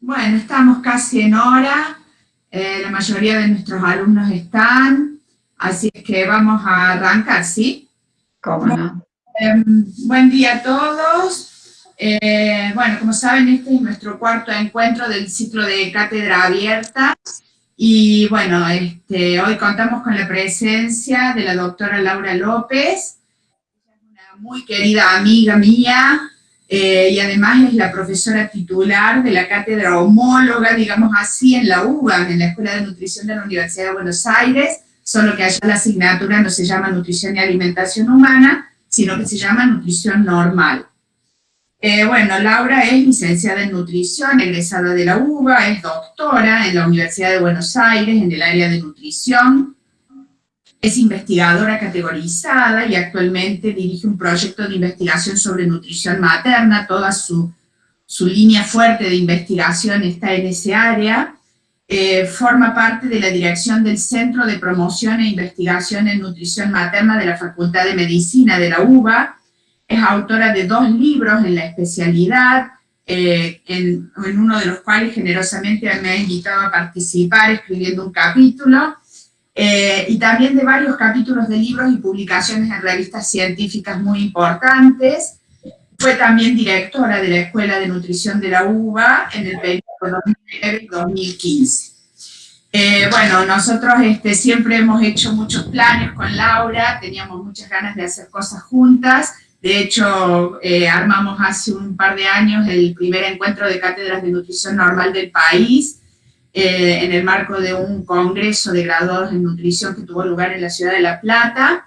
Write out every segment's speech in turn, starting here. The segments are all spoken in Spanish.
Bueno, estamos casi en hora, eh, la mayoría de nuestros alumnos están, así que vamos a arrancar, ¿sí? ¿Cómo no? Em, buen día a todos. Eh, bueno, como saben, este es nuestro cuarto encuentro del ciclo de Cátedra Abierta, y bueno, este, hoy contamos con la presencia de la doctora Laura López, una muy querida amiga mía, eh, y además es la profesora titular de la cátedra homóloga, digamos así, en la UBA, en la Escuela de Nutrición de la Universidad de Buenos Aires, solo que allá la asignatura no se llama Nutrición y Alimentación Humana, sino que se llama Nutrición Normal. Eh, bueno, Laura es licenciada en Nutrición, egresada de la UBA, es doctora en la Universidad de Buenos Aires en el área de Nutrición, es investigadora categorizada y actualmente dirige un proyecto de investigación sobre nutrición materna, toda su, línea fuerte de investigación está en ese área, eh, forma parte de la dirección del Centro de Promoción e Investigación en Nutrición Materna de la Facultad de Medicina de la UBA, es autora de dos libros en la especialidad, eh, en, uno de los cuales generosamente me ha invitado a participar escribiendo un capítulo, eh, y también de varios capítulos de libros y publicaciones en revistas científicas muy importantes. Fue también directora de la Escuela de Nutrición de la UBA en el periodo 2009-2015. Eh, bueno, nosotros este, siempre hemos hecho muchos planes con Laura, teníamos muchas ganas de hacer cosas juntas, de hecho, eh, armamos hace un par de años el primer encuentro de cátedras de nutrición normal del país, eh, en el marco de un congreso de graduados en nutrición que tuvo lugar en la ciudad de La Plata,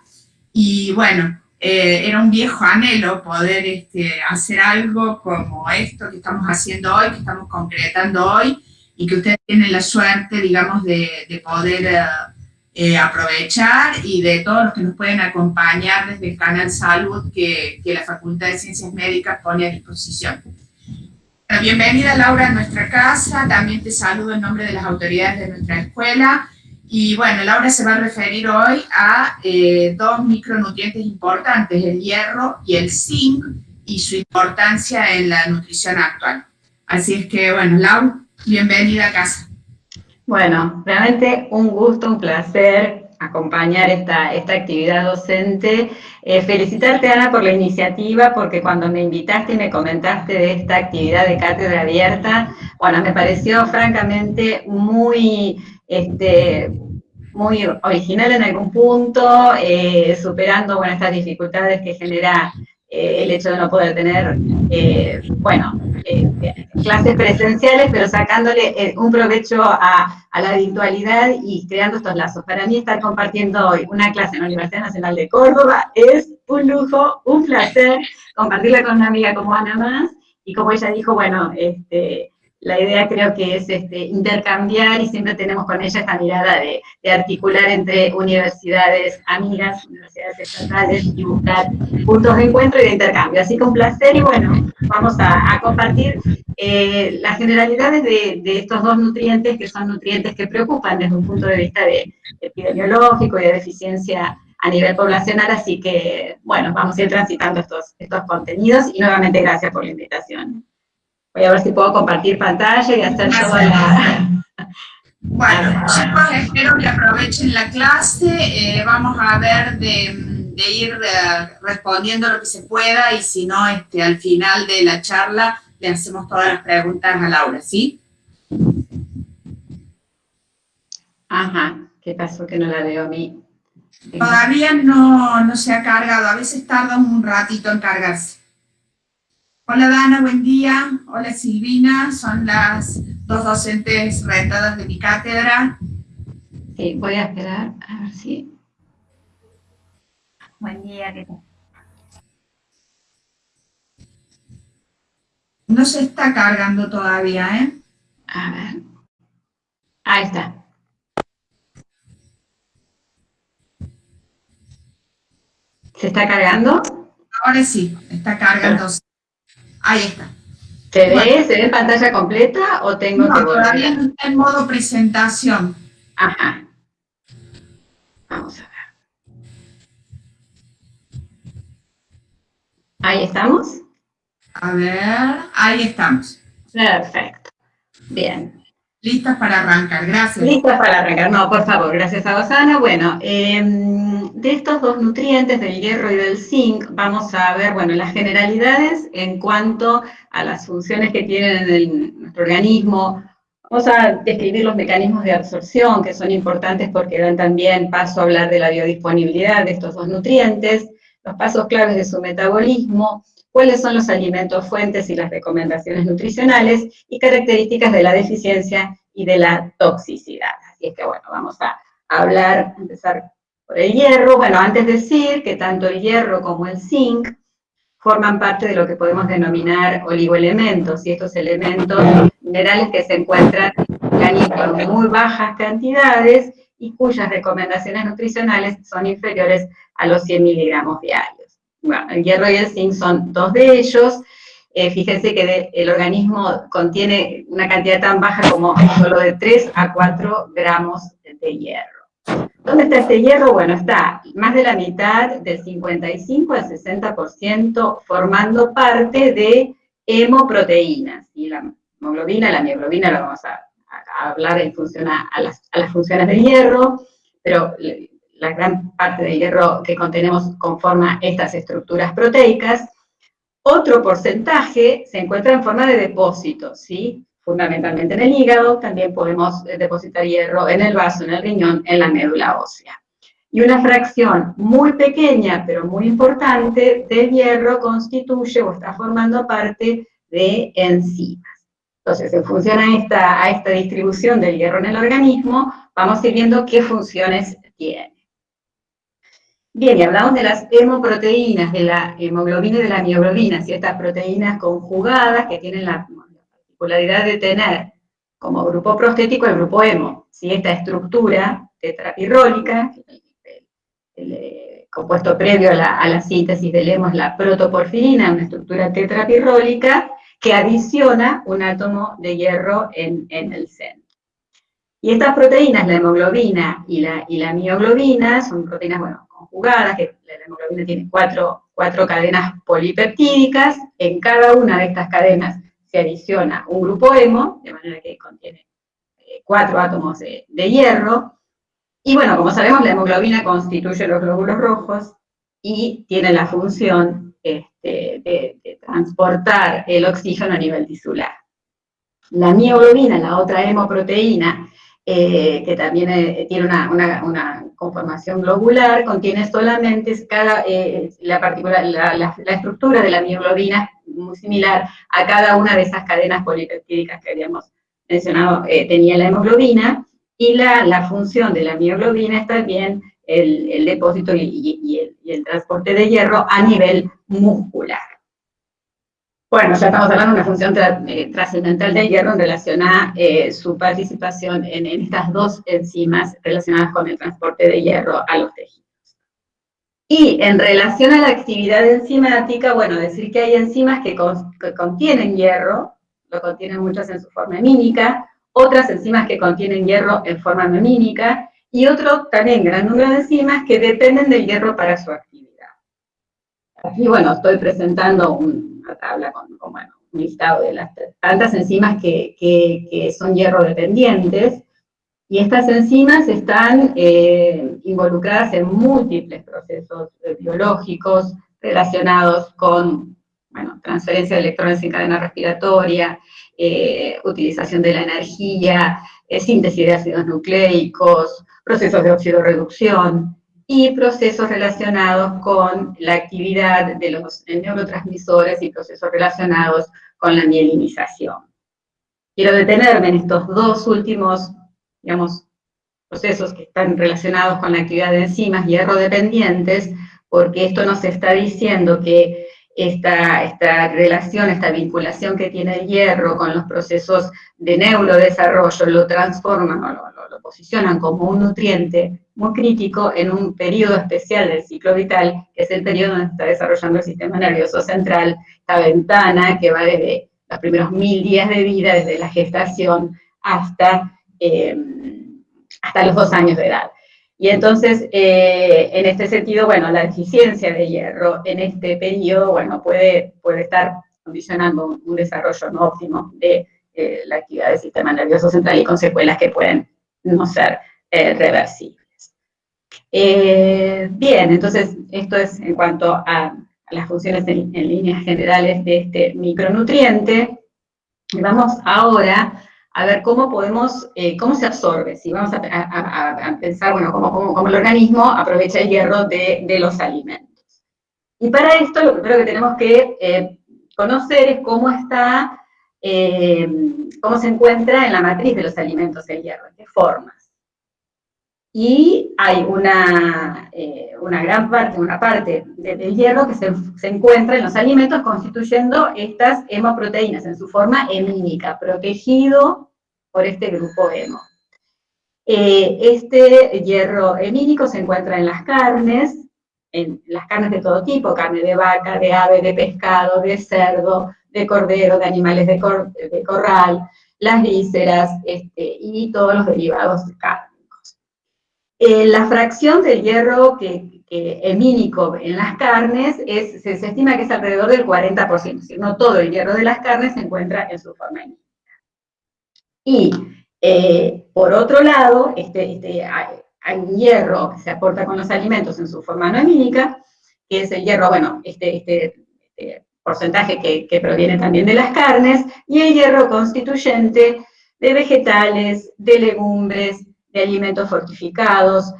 y bueno, eh, era un viejo anhelo poder este, hacer algo como esto que estamos haciendo hoy, que estamos concretando hoy, y que ustedes tienen la suerte, digamos, de, poder eh, aprovechar, y de todos los que nos pueden acompañar desde el canal Salud que, que la Facultad de Ciencias Médicas pone a disposición. Bienvenida Laura a nuestra casa, también te saludo en nombre de las autoridades de nuestra escuela. Y bueno, Laura se va a referir hoy a eh, dos micronutrientes importantes, el hierro y el zinc, y su importancia en la nutrición actual. Así es que, bueno, Laura, bienvenida a casa. Bueno, realmente un gusto, un placer acompañar esta, esta actividad docente. Eh, felicitarte, Ana, por la iniciativa, porque cuando me invitaste y me comentaste de esta actividad de cátedra abierta, bueno, me pareció francamente muy, este, muy original en algún punto, eh, superando bueno, estas dificultades que genera eh, el hecho de no poder tener, eh, bueno, eh, clases presenciales, pero sacándole un provecho a, la virtualidad y creando estos lazos. Para mí estar compartiendo hoy una clase en la Universidad Nacional de Córdoba es un lujo, un placer, compartirla con una amiga como Ana Más, y como ella dijo, bueno, este, la idea creo que es este, intercambiar y siempre tenemos con ella esta mirada de, articular entre universidades amigas, universidades estatales y buscar puntos de encuentro y de intercambio. Así que un placer y bueno, vamos a, compartir eh, las generalidades de, estos dos nutrientes que son nutrientes que preocupan desde un punto de vista de, epidemiológico y de deficiencia a nivel poblacional, así que bueno, vamos a ir transitando estos, estos contenidos y nuevamente gracias por la invitación. Voy a ver si puedo compartir pantalla y hacer toda la... Bueno, chicos, espero que aprovechen la clase. Eh, vamos a ver de, ir eh, respondiendo lo que se pueda y si no, este, al final de la charla le hacemos todas las preguntas a Laura, ¿sí? Ajá, ¿qué pasó que no la veo a mí? Todavía no, no se ha cargado, a veces tarda un ratito en cargarse. Hola Dana, buen día. Hola Silvina, son las dos docentes rentadas de mi cátedra. Sí, voy a esperar a ver si... Buen día, ¿qué tal? No se está cargando todavía, ¿eh? A ver. Ahí está. ¿Se está cargando? Ahora sí, está cargando. Ahí está. ¿Se ve? ¿Se ve pantalla completa o tengo no, todavía está en modo presentación. Ajá. Vamos a ver. ¿Ahí estamos? A ver, ahí estamos. Perfecto. Bien. Listas para arrancar, gracias. Listas para arrancar, no, por favor, gracias a Rosana. Bueno, em, de estos dos nutrientes, del hierro y del zinc, vamos a ver, bueno, las generalidades en cuanto a las funciones que tienen en nuestro organismo. Vamos a describir los mecanismos de absorción, que son importantes porque dan también paso a hablar de la biodisponibilidad de estos dos nutrientes, los pasos claves de su metabolismo, cuáles son los alimentos fuentes y las recomendaciones nutricionales y características de la deficiencia y de la toxicidad. Así es que bueno, vamos a hablar, empezar por el hierro. Bueno, antes decir que tanto el hierro como el zinc forman parte de lo que podemos denominar oligoelementos, y estos elementos minerales que se encuentran en muy bajas cantidades y cuyas recomendaciones nutricionales son inferiores a los 100 miligramos diarios. Bueno, el hierro y el zinc son dos de ellos. Eh, fíjense que el organismo contiene una cantidad tan baja como solo de 3 a 4 gramos de hierro. ¿Dónde está este hierro? Bueno, está más de la mitad, del 55 al 60%, formando parte de hemoproteínas. Y la hemoglobina, la mioglobina, la vamos a, hablar en función a, las, a las funciones del hierro, pero la gran parte del hierro que contenemos conforma estas estructuras proteicas. Otro porcentaje se encuentra en forma de depósito, ¿sí? fundamentalmente en el hígado, también podemos eh, depositar hierro en el vaso, en el riñón, en la médula ósea. Y una fracción muy pequeña, pero muy importante, del hierro constituye o está formando parte de enzimas. Entonces, en función esta, a esta distribución del hierro en el organismo, vamos a ir viendo qué funciones tiene. Bien, y hablamos de las hemoproteínas, de la hemoglobina y de la mioglobina, si estas proteínas conjugadas que tienen la, particularidad de tener como grupo prostético el grupo hemo, si esta estructura tetrapirrólica, el, eh, compuesto previo a la, síntesis del hemo es la protoporfirina, una estructura tetrapirrólica que adiciona un átomo de hierro en, el centro. Y estas proteínas, la hemoglobina la, y la mioglobina, son proteínas, bueno, conjugadas, que la hemoglobina tiene cuatro, cadenas polipeptídicas, en cada una de estas cadenas se adiciona un grupo hemo, de manera que contiene eh, cuatro átomos de, hierro, y bueno, como sabemos, la hemoglobina constituye los glóbulos rojos y tiene la función este, de, transportar el oxígeno a nivel tisular. La mioglobina, la otra hemoproteína, eh, que también eh, tiene una, conformación globular, contiene solamente cada, eh, la, particular, la, estructura de la mioglobina muy similar a cada una de esas cadenas polipeptídicas que habíamos mencionado, tenía la hemoglobina, y la, función de la mioglobina es también el, depósito y el transporte de hierro a nivel muscular. Bueno, ya estamos hablando de una función eh, trascendental del hierro en relación a eh, su participación en, estas dos enzimas relacionadas con el transporte de hierro a los tejidos. Y en relación a la actividad enzimática, bueno, decir que hay enzimas que, contienen hierro, lo contienen muchas en su forma hemínica, otras enzimas que contienen hierro en forma memínica, y otro también gran número de enzimas que dependen del hierro para su actividad. Aquí, bueno, estoy presentando un, tabla con, un listado de las tantas enzimas que, son hierro dependientes, y estas enzimas están eh, involucradas en múltiples procesos eh, biológicos relacionados con bueno, transferencia de electrones en cadena respiratoria, eh, utilización de la energía, síntesis de ácidos nucleicos, procesos de oxidorreducción, y procesos relacionados con la actividad de los neurotransmisores y procesos relacionados con la mielinización. Quiero detenerme en estos dos últimos, digamos, procesos que están relacionados con la actividad de enzimas hierro dependientes, porque esto nos está diciendo que esta, esta relación, esta vinculación que tiene el hierro con los procesos de neurodesarrollo lo transforman o lo, posicionan como un nutriente muy crítico en un periodo especial del ciclo vital, que es el periodo donde está desarrollando el sistema nervioso central, esta ventana que va desde los primeros mil días de vida, desde la gestación hasta, eh, hasta los dos años de edad. Y entonces, eh, en este sentido, bueno, la deficiencia de hierro en este periodo, bueno, puede, puede estar condicionando un desarrollo no óptimo de eh, la actividad del sistema nervioso central y con secuelas que pueden no ser eh, reversibles. bien, entonces esto es en cuanto a las funciones en, líneas generales de este micronutriente. Vamos ahora a ver cómo podemos, cómo se absorbe, si vamos a, pensar, bueno, cómo, el organismo aprovecha el hierro de, de los alimentos. Y para esto lo primero que tenemos que eh, conocer es cómo está, eh, cómo se encuentra en la matriz de los alimentos el hierro, en qué formas. Y hay una, eh, una gran parte, una parte del hierro que se, se, encuentra en los alimentos constituyendo estas hemoproteínas en su forma hemínica, protegido por este grupo hemo. este hierro hemínico se encuentra en las carnes, en las carnes de todo tipo, carne de vaca, de ave, de pescado, de cerdo, de cordero, de animales de, corral, las vísceras este, y todos los derivados cárnicos. Eh, la fracción del hierro que, que, hemínico en las carnes es, se, estima que es alrededor del 40%, es decir, no todo el hierro de las carnes se encuentra en su forma hemínica. Y eh, por otro lado, este, este, hay hierro que se aporta con los alimentos en su forma no que es el hierro, bueno, este, este, este porcentaje que, proviene también de las carnes, y el hierro constituyente de vegetales, de legumbres, de alimentos fortificados,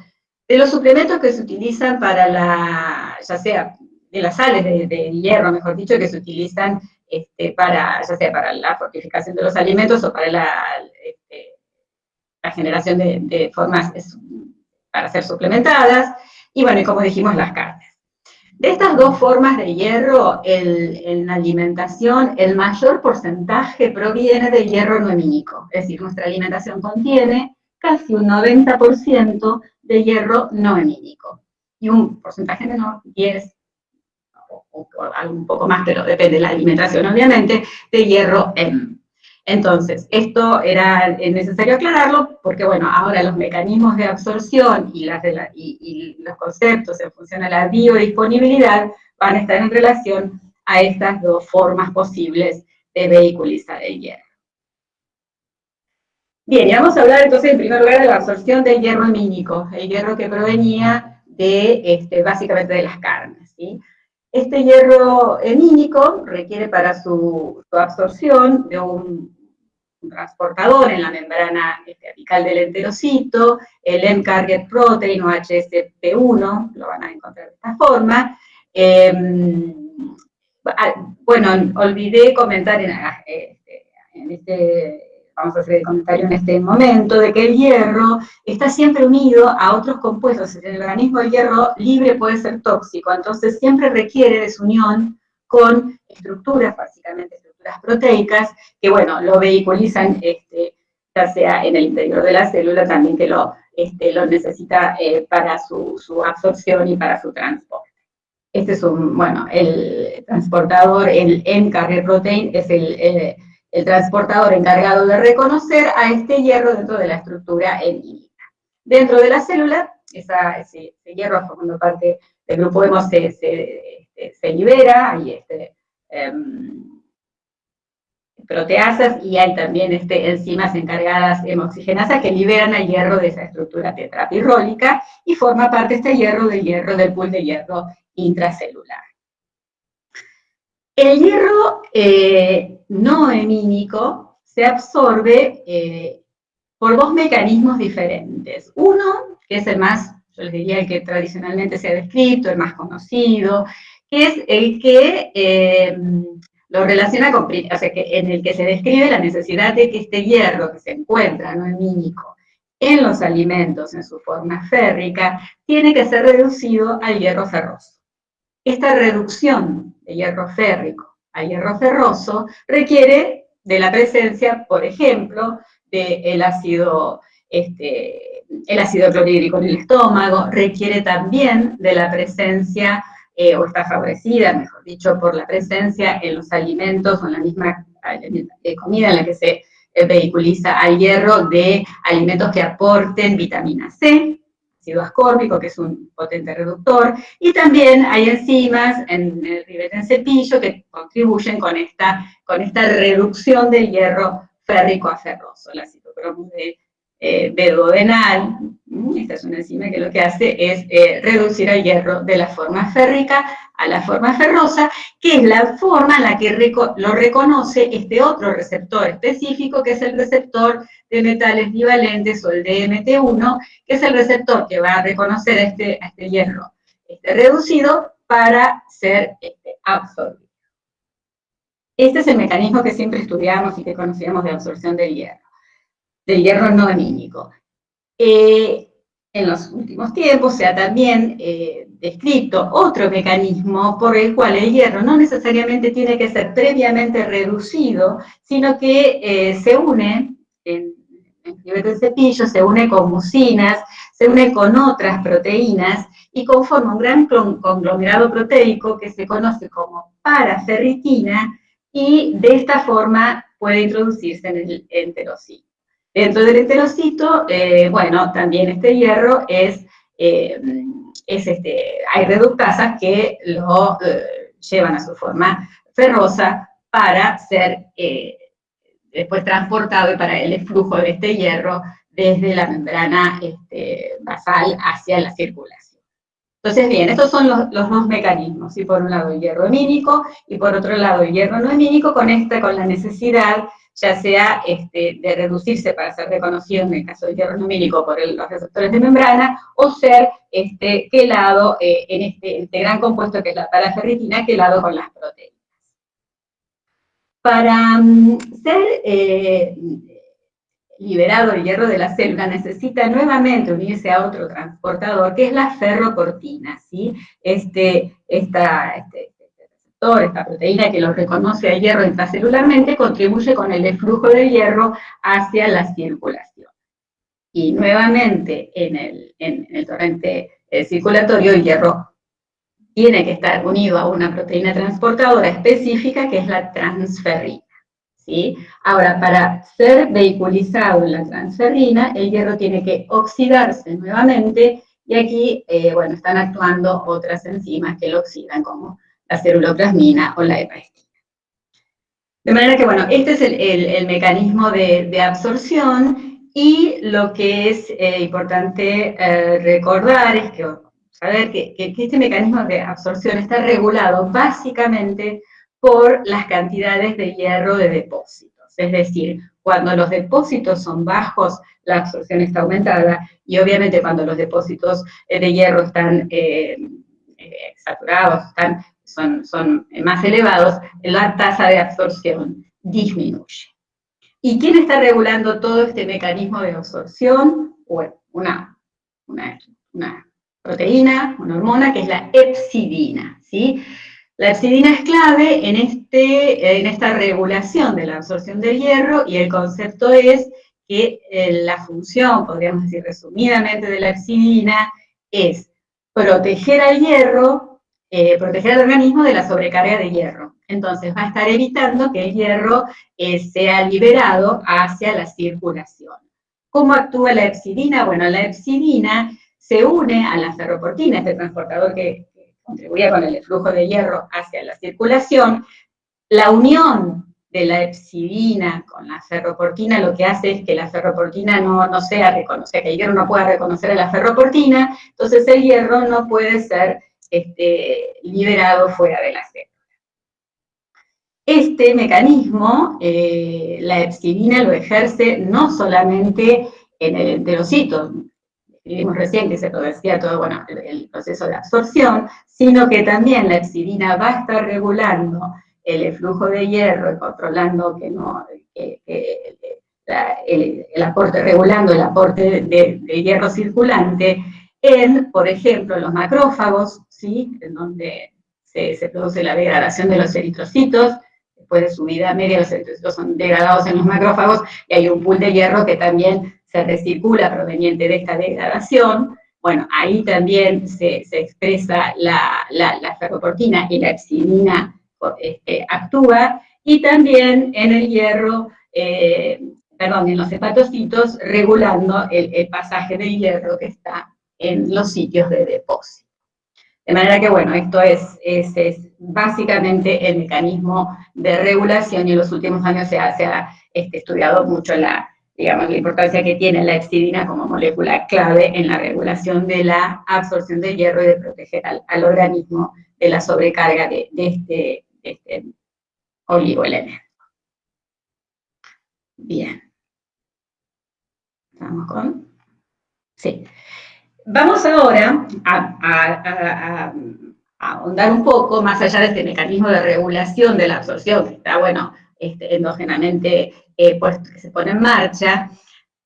de los suplementos que se utilizan para la, ya sea de las sales de, hierro, mejor dicho, que se utilizan este, para, ya sea para la fortificación de los alimentos o para la, este, la generación de, formas para ser suplementadas, y bueno, y como dijimos, las carnes. De estas dos formas de hierro, en la alimentación, el mayor porcentaje proviene del hierro no hemínico, es decir, nuestra alimentación contiene casi un 90% de hierro no hemínico, y un porcentaje menor, 10, o, o, un poco más, pero depende de la alimentación, obviamente, de hierro M. Entonces, esto era necesario aclararlo porque, bueno, ahora los mecanismos de absorción y, los conceptos en función a la biodisponibilidad van a estar en relación a estas dos formas posibles de vehiculizar el hierro. Bien, y vamos a hablar entonces en primer lugar de la absorción del hierro hemínico, el hierro que provenía de, este, básicamente de las carnes, Este hierro hemínico requiere para su, absorción de un transportador en la membrana este, apical del enterocito, el M-Target Protein o HSP1, lo van a encontrar de esta forma. Em, ah, bueno, olvidé comentar en, este, en este vamos a hacer el comentario en este momento, de que el hierro está siempre unido a otros compuestos. En el organismo el hierro libre puede ser tóxico, entonces siempre requiere de su unión con estructuras, básicamente las proteicas, que bueno, lo vehiculizan, este, ya sea en el interior de la célula, también que lo, este, lo necesita eh, para su, absorción y para su transporte. Este es un, bueno, el transportador, el N-carrier protein, es el, transportador encargado de reconocer a este hierro dentro de la estructura enímica. Dentro de la célula, ese, hierro formando parte del grupo hemo se, este, libera, y este, em, proteasas y hay también este, enzimas encargadas hemoxigenasas que liberan el hierro de esa estructura tetrapirrólica y forma parte este hierro del hierro del pool de hierro intracelular. El hierro eh, no hemínico se absorbe eh, por dos mecanismos diferentes. Uno, que es el más, yo les diría el que tradicionalmente se ha descrito, el más conocido, que es el que eh, lo relaciona con, o sea, que en el que se describe la necesidad de que este hierro que se encuentra, no hemínico, en los alimentos en su forma férrica, tiene que ser reducido al hierro ferroso. Esta reducción de hierro férrico al hierro ferroso requiere de la presencia, por ejemplo, del ácido, este, el ácido clorhídrico en el estómago, requiere también de la presencia eh, o está favorecida, mejor dicho, por la presencia en los alimentos o en la misma eh, comida en la que se eh, vehiculiza al hierro de alimentos que aporten vitamina C, ácido ascórbico, que es un potente reductor, y también hay enzimas en el ribete en cepillo que contribuyen con esta, con esta reducción del hierro férrico a ferroso, la citocromo de eh. Esta es una enzima que lo que hace es eh, reducir el hierro de la forma férrica a la forma ferrosa, que es la forma en la que lo reconoce este otro receptor específico, que es el receptor de metales divalentes o el DMT1, que es el receptor que va a reconocer a este, este hierro este, reducido para ser este, absorbido. Este es el mecanismo que siempre estudiamos y que conocíamos de absorción del hierro del hierro no anímico. Eh, en los últimos tiempos se ha también eh, descrito otro mecanismo por el cual el hierro no necesariamente tiene que ser previamente reducido, sino que eh, se une, en, del cepillo, se une con mucinas, se une con otras proteínas y conforma un gran conglomerado proteico que se conoce como paraferritina y de esta forma puede introducirse en el enterocito. Dentro del enterocito, eh, bueno, también este hierro es, eh, es este, hay reductasas que lo eh, llevan a su forma ferrosa para ser después transportado para el flujo de este hierro desde la membrana este, basal hacia la circulación. Entonces, bien, estos son los, dos mecanismos, por un lado el hierro hemínico y por otro lado el hierro no hemínico, con esta, con la necesidad ya sea este, de reducirse para ser reconocido en el caso del hierro numérico por los receptores de membrana, o ser este, quelado eh, en este, este, gran compuesto que es la paraferritina, quelado con las proteínas. Para mm, ser eh, liberado el hierro de la célula necesita nuevamente unirse a otro transportador, que es la ferroportina, ¿sí? Este, esta, este, esta proteína que lo reconoce al hierro intracelularmente, contribuye con el flujo del hierro hacia la circulación. Y nuevamente, en el, torrente eh, circulatorio, el hierro tiene que estar unido a una proteína transportadora específica, que es la transferrina. ¿sí? Ahora, para ser vehiculizado en la transferrina, el hierro tiene que oxidarse nuevamente, y aquí, eh, bueno, están actuando otras enzimas que lo oxidan, como la ceruloplasmina o la hepaestina. De manera que, bueno, este es el, mecanismo de, absorción y lo que es eh, importante eh, recordar es que, saber que, este mecanismo de absorción está regulado básicamente por las cantidades de hierro de depósitos. Es decir, cuando los depósitos son bajos, la absorción está aumentada, y obviamente cuando los depósitos eh, de hierro están saturados, están son, más elevados, la tasa de absorción disminuye. ¿Y quién está regulando todo este mecanismo de absorción? Bueno, una, una, proteína, una hormona, que es la epsidina, ¿sí? La epsidina es clave en, este, en esta regulación de la absorción del hierro y el concepto es que eh, la función, podríamos decir resumidamente, de la epsidina es proteger al hierro eh, proteger al organismo de la sobrecarga de hierro. Entonces va a estar evitando que el hierro eh, sea liberado hacia la circulación. ¿Cómo actúa la epsidina? Bueno, la epsidina se une a la ferroportina, este transportador que, contribuye con el flujo de hierro hacia la circulación. La unión de la epsidina con la ferroportina lo que hace es que la ferroportina no, no sea reconocida, que el hierro no pueda reconocer a la ferroportina, entonces el hierro no puede ser este, liberado fuera de la célula. Este mecanismo, eh, la epsidina lo ejerce no solamente en el enterocito, vimos recién que se producía todo bueno, el, proceso de absorción, sino que también la epsidina va a estar regulando el flujo de hierro y controlando que no, el, aporte, regulando el aporte de, de, hierro circulante en, por ejemplo, los macrófagos, en donde se, produce la degradación de los eritrocitos, después de su vida media los eritrocitos son degradados en los macrófagos, y hay un pool de hierro que también se recircula proveniente de esta degradación, bueno, ahí también se, expresa la, la, ferroportina y la epsidina este, actúa, y también en el hierro, eh, perdón, en los hepatocitos, regulando el, el pasaje del hierro que está en los sitios de depósito. De manera que, bueno, esto es, es, básicamente el mecanismo de regulación y en los últimos años se ha, este, estudiado mucho la, digamos, la importancia que tiene la hepsidina como molécula clave en la regulación de la absorción de hierro y de proteger al, organismo de la sobrecarga de, este, este oligoelemento. Bien. ¿Estamos con? Sí. Vamos ahora a, ahondar un poco más allá de este mecanismo de regulación de la absorción, que está, bueno, este, endógenamente eh, que se pone en marcha,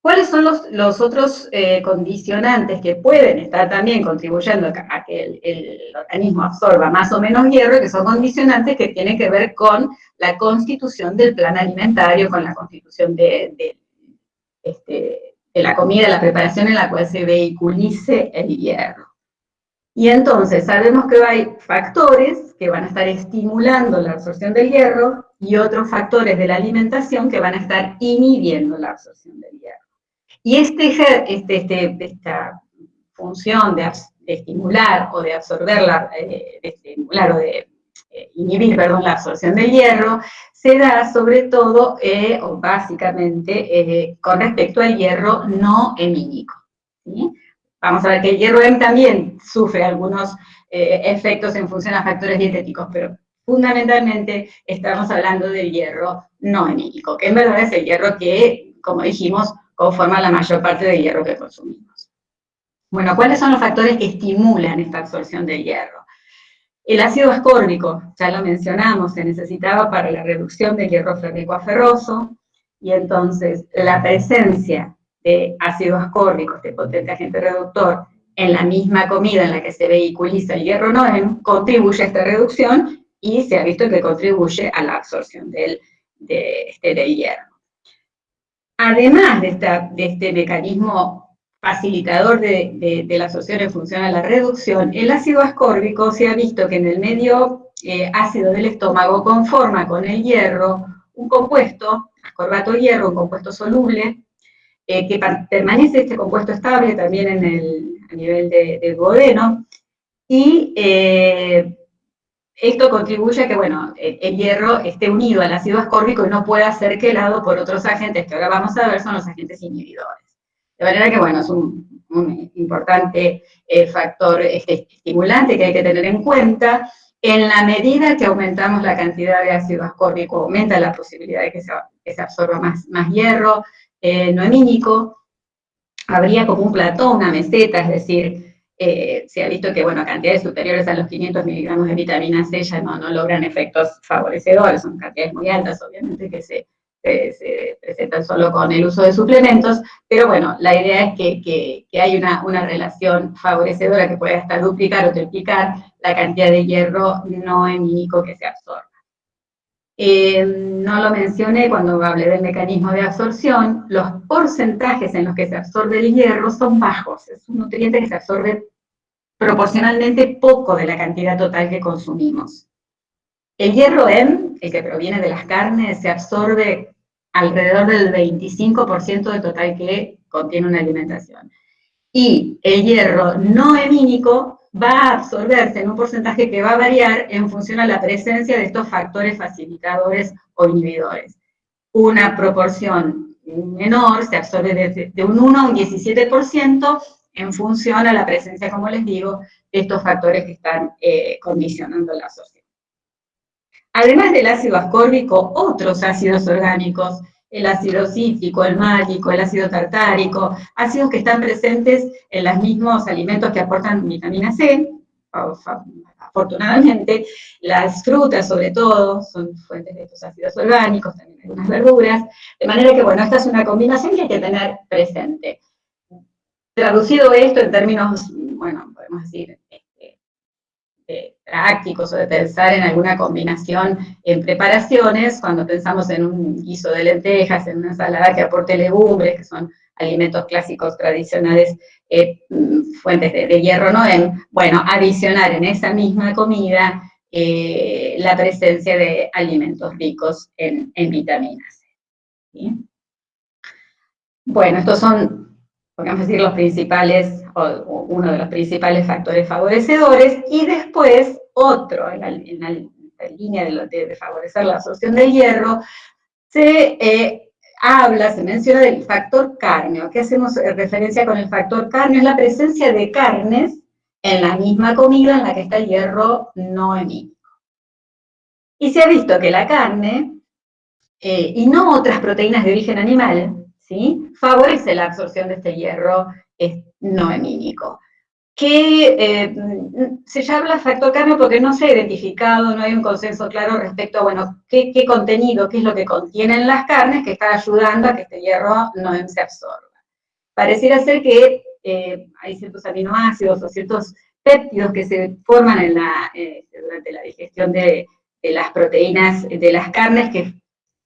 ¿cuáles son los, otros eh, condicionantes que pueden estar también contribuyendo a que el, organismo absorba más o menos hierro, que son condicionantes que tienen que ver con la constitución del plan alimentario, con la constitución de, de este, de la comida, la preparación en la cual se vehiculice el hierro. Y entonces sabemos que hay factores que van a estar estimulando la absorción del hierro y otros factores de la alimentación que van a estar inhibiendo la absorción del hierro. Y este, este, este esta función de, estimular o de absorber, la, eh, estimular o de eh, inhibir perdón, la absorción del hierro, se da sobre todo, eh, o básicamente, con respecto al hierro no hemínico. Vamos a ver que el hierro también sufre algunos efectos en función a factores dietéticos, pero fundamentalmente estamos hablando del hierro no hemínico, que en verdad es el hierro que, como dijimos, conforma la mayor parte del hierro que consumimos. Bueno, ¿cuáles son los factores que estimulan esta absorción del hierro? El ácido ascórbico, ya lo mencionamos, se necesitaba para la reducción del hierro férrico a ferroso, y entonces la presencia de ácido ascórbico, este potente agente reductor, en la misma comida en la que se vehiculiza el hierro NOEM, contribuye a esta reducción y se ha visto que contribuye a la absorción del, de, este, del hierro. Además de, de este mecanismo facilitador de, la absorción en función a la reducción, el ácido ascórbico se ha visto que en el medio eh, ácido del estómago conforma con el hierro un compuesto, ascorbato hierro, un compuesto soluble, eh, que permanece este compuesto estable también en el, a nivel de, de duodeno, y eh, esto contribuye a que, bueno, el, hierro esté unido al ácido ascórbico y no pueda ser quelado por otros agentes, que ahora vamos a ver son los agentes inhibidores. De manera que, bueno, es un, importante eh, factor este, estimulante que hay que tener en cuenta. En la medida que aumentamos la cantidad de ácido ascórbico, aumenta la posibilidad de que se, absorba más, más hierro eh, no hemínico. Habría como un platón, una meseta, es decir, eh, se ha visto que, bueno, cantidades superiores a los 500 miligramos de vitamina C ya no, no logran efectos favorecedores, son cantidades muy altas, obviamente, que se se presentan solo con el uso de suplementos, pero bueno, la idea es que, hay una, relación favorecedora que puede hasta duplicar o triplicar la cantidad de hierro no hemínico que se absorba. Eh, no lo mencioné cuando hablé del mecanismo de absorción, los porcentajes en los que se absorbe el hierro son bajos, es un nutriente que se absorbe proporcionalmente poco de la cantidad total que consumimos. El hierro M, el que proviene de las carnes, se absorbe alrededor del 25% del total que contiene una alimentación. Y el hierro no hemínico va a absorberse en un porcentaje que va a variar en función a la presencia de estos factores facilitadores o inhibidores. Una proporción menor se absorbe de, un 1 a un 17% en función a la presencia, como les digo, de estos factores que están eh, condicionando la absorción. Además del ácido ascórbico, otros ácidos orgánicos, el ácido cítrico, el málico, el ácido tartárico, ácidos que están presentes en los mismos alimentos que aportan vitamina C, afortunadamente, las frutas sobre todo son fuentes de estos ácidos orgánicos, también algunas verduras, de manera que, bueno, esta es una combinación que hay que tener presente. Traducido esto en términos, bueno, podemos decir, prácticos o de pensar en alguna combinación en preparaciones, cuando pensamos en un guiso de lentejas, en una ensalada que aporte legumbres, que son alimentos clásicos tradicionales, eh, mm, fuentes de, hierro no bueno, adicionar en esa misma comida eh, la presencia de alimentos ricos en, vitaminas. Bueno, estos son, podemos decir, los principales uno de los principales factores favorecedores, y después otro, en la, línea de, favorecer la absorción del hierro, se eh, habla, se menciona del factor carneo. ¿Qué hacemos referencia con el factor carneo? Es la presencia de carnes en la misma comida en la que está el hierro no hemínico. Y se ha visto que la carne, eh, y no otras proteínas de origen animal, ¿sí? favorece la absorción de este hierro no hemínico. Que eh, se llama factor carneo porque no se ha identificado, no hay un consenso claro respecto a, bueno, qué, contenido, qué es lo que contienen las carnes que está ayudando a que este hierro no se absorba. Pareciera ser que eh, hay ciertos aminoácidos o ciertos péptidos que se forman en la, durante la digestión de, de las proteínas de las carnes que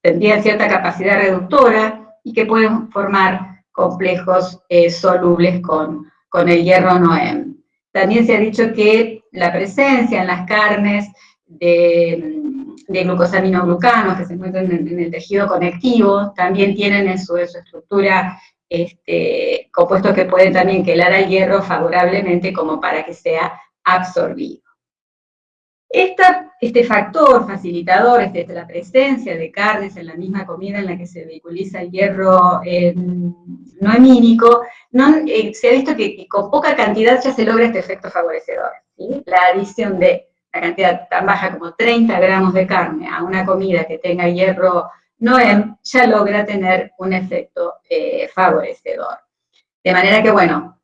tendrían cierta capacidad reductora y que pueden formar complejos eh, solubles con, con el hierro Noem. También se ha dicho que la presencia en las carnes de, de glucosaminoglucanos que se encuentran en, el tejido conectivo, también tienen en su, estructura este, compuestos que pueden también quelar al hierro favorablemente como para que sea absorbido este factor facilitador, este, la presencia de carnes en la misma comida en la que se vehiculiza el hierro eh, no eh, se ha visto que, con poca cantidad ya se logra este efecto favorecedor. La adición de la cantidad tan baja como 30 gramos de carne a una comida que tenga hierro NOEM ya logra tener un efecto eh, favorecedor. De manera que, bueno,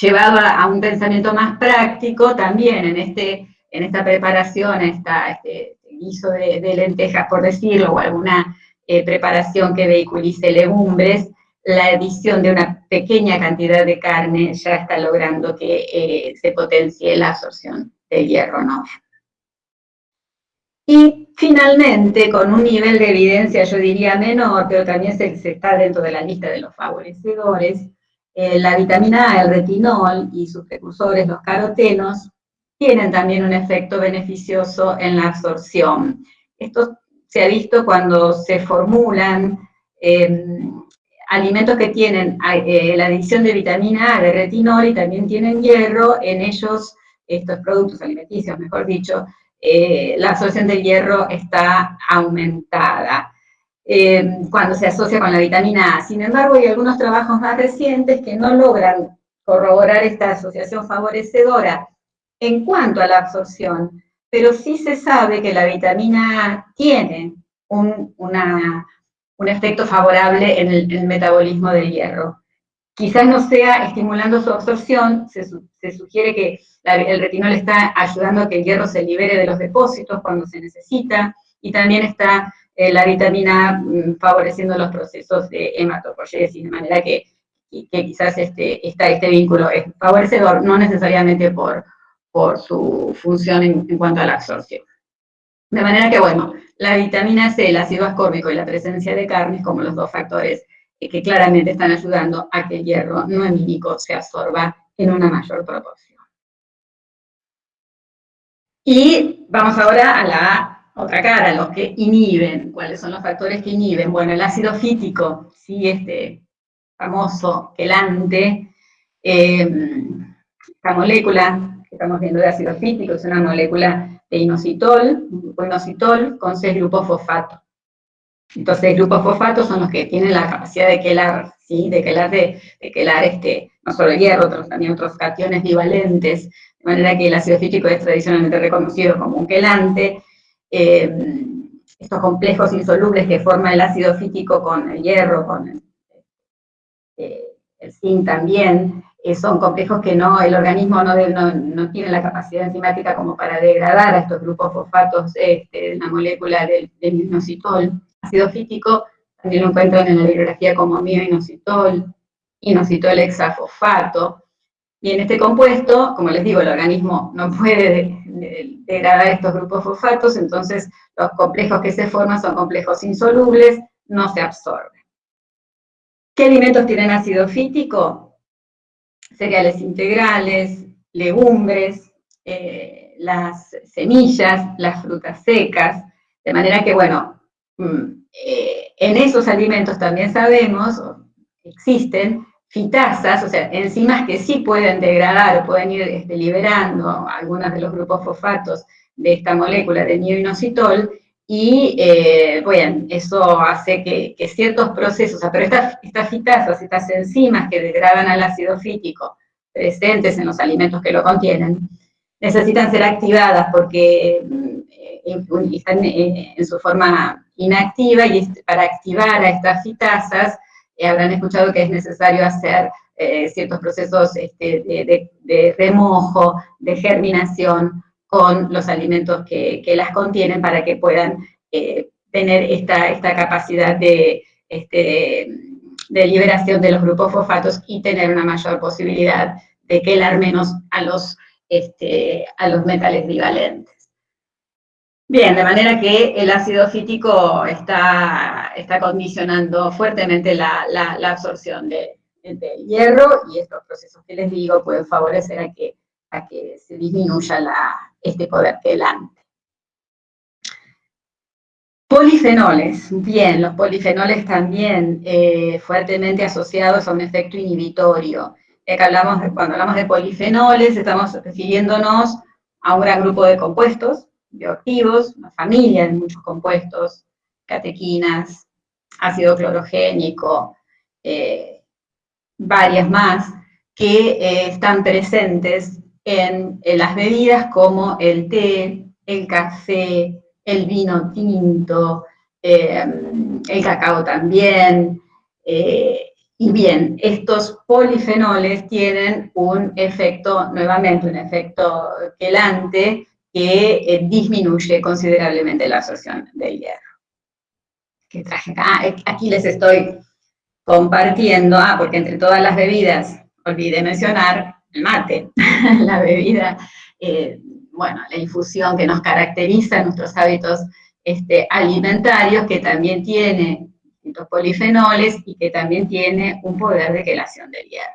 llevado a un pensamiento más práctico, también en este en esta preparación, esta, este guiso de, lentejas, por decirlo, o alguna eh, preparación que vehiculice legumbres, la adición de una pequeña cantidad de carne ya está logrando que eh, se potencie la absorción del hierro. Y finalmente, con un nivel de evidencia, yo diría menor, pero también se, está dentro de la lista de los favorecedores, eh, la vitamina A, el retinol y sus precursores, los carotenos, tienen también un efecto beneficioso en la absorción. Esto se ha visto cuando se formulan em, alimentos que tienen eh, la adición de vitamina A, de retinol y también tienen hierro, en ellos, estos productos alimenticios, mejor dicho, eh, la absorción del hierro está aumentada em, cuando se asocia con la vitamina A. Sin embargo, hay algunos trabajos más recientes que no logran corroborar esta asociación favorecedora en cuanto a la absorción, pero sí se sabe que la vitamina A tiene un, efecto favorable en el, metabolismo del hierro. Quizás no sea estimulando su absorción, se, sugiere que el retinol está ayudando a que el hierro se libere de los depósitos cuando se necesita, y también está eh, la vitamina A mm, favoreciendo los procesos de hematopoiesis, de manera que, quizás este, está este vínculo es favorecedor, no necesariamente por, por su función en, cuanto a la absorción. De manera que, bueno, la vitamina C, el ácido ascórbico y la presencia de carnes como los dos factores que claramente están ayudando a que el hierro no hemínico se absorba en una mayor proporción. Y vamos ahora a la otra cara, los que inhiben. ¿Cuáles son los factores que inhiben? Bueno, el ácido fítico, sí, este famoso quelante, eh, esta molécula estamos viendo de ácido fítico, es una molécula de inositol, inositol con seis grupos fosfato. Entonces, grupos fosfatos son los que tienen la capacidad de quelar, ¿sí? de quelar, de, quelar este, no solo el hierro, también otros cationes bivalentes, de manera que el ácido fítico es tradicionalmente reconocido como un quelante. Eh, estos complejos insolubles que forma el ácido fítico con el hierro, con el, eh, el zinc también, son complejos que no, el organismo no, tiene la capacidad enzimática como para degradar a estos grupos fosfatos este, de la molécula del, del inositol. Ácido fítico también lo encuentran en la bibliografía como mioinositol, inositol hexafosfato. Y en este compuesto, como les digo, el organismo no puede degradar estos grupos fosfatos, entonces los complejos que se forman son complejos insolubles, no se absorben. ¿Qué alimentos tienen ácido fítico? Cereales integrales, legumbres, eh, las semillas, las frutas secas, de manera que, bueno, mm, eh, en esos alimentos también sabemos, existen fitasas, o sea, enzimas que sí pueden degradar o pueden ir este, liberando algunos de los grupos fosfatos de esta molécula de nioinositol, y, eh, bueno, eso hace que, ciertos procesos, pero estas, estas fitasas, estas enzimas que degradan al ácido fítico presentes en los alimentos que lo contienen, necesitan ser activadas porque mm, están en su forma inactiva y para activar a estas fitasas eh, habrán escuchado que es necesario hacer eh, ciertos procesos este, de, remojo, de germinación con los alimentos que, las contienen para que puedan eh, tener esta, esta capacidad de, este, de liberación de los grupos fosfatos y tener una mayor posibilidad de quelar menos a los, este, a los metales bivalentes. Bien, de manera que el ácido fítico está, está condicionando fuertemente la, absorción de, del hierro y estos procesos que les digo pueden favorecer a que, que se disminuya este poder quelante. Polifenoles, bien, los polifenoles también eh, fuertemente asociados a un efecto inhibitorio. hablamos, cuando hablamos de polifenoles estamos refiriéndonos a un gran grupo de compuestos, bioactivos, una familia de muchos compuestos, catequinas, ácido clorogénico, eh, varias más, que eh, están presentes en, las bebidas como el té, el café, el vino tinto, eh, el cacao también, y bien, estos polifenoles tienen un efecto, nuevamente un efecto quelante, que eh, disminuye considerablemente la absorción del hierro. ¿Qué traje acá? Eh, aquí les estoy compartiendo, ah, porque entre todas las bebidas, olvidé mencionar el mate, la bebida, eh, bueno, la infusión que nos caracteriza, nuestros hábitos este, alimentarios, que también tiene polifenoles y que también tiene un poder de quelación del hierro.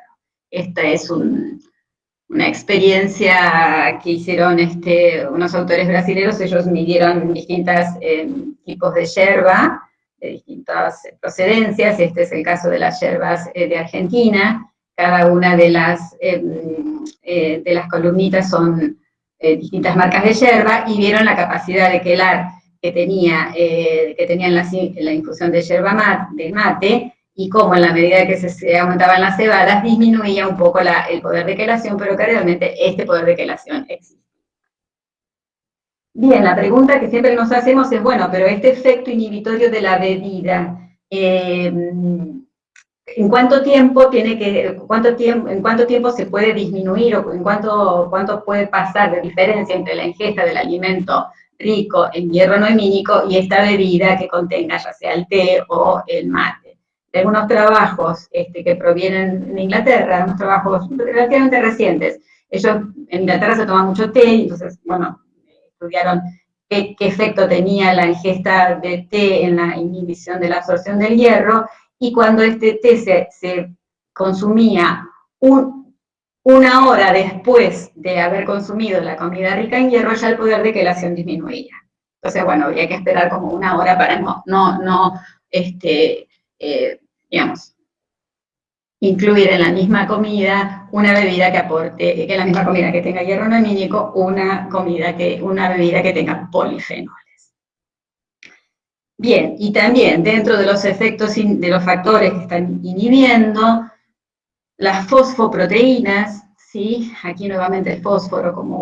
Este es un, una experiencia que hicieron este, unos autores brasileños, ellos midieron distintos eh, tipos de yerba, de distintas procedencias, este es el caso de las yerbas eh, de Argentina, cada una de las, em, eh, de las columnitas son distintas marcas de yerba, y vieron la capacidad de quelar que tenía, que tenían la, la, infusión de yerba de mate, y cómo en la medida que se, aumentaban las cebadas disminuía un poco el poder de quelación, pero que realmente este poder de quelación existe. Bien, la pregunta que siempre nos hacemos es, bueno, pero este efecto inhibitorio de la bebida, em, ¿en cuánto tiempo tiene que, cuánto tiempo, en cuánto tiempo se puede disminuir o en cuánto, cuánto puede pasar de diferencia entre la ingesta del alimento rico en hierro no hemínico y esta bebida que contenga ya sea el té o el mate? algunos trabajos este, que provienen de Inglaterra, unos trabajos relativamente recientes. Ellos, en Inglaterra se toma mucho té, entonces, bueno, estudiaron qué, efecto tenía la ingesta de té en la inhibición de la absorción del hierro, y cuando este té se, consumía una hora después de haber consumido la comida rica en hierro, ya el poder de quelación disminuía. Entonces, bueno, había que esperar como una hora para no, no, este, eh, digamos, incluir en la misma comida una bebida que aporte, que la misma comida que tenga hierro no amínico, una, comida que, una bebida que tenga polifenoles. Bien, y también dentro de los efectos, de los factores que están inhibiendo, las fosfoproteínas, ¿sí? aquí nuevamente el fósforo como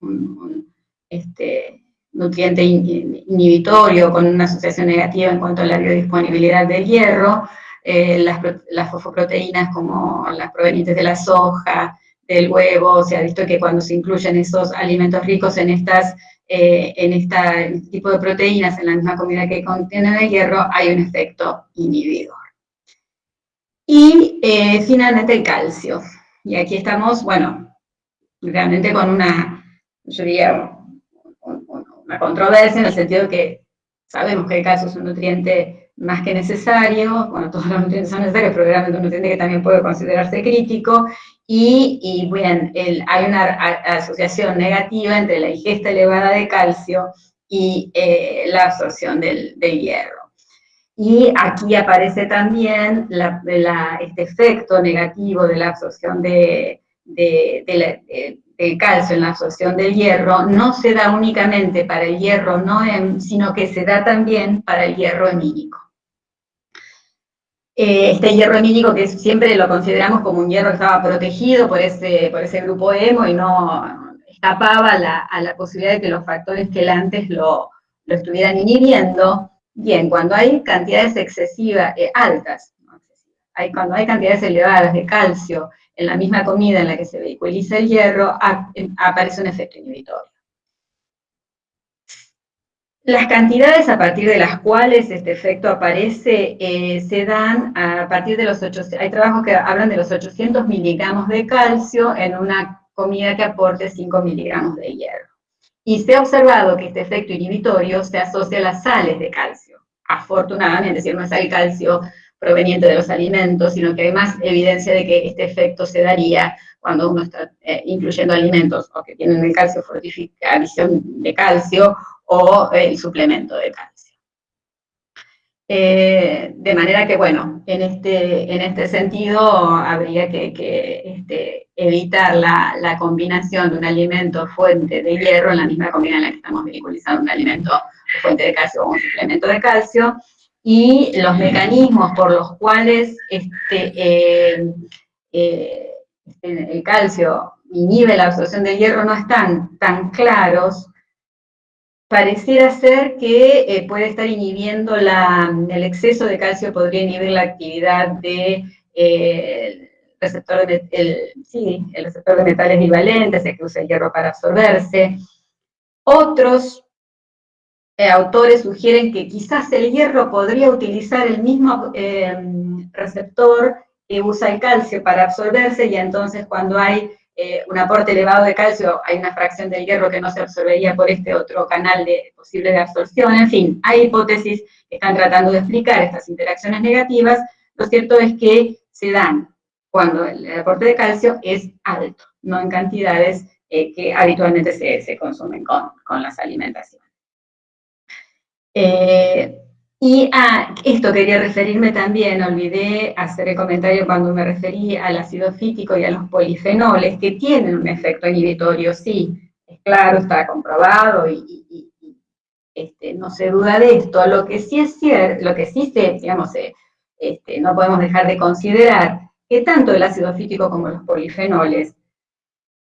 un, este, nutriente inhibitorio con una asociación negativa en cuanto a la biodisponibilidad del hierro, eh, las, fosfoproteínas como las provenientes de la soja, del huevo, se ha visto que cuando se incluyen esos alimentos ricos en estas eh, en este tipo de proteínas en la misma comida que contienen el hierro, hay un efecto inhibidor. Y eh, finalmente el calcio. Y aquí estamos, bueno, realmente con una, yo diría, una controversia en el sentido de que sabemos que el calcio es un nutriente más que necesario, bueno, todos los nutrientes son necesarios, pero realmente un nutriente que también puede considerarse crítico, y, bien, hay una asociación negativa entre la ingesta elevada de calcio y eh, la absorción del, hierro. Y aquí aparece también este efecto negativo de la absorción de, calcio en la absorción del hierro no se da únicamente para el hierro no sino que se da también para el hierro hemínico. Eh, este hierro hemínico que siempre lo consideramos como un hierro que estaba protegido por ese, por ese grupo hemo y no escapaba a la posibilidad de que los factores quelantes lo, lo estuvieran inhibiendo, bien, cuando hay cantidades excesivas, eh, altas, hay, cuando hay cantidades elevadas de calcio en la misma comida en la que se vehiculiza el hierro, aparece un efecto inhibitorio. Las cantidades a partir de las cuales este efecto aparece eh, se dan a partir de los 800, hay trabajos que hablan de los 800 miligramos de calcio en una comida que aporte 5 miligramos de hierro. Y se ha observado que este efecto inhibitorio se asocia a las sales de calcio. Afortunadamente, si no es el calcio proveniente de los alimentos, sino que hay más evidencia de que este efecto se daría cuando uno está eh, incluyendo alimentos o que tienen el calcio fortificación de calcio o el suplemento de calcio. Eh, de manera que, bueno, en este, en este sentido habría que, este, evitar la, combinación de un alimento fuente de hierro en la misma comida en la que estamos vehiculizando un alimento fuente de calcio o un suplemento de calcio, y los mecanismos por los cuales este, eh, el calcio inhibe la absorción del hierro no están tan claros, pareciera ser que eh, puede estar inhibiendo el exceso de calcio, podría inhibir la actividad de, eh, receptor de, el, el receptor de metales bivalentes, el que usa el hierro para absorberse. Otros eh, autores sugieren que quizás el hierro podría utilizar el mismo receptor que usa el calcio para absorberse y entonces cuando hay eh, un aporte elevado de calcio, hay una fracción del hierro que no se absorbería por este otro canal posible de absorción, en fin, hay hipótesis que están tratando de explicar estas interacciones negativas, lo cierto es que se dan cuando el aporte de calcio es alto, no en cantidades eh, que habitualmente se, consumen con, las alimentaciones. Eh, y a esto quería referirme también, olvidé hacer el comentario cuando me referí al ácido fítico y a los polifenoles, que tienen un efecto inhibitorio, sí, es claro, está comprobado y, este, no se duda de esto. Lo que sí es cierto, lo que sí se, digamos, este, no podemos dejar de considerar que tanto el ácido fítico como los polifenoles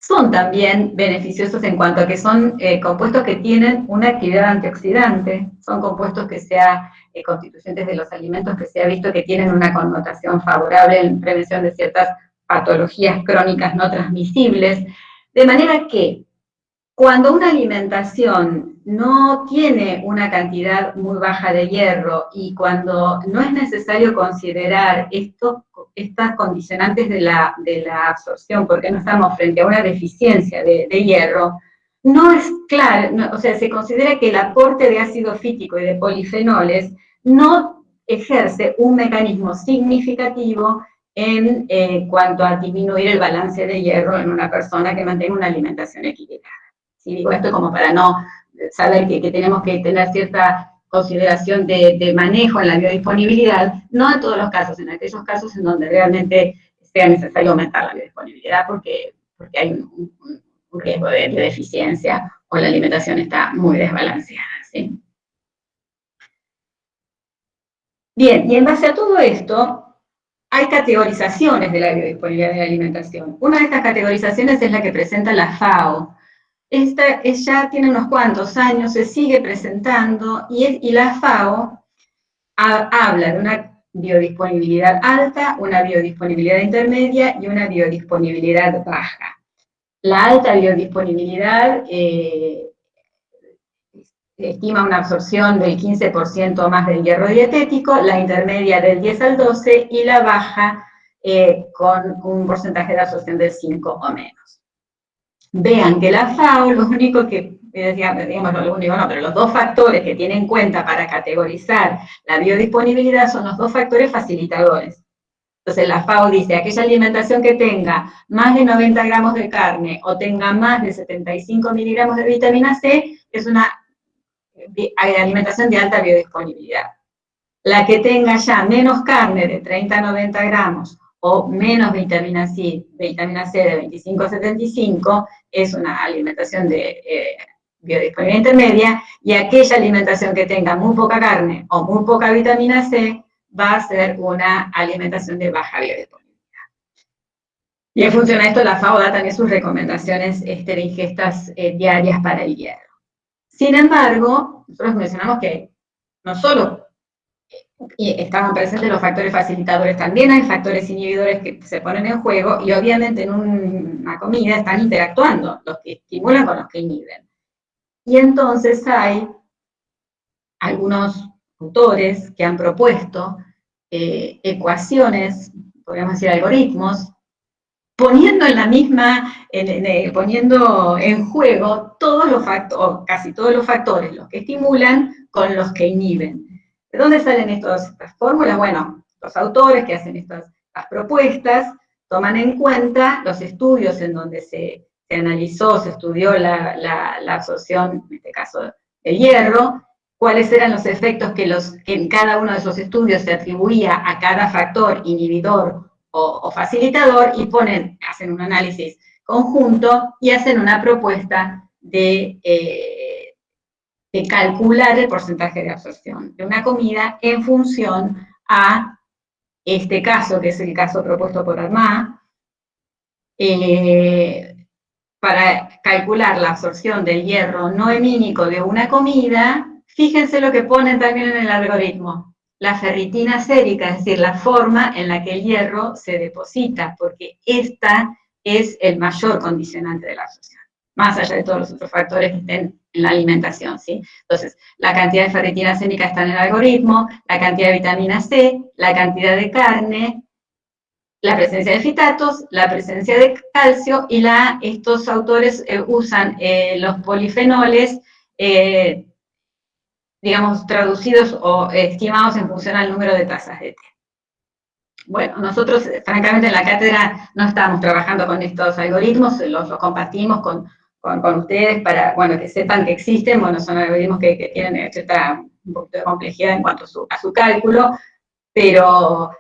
son también beneficiosos en cuanto a que son eh, compuestos que tienen una actividad antioxidante, son compuestos que sea eh, constituyentes de los alimentos que se ha visto que tienen una connotación favorable en prevención de ciertas patologías crónicas no transmisibles, de manera que cuando una alimentación no tiene una cantidad muy baja de hierro y cuando no es necesario considerar estos, estas condicionantes de la, de la, absorción, porque no estamos frente a una deficiencia de, hierro, no es claro, o sea, se considera que el aporte de ácido fítico y de polifenoles no ejerce un mecanismo significativo en eh, cuanto a disminuir el balance de hierro en una persona que mantenga una alimentación equilibrada. Y digo esto como para no saber que, tenemos que tener cierta consideración de, manejo en la biodisponibilidad, no en todos los casos, en aquellos casos en donde realmente sea necesario aumentar la biodisponibilidad porque, porque hay un, riesgo de, deficiencia o la alimentación está muy desbalanceada. Bien, y en base a todo esto, hay categorizaciones de la biodisponibilidad de la alimentación. Una de estas categorizaciones es la que presenta la FAO, esta ya tiene unos cuantos años, se sigue presentando y, la FAO habla de una biodisponibilidad alta, una biodisponibilidad intermedia y una biodisponibilidad baja. La alta biodisponibilidad eh, estima una absorción del 15% más del hierro dietético, la intermedia del 10 al 12 y la baja eh, con un porcentaje de absorción del 5 o menos vean que la FAO, lo único que, digamos, lo único no, pero los dos factores que tiene en cuenta para categorizar la biodisponibilidad son los dos factores facilitadores. Entonces la FAO dice, aquella alimentación que tenga más de 90 gramos de carne o tenga más de 75 miligramos de vitamina C, es una alimentación de alta biodisponibilidad. La que tenga ya menos carne de 30 a 90 gramos o menos vitamina C, vitamina C de 25 a 75 es una alimentación de eh, biodisponibilidad intermedia, y aquella alimentación que tenga muy poca carne o muy poca vitamina C va a ser una alimentación de baja biodisponibilidad. Y en función a esto, la FAO da también sus recomendaciones este, de ingestas eh, diarias para el hierro. Sin embargo, nosotros mencionamos que no solo estaban presentes los factores facilitadores, también hay factores inhibidores que se ponen en juego y obviamente en una comida están interactuando los que estimulan con los que inhiben. Y entonces hay algunos autores que han propuesto eh, ecuaciones, podríamos decir algoritmos, poniendo en la misma, poniendo en juego todos los factores, casi todos los factores, los que estimulan con los que inhiben. ¿De dónde salen estas fórmulas? Bueno, los autores que hacen estas, propuestas toman en cuenta los estudios en donde se, analizó, se estudió la, absorción, en este caso, del hierro, cuáles eran los efectos que en cada uno de esos estudios se atribuía a cada factor inhibidor o, facilitador, y ponen, hacen un análisis conjunto y hacen una propuesta de... Eh, de calcular el porcentaje de absorción de una comida en función a este caso, que es el caso propuesto por Armá, eh, para calcular la absorción del hierro no hemínico de una comida, fíjense lo que ponen también en el algoritmo, la ferritina sérica, es decir, la forma en la que el hierro se deposita, porque esta es el mayor condicionante de la absorción más allá de todos los otros factores que estén en la alimentación, ¿sí? Entonces, la cantidad de ferritina sénica está en el algoritmo, la cantidad de vitamina C, la cantidad de carne, la presencia de fitatos, la presencia de calcio, y la, estos autores eh, usan eh, los polifenoles, eh, digamos, traducidos o estimados en función al número de tazas de té. Bueno, nosotros, francamente, en la cátedra no estamos trabajando con estos algoritmos, los compartimos con con, ustedes para, bueno, que sepan que existen, bueno, son algoritmos que, tienen cierta un poquito de complejidad en cuanto a su, cálculo, pero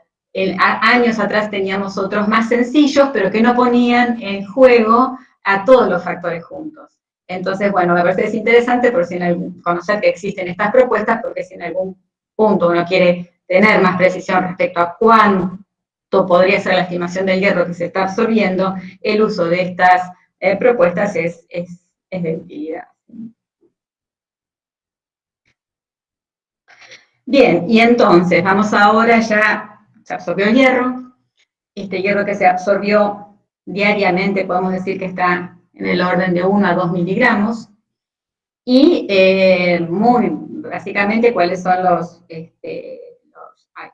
años atrás teníamos otros más sencillos, pero que no ponían en juego a todos los factores juntos. Entonces, bueno, me parece es interesante por si en algún, conocer que existen estas propuestas, porque si en algún punto uno quiere tener más precisión respecto a cuánto podría ser la estimación del hierro que se está absorbiendo, el uso de estas eh, propuestas es, es, de utilidad. Bien, y entonces, vamos ahora ya, se absorbió el hierro, este hierro que se absorbió diariamente, podemos decir que está en el orden de 1 a 2 miligramos, y eh, muy básicamente cuáles son los, este,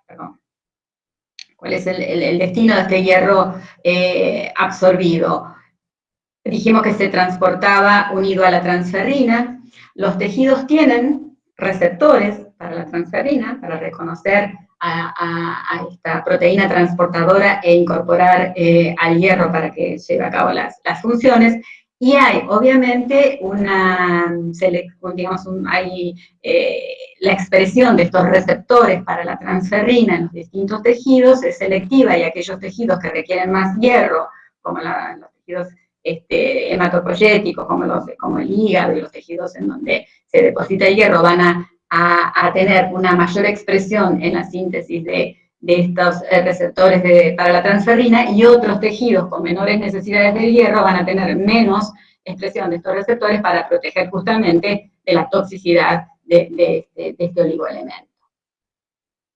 perdón, cuál es el, destino de este hierro eh, absorbido dijimos que se transportaba unido a la transferrina. Los tejidos tienen receptores para la transferrina, para reconocer a, esta proteína transportadora e incorporar eh, al hierro para que lleve a cabo las, funciones. Y hay, obviamente, una, digamos, hay eh, la expresión de estos receptores para la transferrina en los distintos tejidos es selectiva y aquellos tejidos que requieren más hierro, como los tejidos este, hematopoyéticos, como, el hígado y los tejidos en donde se deposita el hierro, van a, tener una mayor expresión en la síntesis de, estos eh, receptores para la transferrina, y otros tejidos con menores necesidades del hierro van a tener menos expresión de estos receptores para proteger justamente de la toxicidad de, este oligoelemento.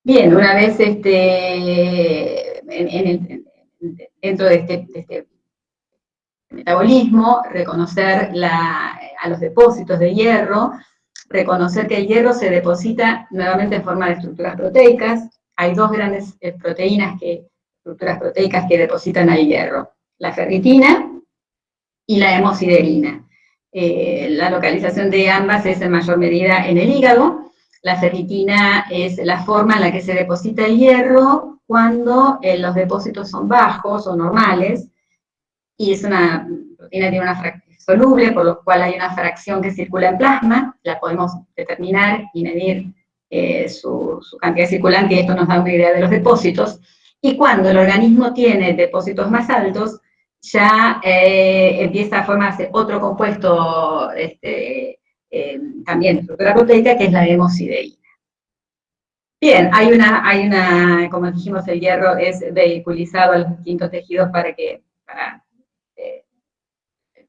Bien, una vez este, dentro de este, de este metabolismo, reconocer a los depósitos de hierro, reconocer que el hierro se deposita nuevamente en forma de estructuras proteicas. Hay dos grandes eh, proteínas que, estructuras proteicas que depositan al hierro, la ferritina y la hemosiderina. Eh, la localización de ambas es en mayor medida en el hígado. La ferritina es la forma en la que se deposita el hierro cuando eh, los depósitos son bajos o normales, y es una proteína tiene una soluble, por lo cual hay una fracción que circula en plasma, la podemos determinar y medir eh, su, cantidad circulante, y esto nos da una idea de los depósitos, Y cuando el organismo tiene depósitos más altos, ya eh, empieza a formarse otro compuesto este, eh, también de estructura proteica, que es la hemosideína. Bien, hay una, hay una, como dijimos, el hierro es vehiculizado a los distintos tejidos para que,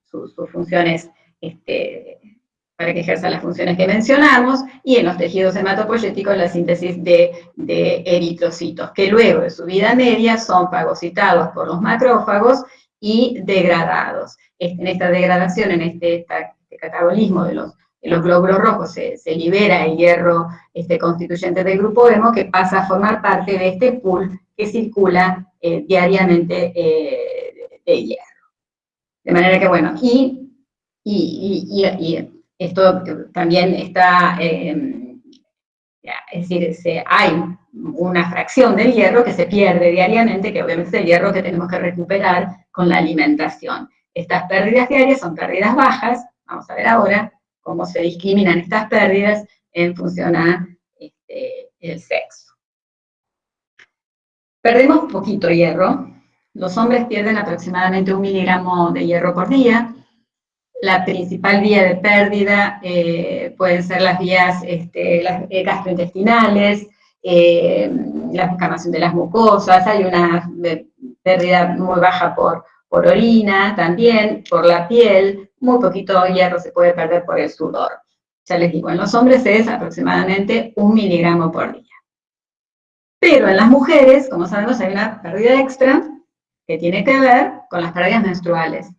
sus, funciones, este, para que ejerza las funciones que mencionamos, y en los tejidos hematopoyéticos la síntesis de, eritrocitos, que luego de su vida media son fagocitados por los macrófagos y degradados. En esta degradación, en este, este catabolismo de los, los glóbulos rojos, se, libera el hierro este, constituyente del grupo hemo que pasa a formar parte de este pool que circula eh, diariamente eh, de hierro. De manera que, bueno, y, y, esto también está, eh, es decir, se, hay una fracción del hierro que se pierde diariamente, que obviamente es el hierro que tenemos que recuperar con la alimentación. Estas pérdidas diarias son pérdidas bajas, vamos a ver ahora cómo se discriminan estas pérdidas en función a este, el sexo. Perdemos poquito hierro, los hombres pierden aproximadamente un miligramo de hierro por día, la principal vía de pérdida eh, pueden ser las vías este, eh, gastrointestinales, eh, la inflamación de las mucosas, hay una pérdida muy baja por, por orina también, por la piel, muy poquito hierro se puede perder por el sudor. Ya les digo, en los hombres es aproximadamente un miligramo por día. Pero en las mujeres, como sabemos, hay una pérdida extra que tiene que ver con las pérdidas menstruales.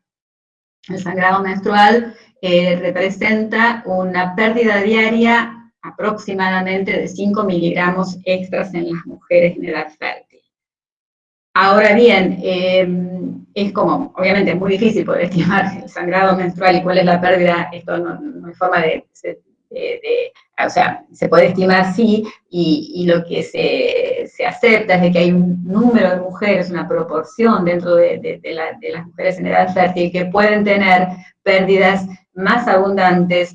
El sangrado menstrual eh, representa una pérdida diaria aproximadamente de 5 miligramos extras en las mujeres en edad fértil. Ahora bien, em, es como, obviamente es muy difícil poder estimar el sangrado menstrual y cuál es la pérdida, esto no, hay forma de, o sea, se puede estimar sí, y, lo que se, se, acepta es de que hay un número de mujeres, una proporción dentro de, las mujeres en edad fértil que pueden tener pérdidas más abundantes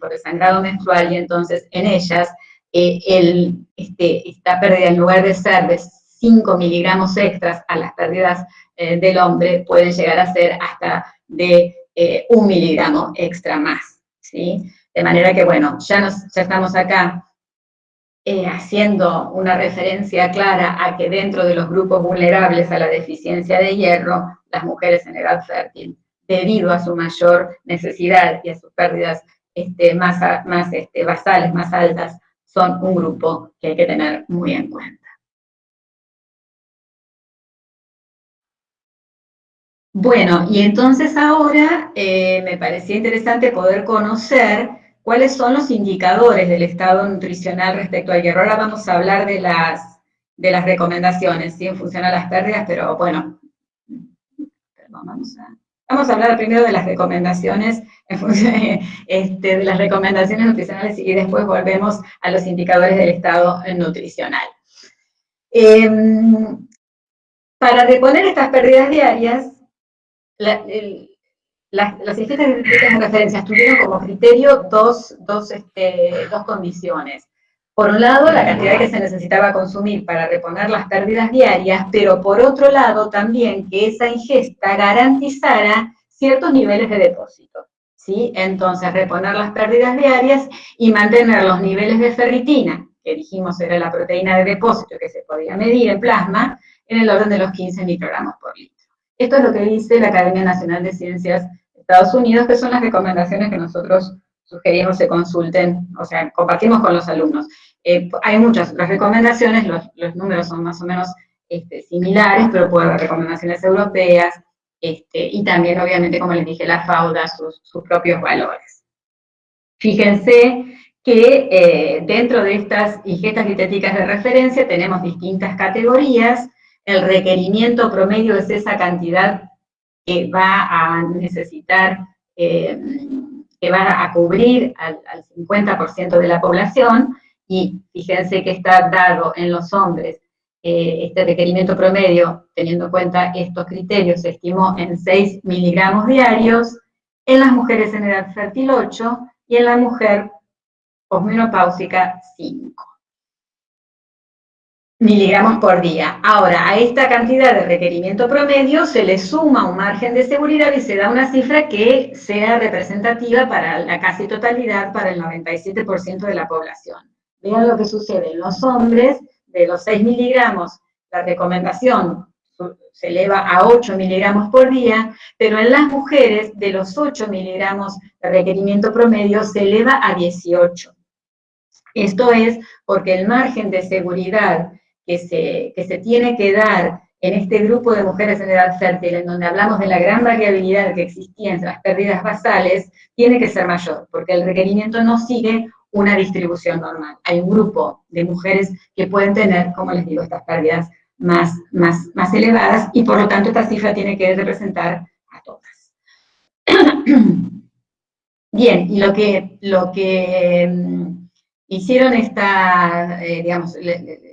por el sangrado menstrual y entonces en ellas eh, el, este, esta pérdida en lugar de ser de 5 miligramos extras a las pérdidas eh, del hombre pueden llegar a ser hasta de eh, un miligramo extra más, ¿sí? De manera que, bueno, ya, nos, estamos acá haciendo una referencia clara a que dentro de los grupos vulnerables a la deficiencia de hierro, las mujeres en edad fértil debido a su mayor necesidad y a sus pérdidas este, más, más este, basales, más altas, son un grupo que hay que tener muy en cuenta. Bueno, y entonces ahora eh, me parecía interesante poder conocer cuáles son los indicadores del estado nutricional respecto al hierro. Ahora vamos a hablar de las, de las recomendaciones, ¿sí? en función a las pérdidas, pero bueno, vamos a... Vamos a hablar primero de las recomendaciones, este, de las recomendaciones nutricionales y después volvemos a los indicadores del estado nutricional. Em, para reponer estas pérdidas diarias, las, las distintas de referencia tuvieron como criterio dos, dos, este, dos condiciones. Por un lado, la cantidad que se necesitaba consumir para reponer las pérdidas diarias, pero por otro lado también que esa ingesta garantizara ciertos niveles de depósito. ¿sí? Entonces, reponer las pérdidas diarias y mantener los niveles de ferritina, que dijimos era la proteína de depósito que se podía medir en plasma, en el orden de los 15 microgramos por litro. Esto es lo que dice la Academia Nacional de Ciencias Estados Unidos, que son las recomendaciones que nosotros sugerimos se consulten, o sea, compartimos con los alumnos. Eh, hay muchas otras recomendaciones, los, números son más o menos este, similares, pero puede haber recomendaciones europeas, este, y también, obviamente, como les dije, la FAUDA, sus, sus propios valores. Fíjense que eh, dentro de estas ingestas dietéticas de referencia tenemos distintas categorías, el requerimiento promedio es esa cantidad que va a necesitar eh, que va a cubrir al, 50% de la población, y fíjense que está dado en los hombres eh, este requerimiento promedio, teniendo en cuenta estos criterios, se estimó en 6 miligramos diarios, en las mujeres en edad fértil 8, y en la mujer posmenopáusica 5. Miligramos por día. Ahora, a esta cantidad de requerimiento promedio se le suma un margen de seguridad y se da una cifra que sea representativa para la casi totalidad, para el 97% de la población. Vean lo que sucede en los hombres, de los 6 miligramos, la recomendación se eleva a 8 miligramos por día, pero en las mujeres, de los 8 miligramos de requerimiento promedio, se eleva a 18. Esto es porque el margen de seguridad que se, que se tiene que dar en este grupo de mujeres en edad fértil, en donde hablamos de la gran variabilidad que existía entre las pérdidas basales, tiene que ser mayor, porque el requerimiento no sigue una distribución normal. Hay un grupo de mujeres que pueden tener, como les digo, estas pérdidas más, más, más elevadas, y por lo tanto esta cifra tiene que representar a todas. Bien, y lo que, lo que mm, hicieron esta, eh, digamos,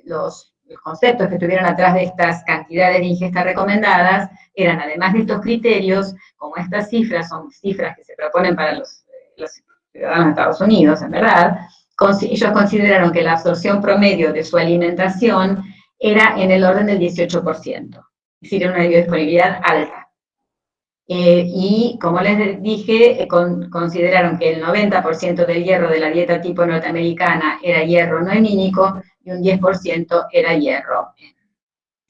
los, los conceptos que estuvieron atrás de estas cantidades de ingesta recomendadas eran, además de estos criterios, como estas cifras son cifras que se proponen para los, ciudadanos de Estados Unidos, en verdad, ellos consideraron que la absorción promedio de su alimentación era en el orden del 18%, es decir, una biodisponibilidad alta. Eh, y como les dije, eh, consideraron que el 90% del hierro de la dieta tipo norteamericana era hierro no hemínico y un 10% era hierro.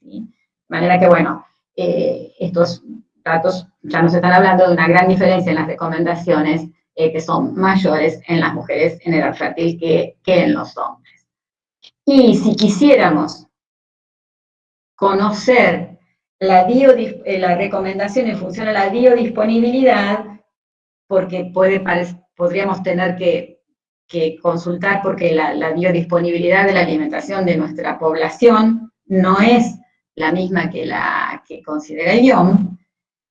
De manera que, bueno, eh, estos datos ya nos están hablando de una gran diferencia en las recomendaciones que son mayores en las mujeres en edad fértil que, que en los hombres. Y si quisiéramos conocer la, eh, la recomendación en función a la biodisponibilidad, porque puede, podríamos tener que, consultar porque la, biodisponibilidad de la alimentación de nuestra población no es la misma que la que considera el IOM,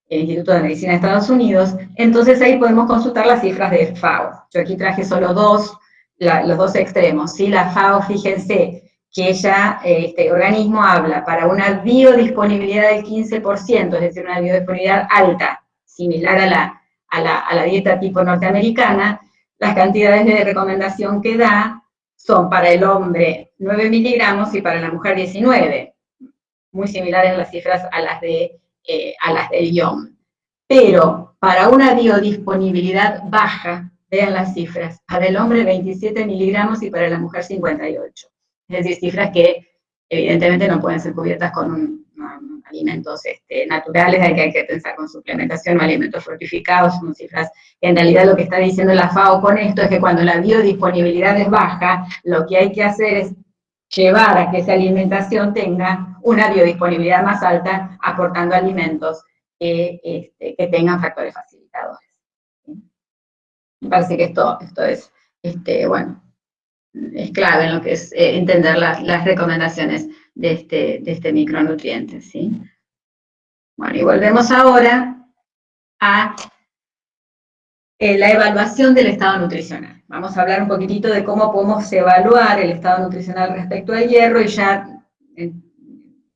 el Instituto de Medicina de Estados Unidos, entonces ahí podemos consultar las cifras de FAO. Yo aquí traje solo dos, los dos extremos, ¿sí? La FAO, fíjense, que ella, este organismo habla para una biodisponibilidad del 15%, es decir, una biodisponibilidad alta, similar a la, a la, dieta tipo norteamericana, las cantidades de recomendación que da son para el hombre 9 miligramos y para la mujer 19, muy similares las cifras a las, de, eh, a las del IOM. Pero para una biodisponibilidad baja, vean las cifras, para el hombre 27 miligramos y para la mujer 58 es decir, cifras que evidentemente no pueden ser cubiertas con alimentos este, naturales, hay que, pensar con suplementación o alimentos fortificados, son cifras en realidad lo que está diciendo la FAO con esto es que cuando la biodisponibilidad es baja, lo que hay que hacer es llevar a que esa alimentación tenga una biodisponibilidad más alta, aportando alimentos que, este, que tengan factores facilitadores. Me parece que esto, esto es, este, bueno, es clave en lo que es eh, entender las recomendaciones de este, de este micronutriente, ¿sí? Bueno, y volvemos ahora a eh, la evaluación del estado nutricional. Vamos a hablar un poquitito de cómo podemos evaluar el estado nutricional respecto al hierro y ya eh,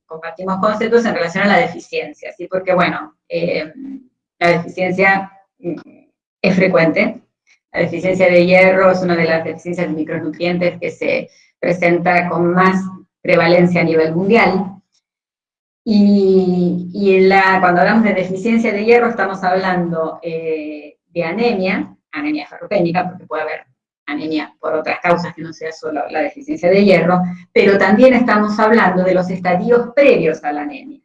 compartimos conceptos en relación a la deficiencia, ¿sí? Porque, bueno, la deficiencia mm, es frecuente, la deficiencia de hierro es una de las deficiencias de micronutrientes que se presenta con más prevalencia a nivel mundial. Y, la, cuando hablamos de deficiencia de hierro estamos hablando eh, de anemia, anemia ferropénica, porque puede haber anemia por otras causas que no sea solo la deficiencia de hierro, pero también estamos hablando de los estadios previos a la anemia.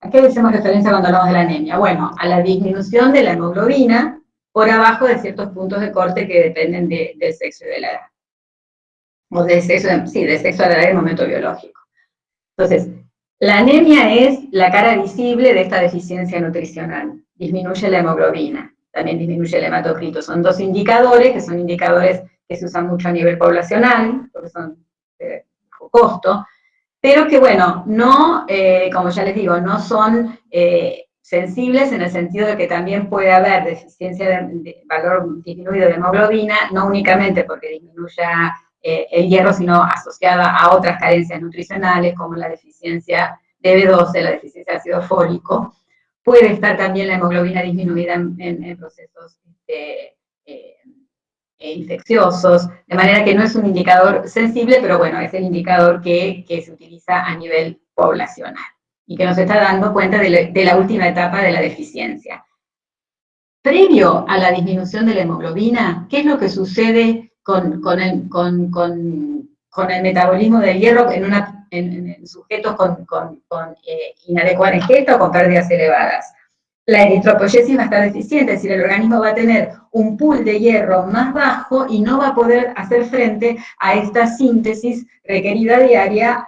¿A qué hacemos referencia cuando hablamos de la anemia? Bueno, a la disminución de la hemoglobina, por abajo de ciertos puntos de corte que dependen del sexo y de la edad. O del sexo, sí, sexo de edad del momento biológico. Entonces, la anemia es la cara visible de esta deficiencia nutricional. Disminuye la hemoglobina, también disminuye el hematocrito. Son dos indicadores, que son indicadores que se usan mucho a nivel poblacional, porque son de costo, pero que, bueno, no, eh, como ya les digo, no son eh, sensibles en el sentido de que también puede haber deficiencia de, valor disminuido de hemoglobina, no únicamente porque disminuya eh, el hierro, sino asociada a otras carencias nutricionales como la deficiencia de B12, la deficiencia de ácido fólico. Puede estar también la hemoglobina disminuida en, procesos este, eh, infecciosos, de manera que no es un indicador sensible, pero bueno, es el indicador que, se utiliza a nivel poblacional y que nos está dando cuenta de, la última etapa de la deficiencia. Previo a la disminución de la hemoglobina, ¿qué es lo que sucede con, el, con, el, metabolismo del hierro en, una, en, sujetos con, con, eh, inadecuada ingesta o con pérdidas elevadas? La eritropoyesis va a estar deficiente, es decir, el organismo va a tener un pool de hierro más bajo y no va a poder hacer frente a esta síntesis requerida diaria,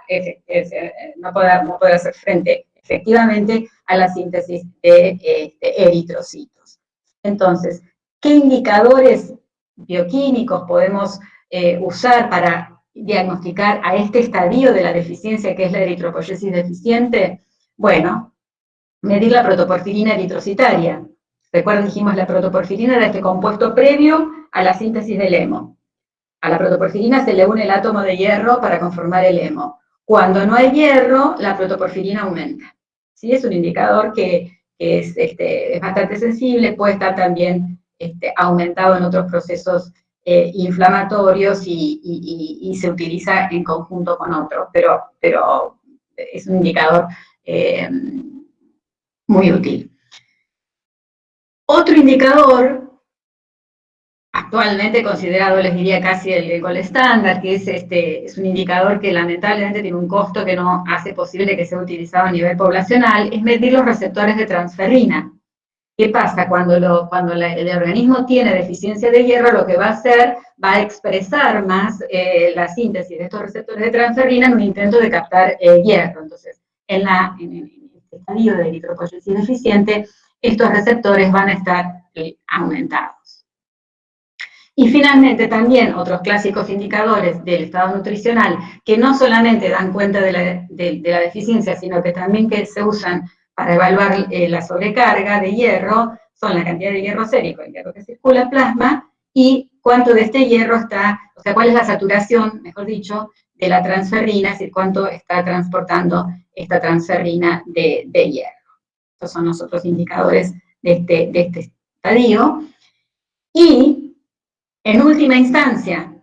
no poder, no poder hacer frente efectivamente a la síntesis de este, eritrocitos. Entonces, ¿qué indicadores bioquímicos podemos eh, usar para diagnosticar a este estadio de la deficiencia que es la eritropoyesis deficiente? Bueno, medir la protoporfirina eritrocitaria. Recuerden, dijimos, la protoporfirina era este compuesto previo a la síntesis del hemo. A la protoporfirina se le une el átomo de hierro para conformar el hemo. Cuando no hay hierro, la protoporfirina aumenta. ¿Sí? Es un indicador que, este, es, bastante sensible, puede estar también este, aumentado en otros procesos eh, inflamatorios y, se utiliza en conjunto con otros, pero, es un indicador eh, muy útil. Otro indicador, actualmente considerado, les diría casi el, gol estándar, que es, este, es un indicador que lamentablemente tiene un costo que no hace posible que sea utilizado a nivel poblacional, es medir los receptores de transferrina. ¿Qué pasa? Cuando, lo, cuando el organismo tiene deficiencia de hierro, lo que va a hacer, va a expresar más eh, la síntesis de estos receptores de transferrina en un intento de captar eh, hierro. Entonces, en, la, estadio de eritropoyesis deficiente, estos receptores van a estar eh, aumentados. Y finalmente también otros clásicos indicadores del estado nutricional que no solamente dan cuenta de la, deficiencia, sino que también que se usan para evaluar eh, la sobrecarga de hierro, son la cantidad de hierro sérico, el hierro que circula en plasma, y cuánto de este hierro está, o sea, cuál es la saturación, mejor dicho, de la transferrina, es decir, cuánto está transportando esta transferrina de, hierro. Estos son los otros indicadores de este, de este estadio. Y, en última instancia,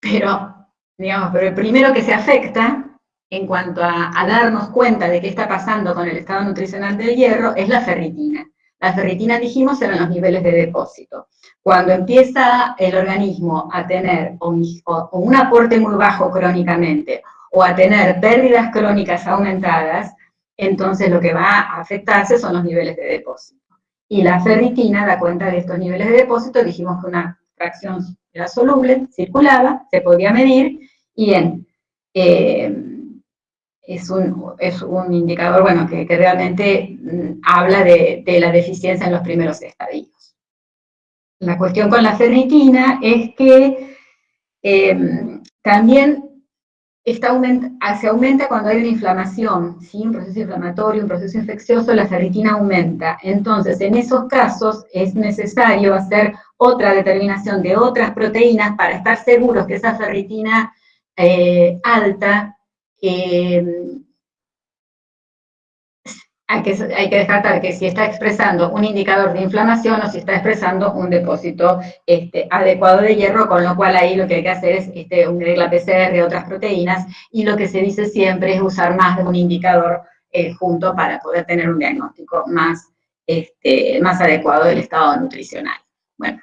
pero, digamos, pero el primero que se afecta en cuanto a, darnos cuenta de qué está pasando con el estado nutricional del hierro es la ferritina. La ferritina, dijimos, eran los niveles de depósito. Cuando empieza el organismo a tener un, aporte muy bajo crónicamente o a tener pérdidas crónicas aumentadas, entonces lo que va a afectarse son los niveles de depósito. Y la ferritina da cuenta de estos niveles de depósito, dijimos que una fracción era soluble, circulaba, se podía medir, y en, eh, es, un, es, un, indicador bueno, que, realmente mm, habla de, de la deficiencia en los primeros estadios. La cuestión con la ferritina es que em, también se aumenta cuando hay una inflamación, ¿sí? un proceso inflamatorio, un proceso infeccioso, la ferritina aumenta. Entonces, en esos casos es necesario hacer otra determinación de otras proteínas para estar seguros que esa ferritina eh, alta em, hay que, hay que descartar que si está expresando un indicador de inflamación o si está expresando un depósito este, adecuado de hierro, con lo cual ahí lo que hay que hacer es este, unir la PCR otras proteínas, y lo que se dice siempre es usar más de un indicador eh, junto para poder tener un diagnóstico más, este, más adecuado del estado nutricional. Bueno,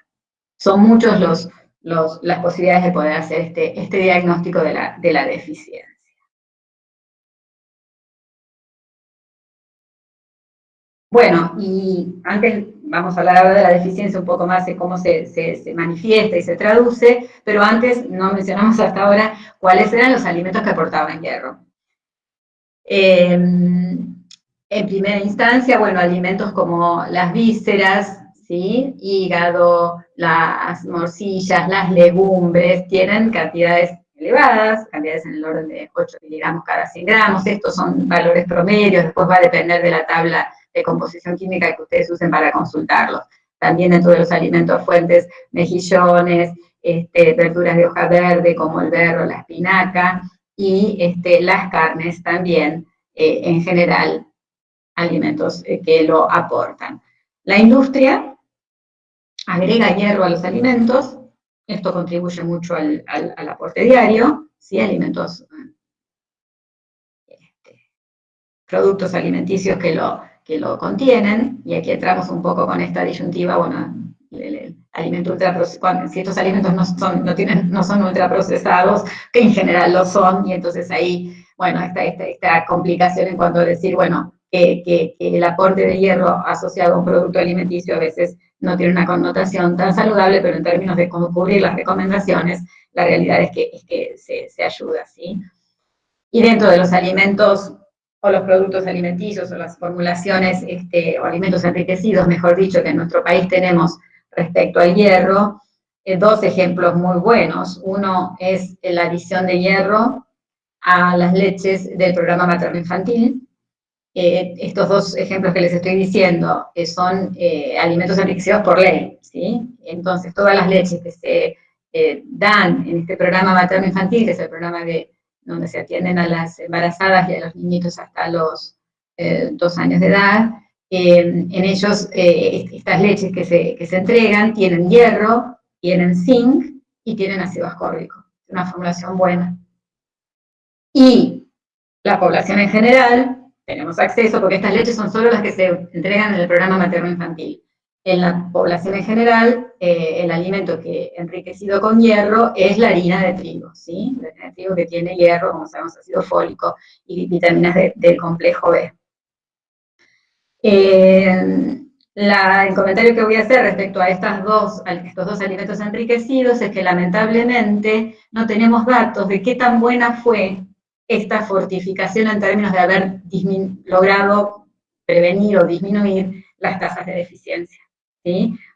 son muchos los, las posibilidades de poder hacer este, diagnóstico de la deficiencia. Bueno, y antes vamos a hablar ahora de la deficiencia un poco más de cómo se, manifiesta y se traduce, pero antes no mencionamos hasta ahora cuáles eran los alimentos que aportaban hierro. Em, en primera instancia, bueno, alimentos como las vísceras, ¿sí? hígado, las morcillas, las legumbres, tienen cantidades elevadas, cantidades en el orden de 8 miligramos cada 100 gramos, estos son valores promedios, después va a depender de la tabla de composición química que ustedes usen para consultarlos. También dentro de los alimentos fuentes, mejillones, este, verduras de hoja verde como el berro, la espinaca, y este, las carnes también, eh, en general, alimentos eh, que lo aportan. La industria agrega hierro a los alimentos, esto contribuye mucho al, aporte diario, ¿sí? alimentos, este, productos alimenticios que lo, que lo contienen, y aquí entramos un poco con esta disyuntiva, bueno, el, alimento ultraprocesado, si estos alimentos no son, no, tienen, no son ultraprocesados, que en general lo son, y entonces ahí, bueno, esta, esta, esta complicación en cuanto a decir, bueno, que, el aporte de hierro asociado a un producto alimenticio a veces no tiene una connotación tan saludable, pero en términos de cubrir las recomendaciones, la realidad es que, es que se, se ayuda, ¿sí? Y dentro de los alimentos o los productos alimenticios o las formulaciones este, o alimentos enriquecidos, mejor dicho, que en nuestro país tenemos respecto al hierro, eh, dos ejemplos muy buenos. Uno es la adición de hierro a las leches del programa materno-infantil. Eh, estos dos ejemplos que les estoy diciendo eh, son alimentos enriquecidos por ley, ¿sí? Entonces, todas las leches que se dan en este programa materno-infantil, que es el programa de donde se atienden a las embarazadas y a los niñitos hasta los eh, dos años de edad. Eh, en ellos, eh, estas leches que se, que se entregan tienen hierro, tienen zinc y tienen ácido ascórbico. Una formulación buena. Y la población en general, tenemos acceso, porque estas leches son solo las que se entregan en el programa materno-infantil en la población en general, eh, el alimento que enriquecido con hierro es la harina de trigo, ¿sí? La harina de trigo que tiene hierro, como sabemos, ácido fólico y vitaminas del complejo B. Eh, el comentario que voy a hacer respecto a, estas dos, a estos dos alimentos enriquecidos es que lamentablemente no tenemos datos de qué tan buena fue esta fortificación en términos de haber logrado prevenir o disminuir las tasas de deficiencia.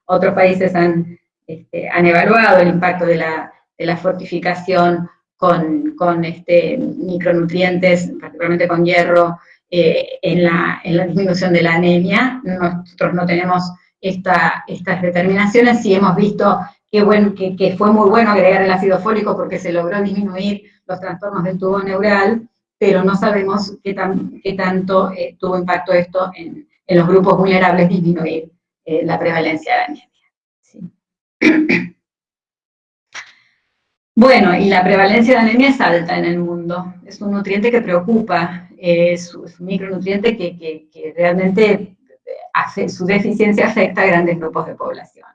Otros países han, este, han evaluado el impacto de la, fortificación con, este, micronutrientes, particularmente con hierro, eh, en, la, disminución de la anemia. Nosotros no tenemos estas determinaciones, sí hemos visto que, fue muy bueno agregar el ácido fólico porque se logró disminuir los trastornos del tubo neural, pero no sabemos qué, tan, qué tanto eh, tuvo impacto esto en, los grupos vulnerables disminuir eh, la prevalencia de anemia. Bueno, y la prevalencia de anemia es alta en el mundo. Es un nutriente que preocupa, es, un micronutriente que, realmente hace, su deficiencia afecta a grandes grupos de población.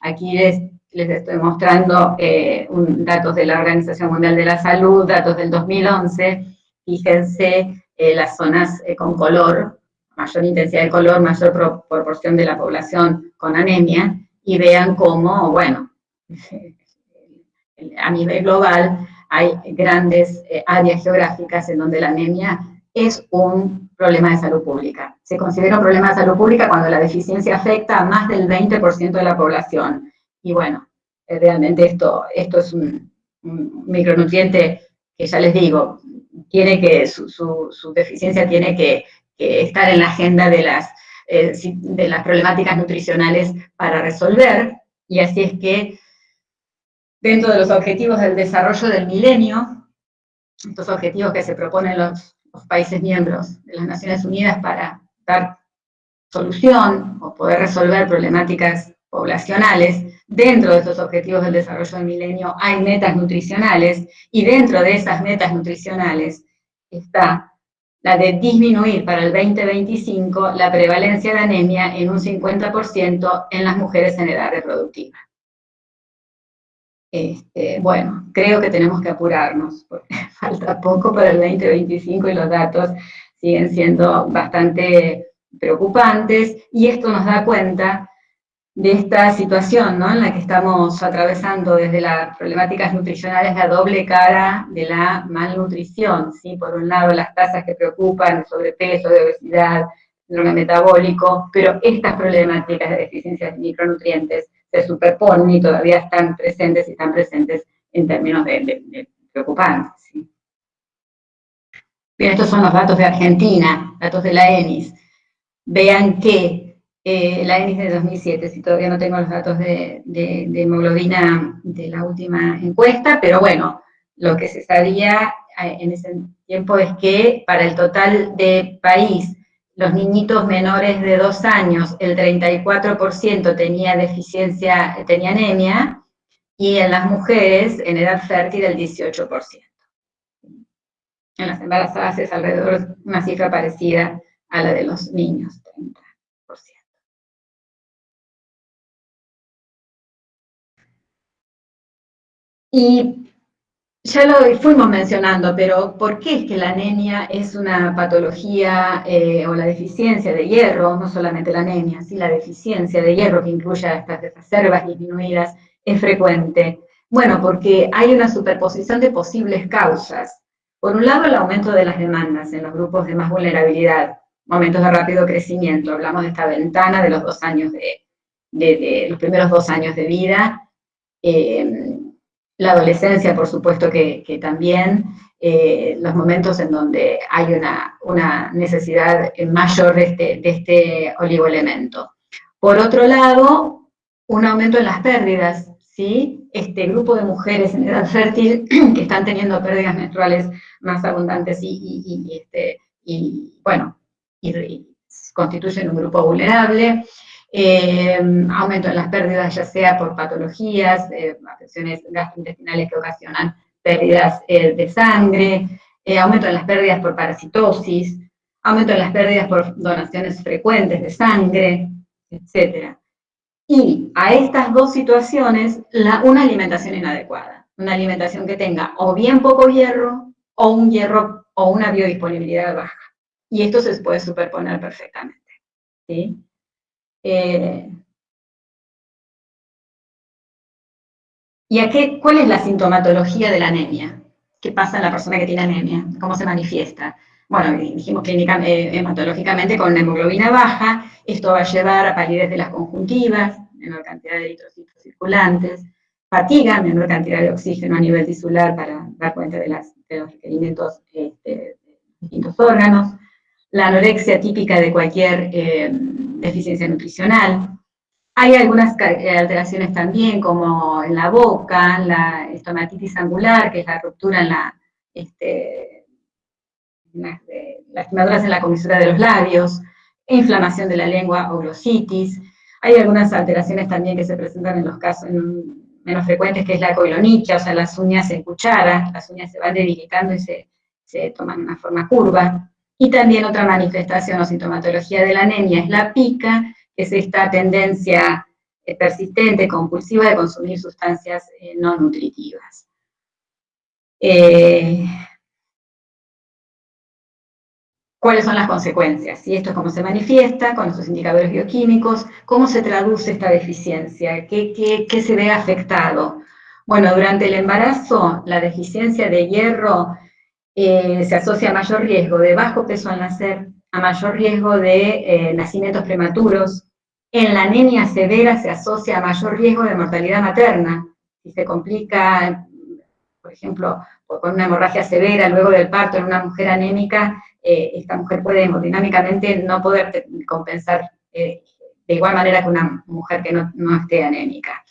Aquí les, les estoy mostrando eh, datos de la Organización Mundial de la Salud, datos del 2011. Fíjense eh, las zonas con color, mayor intensidad de color, mayor proporción de la población con anemia, y vean cómo, bueno, a nivel global hay grandes eh, áreas geográficas en donde la anemia es un problema de salud pública. Se considera un problema de salud pública cuando la deficiencia afecta a más del 20% de la población. Y bueno, eh, realmente esto, esto es un, micronutriente que ya les digo, tiene que, su deficiencia tiene que estar en la agenda de las, eh, de las problemáticas nutricionales para resolver, y así es que dentro de los objetivos del desarrollo del milenio, estos objetivos que se proponen los países miembros de las Naciones Unidas para dar solución o poder resolver problemáticas poblacionales, dentro de estos objetivos del desarrollo del milenio hay metas nutricionales, y dentro de esas metas nutricionales está de disminuir para el 2025 la prevalencia de anemia en un 50% en las mujeres en edad reproductiva. Este, bueno, creo que tenemos que apurarnos, porque falta poco para el 2025 y los datos siguen siendo bastante preocupantes, y esto nos da cuenta de esta situación ¿no? en la que estamos atravesando desde las problemáticas nutricionales la doble cara de la malnutrición, ¿sí? por un lado las tasas que preocupan, sobrepeso, de obesidad, síndrome metabólico, pero estas problemáticas de deficiencias de micronutrientes se superponen y todavía están presentes y están presentes en términos de, preocupantes. ¿sí? Bien, estos son los datos de Argentina, datos de la ENIS. Vean que eh, la ENIS de 2007, si todavía no tengo los datos de, hemoglobina de la última encuesta, pero bueno, lo que se sabía eh, en ese tiempo es que para el total de país, los niñitos menores de dos años, el 34% tenía deficiencia, tenía anemia, y en las mujeres en edad fértil el 18%. En las embarazadas es alrededor una cifra parecida a la de los niños, Y ya lo fuimos mencionando, pero ¿por qué es que la anemia es una patología eh, o la deficiencia de hierro, no solamente la anemia, sí la deficiencia de hierro que incluya estas reservas disminuidas, es frecuente? Bueno, porque hay una superposición de posibles causas. Por un lado, el aumento de las demandas en los grupos de más vulnerabilidad, momentos de rápido crecimiento, hablamos de esta ventana de los dos años de, los primeros dos años de vida, eh, la adolescencia, por supuesto que, también, eh, los momentos en donde hay una, necesidad mayor de este, de este oligoelemento. Por otro lado, un aumento en las pérdidas, ¿sí? Este grupo de mujeres en edad fértil que están teniendo pérdidas menstruales más abundantes y, este, bueno, y constituyen un grupo vulnerable, eh, aumento en las pérdidas ya sea por patologías, eh, afecciones gastrointestinales que ocasionan pérdidas eh, de sangre, eh, aumento en las pérdidas por parasitosis, aumento en las pérdidas por donaciones frecuentes de sangre, etc. Y a estas dos situaciones, una alimentación inadecuada, una alimentación que tenga o bien poco hierro, o un hierro, o una biodisponibilidad baja. Y esto se puede superponer perfectamente. ¿sí? Eh, ¿Y a qué, cuál es la sintomatología de la anemia? ¿Qué pasa en la persona que tiene anemia? ¿Cómo se manifiesta? Bueno, dijimos clínica, eh, hematológicamente con una hemoglobina baja, esto va a llevar a palidez de las conjuntivas, menor cantidad de eritrocitos circulantes, fatiga, menor cantidad de oxígeno a nivel tisular para dar cuenta de, los requerimientos este, de distintos órganos, la anorexia típica de cualquier eh, deficiencia nutricional. Hay algunas eh, alteraciones también, como en la boca, la estomatitis angular, que es la ruptura en la, este, lastimaduras en la comisura de los labios, inflamación de la lengua o glositis. Hay algunas alteraciones también que se presentan en los casos menos frecuentes, que es la coilonichia, o sea, las uñas en cuchara, las uñas se van debilitando y se toman una forma curva. Y también otra manifestación o sintomatología de la anemia es la pica, que es esta tendencia eh, persistente, compulsiva de consumir sustancias eh, no nutritivas. Eh, ¿Cuáles son las consecuencias? Y esto es cómo se manifiesta con esos indicadores bioquímicos, cómo se traduce esta deficiencia, qué, qué se ve afectado. Bueno, durante el embarazo, la deficiencia de hierro eh, se asocia a mayor riesgo de bajo peso al nacer, a mayor riesgo de eh, nacimientos prematuros. En la anemia severa se asocia a mayor riesgo de mortalidad materna. Si se complica, por ejemplo, con una hemorragia severa luego del parto en una mujer anémica, eh, esta mujer puede hemodinámicamente no poder compensar de igual manera que una mujer que no esté anémica.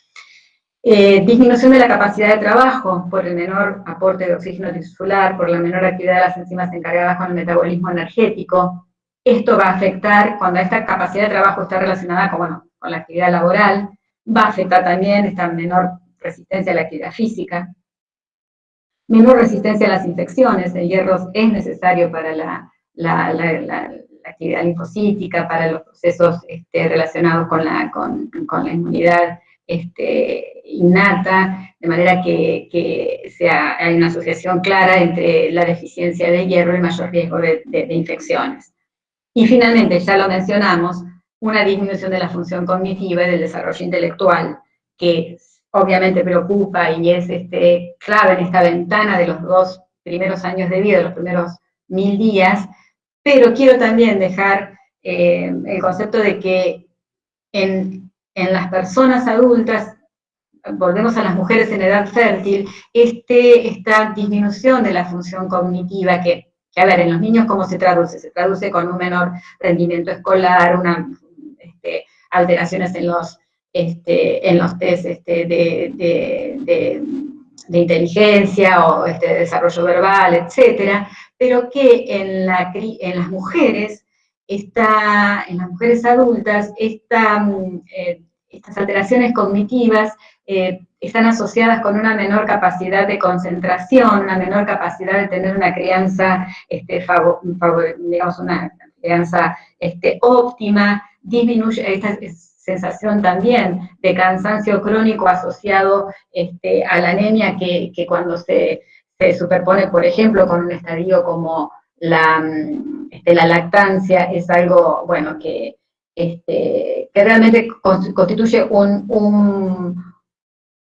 Eh, disminución de la capacidad de trabajo por el menor aporte de oxígeno tisular, por la menor actividad de las enzimas encargadas con el metabolismo energético. Esto va a afectar, cuando esta capacidad de trabajo está relacionada con, con la actividad laboral, va a afectar también esta menor resistencia a la actividad física, menor resistencia a las infecciones, el hierro es necesario para la, actividad linfocítica, para los procesos este, relacionados con la, con, con la inmunidad este, innata, de manera que, sea, hay una asociación clara entre la deficiencia de hierro y mayor riesgo de, infecciones. Y finalmente, ya lo mencionamos, una disminución de la función cognitiva y del desarrollo intelectual, que obviamente preocupa y es este, clave en esta ventana de los dos primeros años de vida, de los primeros mil días, pero quiero también dejar eh, el concepto de que en en las personas adultas, volvemos a las mujeres en edad fértil, este, esta disminución de la función cognitiva que, a ver, en los niños ¿cómo se traduce? Se traduce con un menor rendimiento escolar, una, este, alteraciones en los, este, en los test este, de, inteligencia o este, desarrollo verbal, etcétera, pero que en, la, en las mujeres, está, en las mujeres adultas, esta, mm, eh, estas alteraciones cognitivas eh, están asociadas con una menor capacidad de concentración, una menor capacidad de tener una crianza, este, digamos, una crianza este, óptima, disminuye esta sensación también de cansancio crónico asociado este, a la anemia que, cuando se, superpone, por ejemplo, con un estadio como la, este, la lactancia, es algo, bueno, que, este, que realmente constituye un,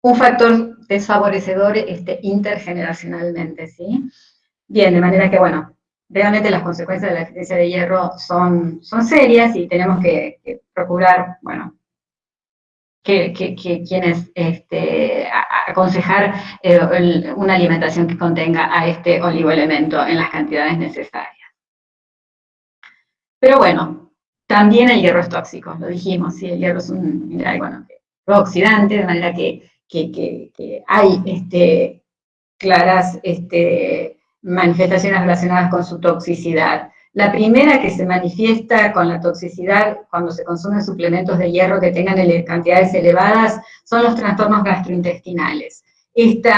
un, factor desfavorecedor este, intergeneracionalmente, ¿sí? Bien, de manera que, bueno, realmente las consecuencias de la deficiencia de hierro son, son serias y tenemos que, procurar, bueno, que, quienes este, aconsejar eh, una alimentación que contenga a este oligoelemento en las cantidades necesarias. Pero bueno, también el hierro es tóxico, lo dijimos, ¿sí? el hierro es un mineral, bueno, oxidante, de manera que, hay este, claras este, manifestaciones relacionadas con su toxicidad. La primera que se manifiesta con la toxicidad cuando se consumen suplementos de hierro que tengan cantidades elevadas son los trastornos gastrointestinales. Este,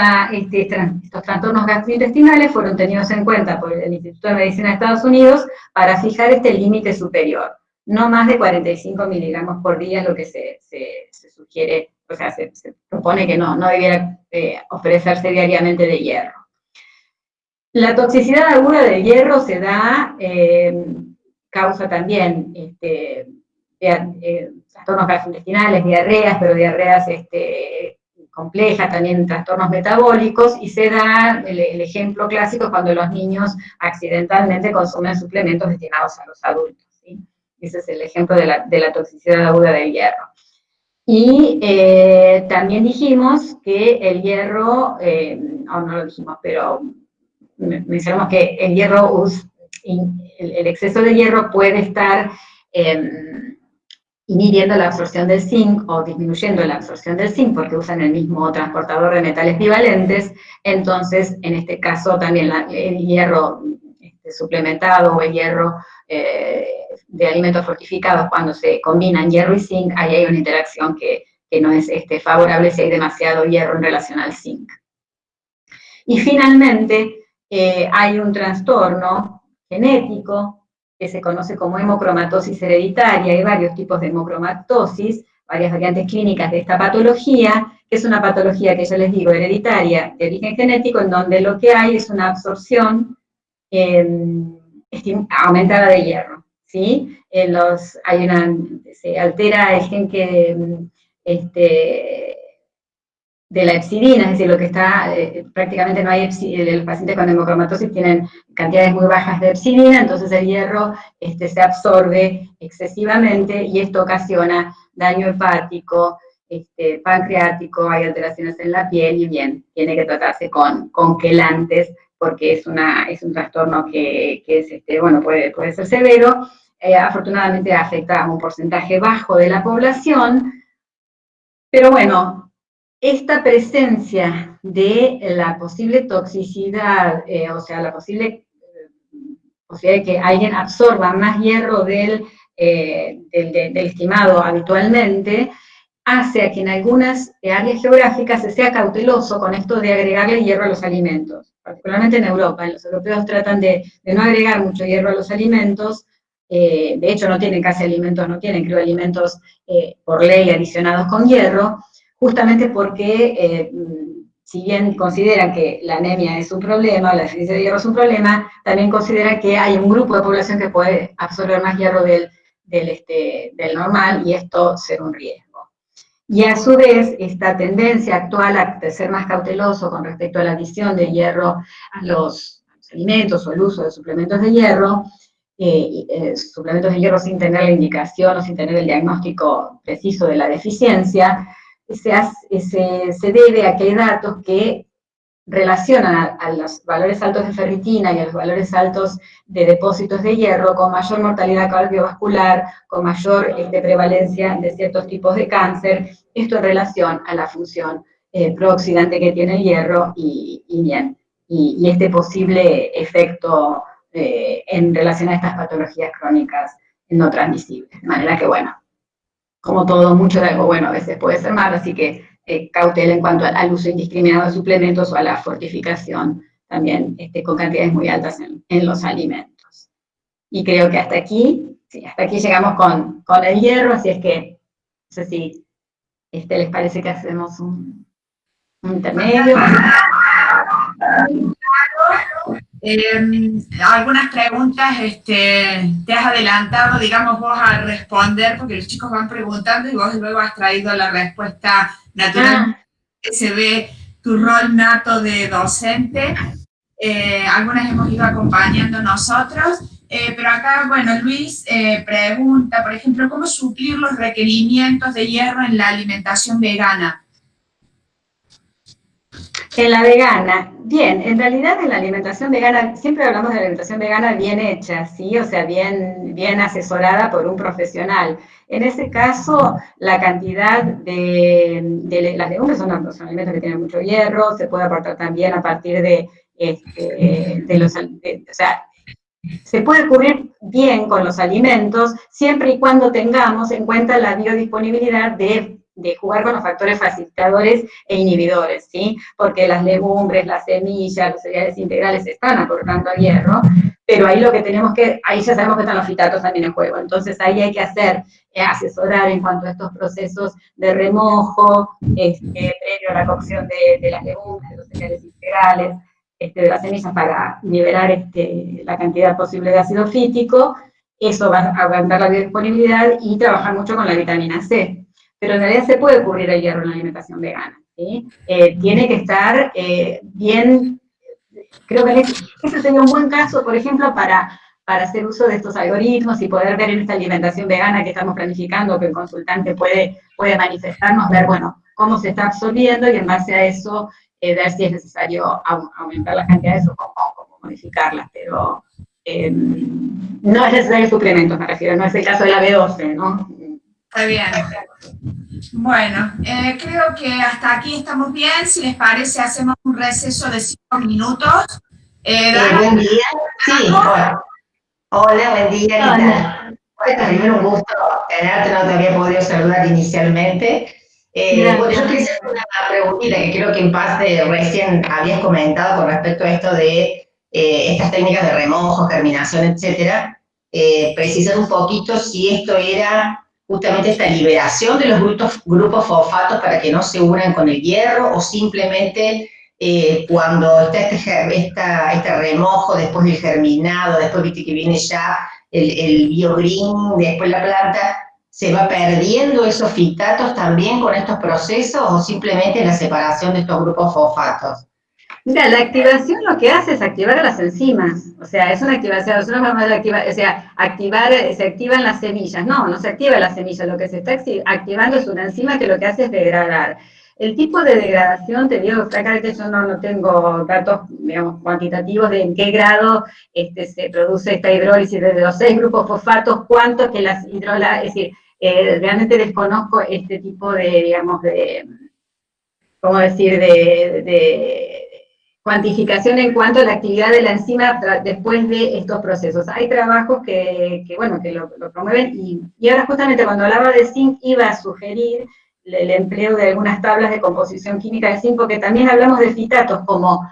estos trastornos gastrointestinales fueron tenidos en cuenta por el Instituto de Medicina de Estados Unidos para fijar este límite superior. No más de 45 miligramos por día es lo que se, sugiere, o sea, se, propone que no, no debiera eh, ofrecerse diariamente de hierro. La toxicidad aguda del hierro se da, eh, causa también este, eh, trastornos gastrointestinales, diarreas, pero diarreas este, compleja, también trastornos metabólicos, y se da el, ejemplo clásico cuando los niños accidentalmente consumen suplementos destinados a los adultos. Ese es el ejemplo de la, toxicidad aguda del hierro. Y eh, también dijimos que el hierro, eh, no lo dijimos, pero mencionamos que el hierro, el, exceso de hierro puede estar em, inhibiendo la absorción del zinc o disminuyendo la absorción del zinc porque usan el mismo transportador de metales bivalentes, entonces en este caso también el hierro este, suplementado o el hierro eh, de alimentos fortificados, cuando se combinan hierro y zinc, ahí hay una interacción que, no es este, favorable si hay demasiado hierro en relación al zinc. Y finalmente, eh, hay un trastorno genético que se conoce como hemocromatosis hereditaria, hay varios tipos de hemocromatosis, varias variantes clínicas de esta patología, que es una patología que ya les digo, hereditaria, de origen genético, en donde lo que hay es una absorción aumentada de hierro, ¿sí? Los, hay una, se altera el gen que, este, de la epsidina, es decir, lo que está, eh, prácticamente no hay epsidina, los pacientes con hemocromatosis tienen cantidades muy bajas de epsidina, entonces el hierro este, se absorbe excesivamente y esto ocasiona daño hepático, este, pancreático, hay alteraciones en la piel y bien, tiene que tratarse con, con quelantes porque es, una, es un trastorno que, que es, este, bueno, puede, puede ser severo, eh, afortunadamente afecta a un porcentaje bajo de la población, pero bueno, esta presencia de la posible toxicidad, eh, o sea, la posible posibilidad de que alguien absorba más hierro del, eh, del, estimado habitualmente, hace a que en algunas áreas geográficas se sea cauteloso con esto de agregarle hierro a los alimentos, particularmente en Europa. Los europeos tratan de, no agregar mucho hierro a los alimentos, eh, de hecho no tienen casi alimentos, no tienen creo alimentos por ley adicionados con hierro, justamente porque eh, si bien consideran que la anemia es un problema, la deficiencia de hierro es un problema, también consideran que hay un grupo de población que puede absorber más hierro del, este, del normal y esto ser un riesgo. Y a su vez, esta tendencia actual a ser más cauteloso con respecto a la adición de hierro a los, alimentos o el uso de suplementos de hierro, eh, eh, suplementos de hierro sin tener la indicación o sin tener el diagnóstico preciso de la deficiencia, se, se, debe a que hay datos que relacionan a, los valores altos de ferritina y a los valores altos de depósitos de hierro con mayor mortalidad cardiovascular, con mayor este, prevalencia de ciertos tipos de cáncer, esto en relación a la función eh, prooxidante que tiene el hierro y, bien, y, este posible efecto eh, en relación a estas patologías crónicas no transmisibles. De manera que, bueno, como todo, mucho de algo bueno a veces puede ser malo, así que eh, cautela en cuanto al, uso indiscriminado de suplementos o a la fortificación también este, con cantidades muy altas en, los alimentos. Y creo que hasta aquí, sí, hasta aquí llegamos con, con el hierro, así es que, no sé si este, les parece que hacemos un, un intermedio. Eh, algunas preguntas este, te has adelantado, digamos, vos a responder, porque los chicos van preguntando y vos luego has traído la respuesta natural. Ah. Se ve tu rol nato de docente. Eh, algunas hemos ido acompañando nosotros. Eh, pero acá, bueno, Luis eh, pregunta, por ejemplo, ¿cómo suplir los requerimientos de hierro en la alimentación vegana? En la vegana, bien, en realidad en la alimentación vegana, siempre hablamos de alimentación vegana bien hecha, ¿sí? O sea, bien, bien asesorada por un profesional. En ese caso, la cantidad de, las legumbres son, alimentos que tienen mucho hierro, se puede aportar también a partir de, este, de los, o sea, se puede cubrir bien con los alimentos siempre y cuando tengamos en cuenta la biodisponibilidad de de jugar con los factores facilitadores e inhibidores, ¿sí? Porque las legumbres, las semillas, los cereales integrales están aportando hierro, pero ahí lo que tenemos que, ahí ya sabemos que están los fitatos también en juego, entonces ahí hay que hacer, eh, asesorar en cuanto a estos procesos de remojo, este, previo a la cocción de, las legumbres, de los cereales integrales, este, de las semillas para liberar este, la cantidad posible de ácido fítico, eso va a aumentar la biodisponibilidad y trabajar mucho con la vitamina C, pero en realidad se puede cubrir el hierro en la alimentación vegana. Eh, tiene que estar eh, bien, creo que ese sería un buen caso, por ejemplo, para, para hacer uso de estos algoritmos y poder ver en esta alimentación vegana que estamos planificando, que el consultante puede, puede manifestarnos, ver, bueno, cómo se está absorbiendo y en base a eso eh, ver si es necesario aumentar las cantidades o cómo, modificarlas, pero no es necesario suplementos, me refiero, no es el caso de la B12, ¿no? Está bien. Bueno, eh, creo que hasta aquí estamos bien. Si les parece, hacemos un receso de cinco minutos. Eh, buen día. Sí, hola. Hola, buen día. Hola. Bueno, un gusto tenerte, no te había podido saludar inicialmente. Eh, bueno, yo quería hacer una preguntita que creo que en parte recién habías comentado con respecto a esto de eh, estas técnicas de remojo, germinación, etcétera. precisar un poquito si esto era justamente esta liberación de los grupos, grupos fosfatos para que no se unan con el hierro o simplemente eh, cuando está este, este remojo, después del germinado, después viste que viene ya el, el biogreen, después la planta, ¿se va perdiendo esos fitatos también con estos procesos o simplemente la separación de estos grupos fosfatos? Mira, la activación lo que hace es activar a las enzimas, o sea, es una activación, una forma de activar, o sea, activar, se activan las semillas, no, no se activa las semillas, lo que se está activando es una enzima que lo que hace es degradar. El tipo de degradación, te digo francamente, yo no, no tengo datos, digamos, cuantitativos de en qué grado este, se produce esta hidrólisis de los seis grupos fosfatos, cuánto que las hidrolas, es decir, eh, realmente desconozco este tipo de, digamos, de, ¿cómo decir?, de cuantificación en cuanto a la actividad de la enzima después de estos procesos. Hay trabajos que, bueno, que lo, promueven y, ahora justamente cuando hablaba de zinc iba a sugerir el, empleo de algunas tablas de composición química de zinc, porque también hablamos de fitatos como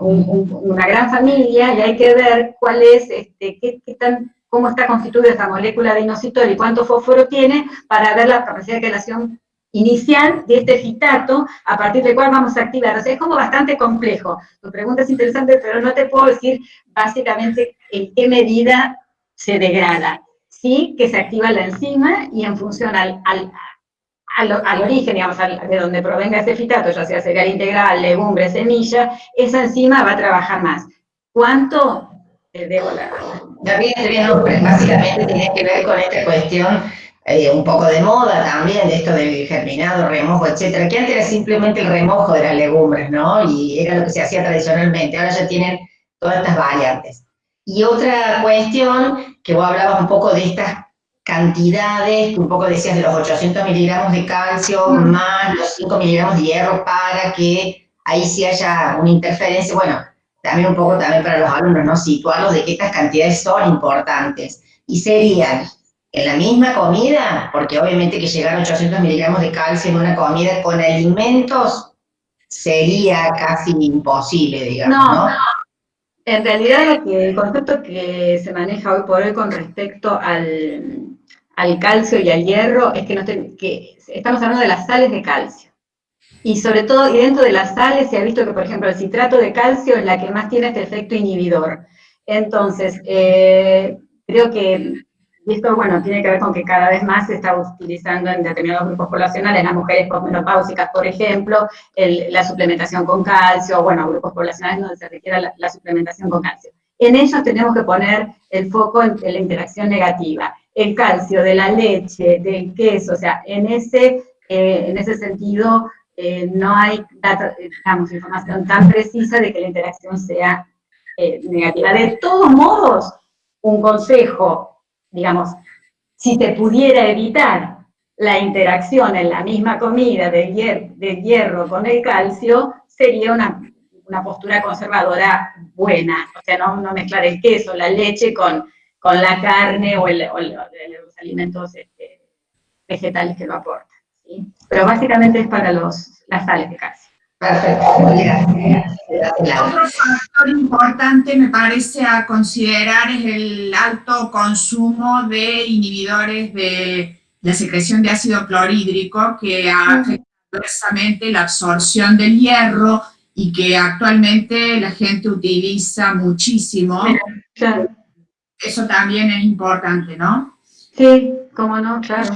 una gran familia y hay que ver cuál es, este, qué, tan, cómo está constituida esa molécula de inositol y cuánto fósforo tiene para ver la capacidad de quelación inicial de este fitato a partir del cual vamos a activar. O sea, es como bastante complejo. Tu pregunta es interesante, pero no te puedo decir básicamente en qué medida se degrada. Sí que se activa la enzima y en función al, al, origen, digamos, de donde provenga ese fitato, ya sea cereal integral, legumbre, semilla, esa enzima va a trabajar más. ¿Cuánto? Te debo la... También, básicamente tiene que ver con esta cuestión eh, un poco de moda también, de esto del germinado, remojo, etcétera, que antes era simplemente el remojo de las legumbres, ¿no? Y era lo que se hacía tradicionalmente, ahora ya tienen todas estas variantes. Y otra cuestión, que vos hablabas un poco de estas cantidades, un poco decías de los 800 miligramos de calcio más los 5 miligramos de hierro para que ahí sí haya una interferencia, bueno, también un poco también para los alumnos, ¿no? Situarlos de que estas cantidades son importantes. Y serían en la misma comida, porque obviamente que llegar a 800 miligramos de calcio en una comida con alimentos sería casi imposible, digamos, ¿no? En realidad el concepto que se maneja hoy por hoy con respecto al, calcio y al hierro es que, que estamos hablando de las sales de calcio. Y sobre todo, y dentro de las sales se ha visto que, por ejemplo, el citrato de calcio es la que más tiene este efecto inhibidor. Entonces, eh, creo que esto, bueno, tiene que ver con que cada vez más se está utilizando en determinados grupos poblacionales, las mujeres menopáusicas, por ejemplo, la suplementación con calcio, bueno, grupos poblacionales donde se requiere la, suplementación con calcio. En ellos tenemos que poner el foco en, la interacción negativa. El calcio de la leche, del queso, o sea, en ese, eh, en ese sentido eh, no hay digamos, información tan precisa de que la interacción sea eh, negativa. De todos modos, un consejo digamos, si te pudiera evitar la interacción en la misma comida del, hierro con el calcio, sería una, postura conservadora buena, o sea, no, mezclar el queso, la leche con, con la carne o, los alimentos este, vegetales que lo aportan. Pero básicamente es para los, las sales de calcio. Perfecto, Otro factor importante me parece a considerar es el alto consumo de inhibidores de la secreción de ácido clorhídrico que afecta adversamente la absorción del hierro y que actualmente la gente utiliza muchísimo. Eso también es importante, ¿no? Sí, cómo no, claro.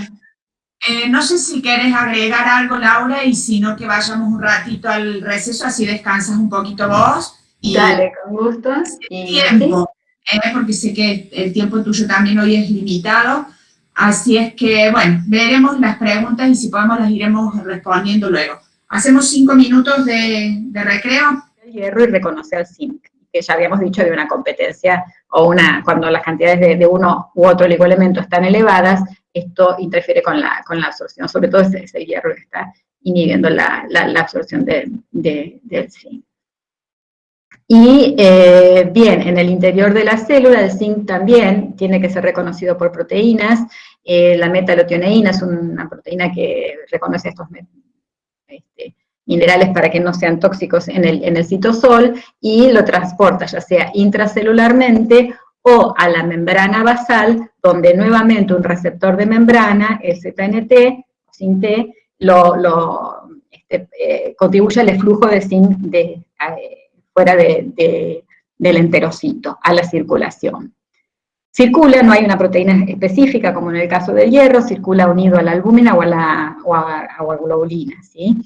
Eh, no sé si quieres agregar algo, Laura, y si no, que vayamos un ratito al receso, así descansas un poquito vos. Y Dale, con gusto. tiempo, eh, porque sé que el tiempo tuyo también hoy es limitado. Así es que, bueno, veremos las preguntas y si podemos las iremos respondiendo luego. Hacemos cinco minutos de, recreo. El hierro y reconocer zinc, que ya habíamos dicho de una competencia o una, cuando las cantidades de, uno u otro oligoelemento están elevadas, esto interfiere con la, con la absorción, sobre todo ese, hierro que está inhibiendo la, la, absorción de, del zinc. Y eh, bien, en el interior de la célula el zinc también tiene que ser reconocido por proteínas. Eh, la metalotioneína es una proteína que reconoce estos este, minerales para que no sean tóxicos en el, citosol y lo transporta ya sea intracelularmente o a la membrana basal, donde nuevamente un receptor de membrana, el ZNT, zinc T, lo, este, eh, contribuye al flujo de zinc de, fuera de, del enterocito, a la circulación. Circula, no hay una proteína específica, como en el caso del hierro, circula unido a la albúmina o a la, a, globulina, ¿sí?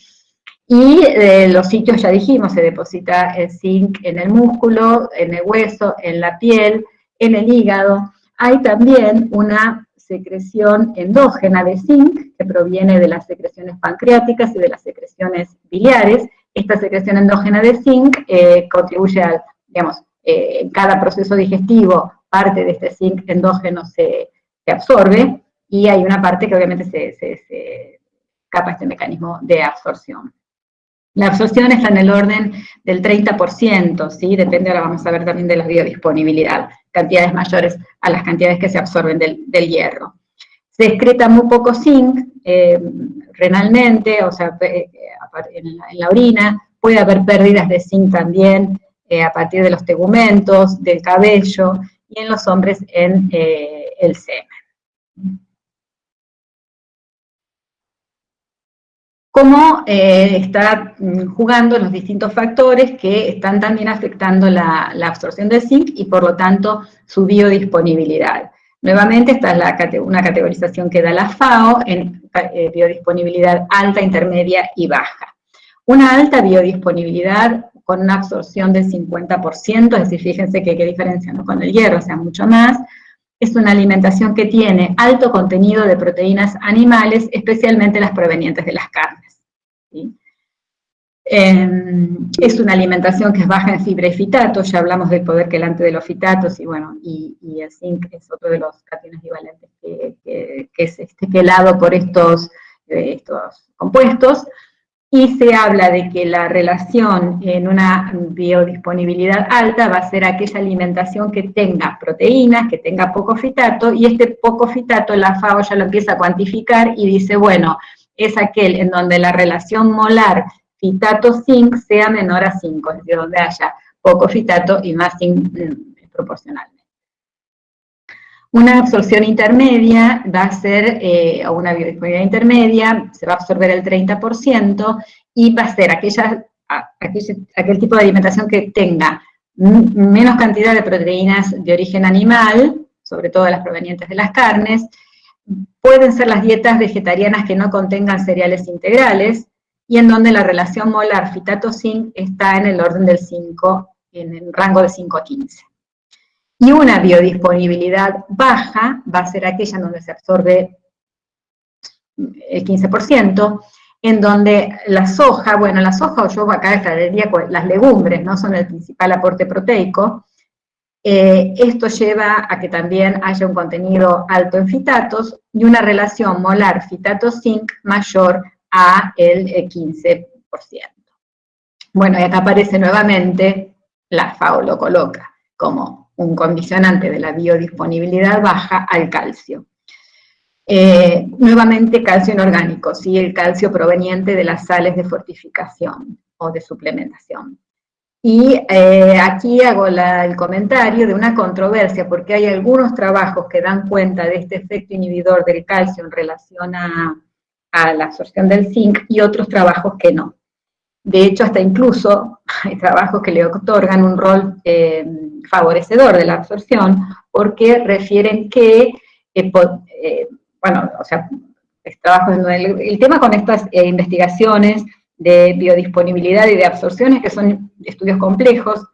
Y eh, los sitios, ya dijimos, se deposita el zinc en el músculo, en el hueso, en la piel, en el hígado, hay también una secreción endógena de zinc que proviene de las secreciones pancreáticas y de las secreciones biliares. Esta secreción endógena de zinc eh, contribuye al, digamos, eh, en cada proceso digestivo, parte de este zinc endógeno se, absorbe y hay una parte que obviamente se, se, se escapa este mecanismo de absorción. La absorción está en el orden del 30%, ¿sí? Depende, ahora vamos a ver también de la biodisponibilidad, cantidades mayores a las cantidades que se absorben del, hierro. Se excreta muy poco zinc eh, renalmente, o sea, eh, en, la, orina, puede haber pérdidas de zinc también eh, a partir de los tegumentos, del cabello, y en los hombres en el semen. Cómo eh, está mm, jugando los distintos factores que están también afectando la, absorción del zinc y por lo tanto su biodisponibilidad. Nuevamente, esta es una categorización que da la FAO en eh, biodisponibilidad alta, intermedia y baja. Una alta biodisponibilidad con una absorción del 50%, es decir, fíjense que qué diferencia ¿no? con el hierro, o sea, mucho más, es una alimentación que tiene alto contenido de proteínas animales, especialmente las provenientes de las carnes. Em, es una alimentación que es baja en fibra y fitatos, ya hablamos del poder quelante de los fitatos, y bueno, y, el zinc es otro de los cationes divalentes que, es este, por estos, eh, estos compuestos, y se habla de que la relación en una biodisponibilidad alta va a ser aquella alimentación que tenga proteínas, que tenga poco fitato, y este poco fitato la FAO ya lo empieza a cuantificar y dice, bueno, es aquel en donde la relación molar fitato-zinc sea menor a 5, es decir, donde haya poco fitato y más zinc mm, proporcional. Una absorción intermedia va a ser, eh, o una biodisponibilidad intermedia, se va a absorber el 30% y va a ser aquella, aquel, tipo de alimentación que tenga menos cantidad de proteínas de origen animal, sobre todo las provenientes de las carnes, pueden ser las dietas vegetarianas que no contengan cereales integrales, y en donde la relación molar fitato-zinc está en el orden del 5, en el rango de 5 a 15. Y una biodisponibilidad baja va a ser aquella en donde se absorbe el 15%, en donde la soja, bueno, la soja o yo acá extraería las legumbres, ¿no? Son el principal aporte proteico. Eh, esto lleva a que también haya un contenido alto en fitatos y una relación molar fitato-zinc mayor a el 15%. Bueno, y acá aparece nuevamente, la FAO lo coloca como un condicionante de la biodisponibilidad baja al calcio. Eh, nuevamente calcio inorgánico, ¿sí? el calcio proveniente de las sales de fortificación o de suplementación. Y eh, aquí hago el comentario de una controversia, porque hay algunos trabajos que dan cuenta de este efecto inhibidor del calcio en relación a, a la absorción del zinc, y otros trabajos que no. De hecho, hasta incluso hay trabajos que le otorgan un rol eh, favorecedor de la absorción, porque refieren que, eh, eh, bueno, o sea, el, el, tema con estas investigaciones de biodisponibilidad y de absorciones, que son estudios complejos,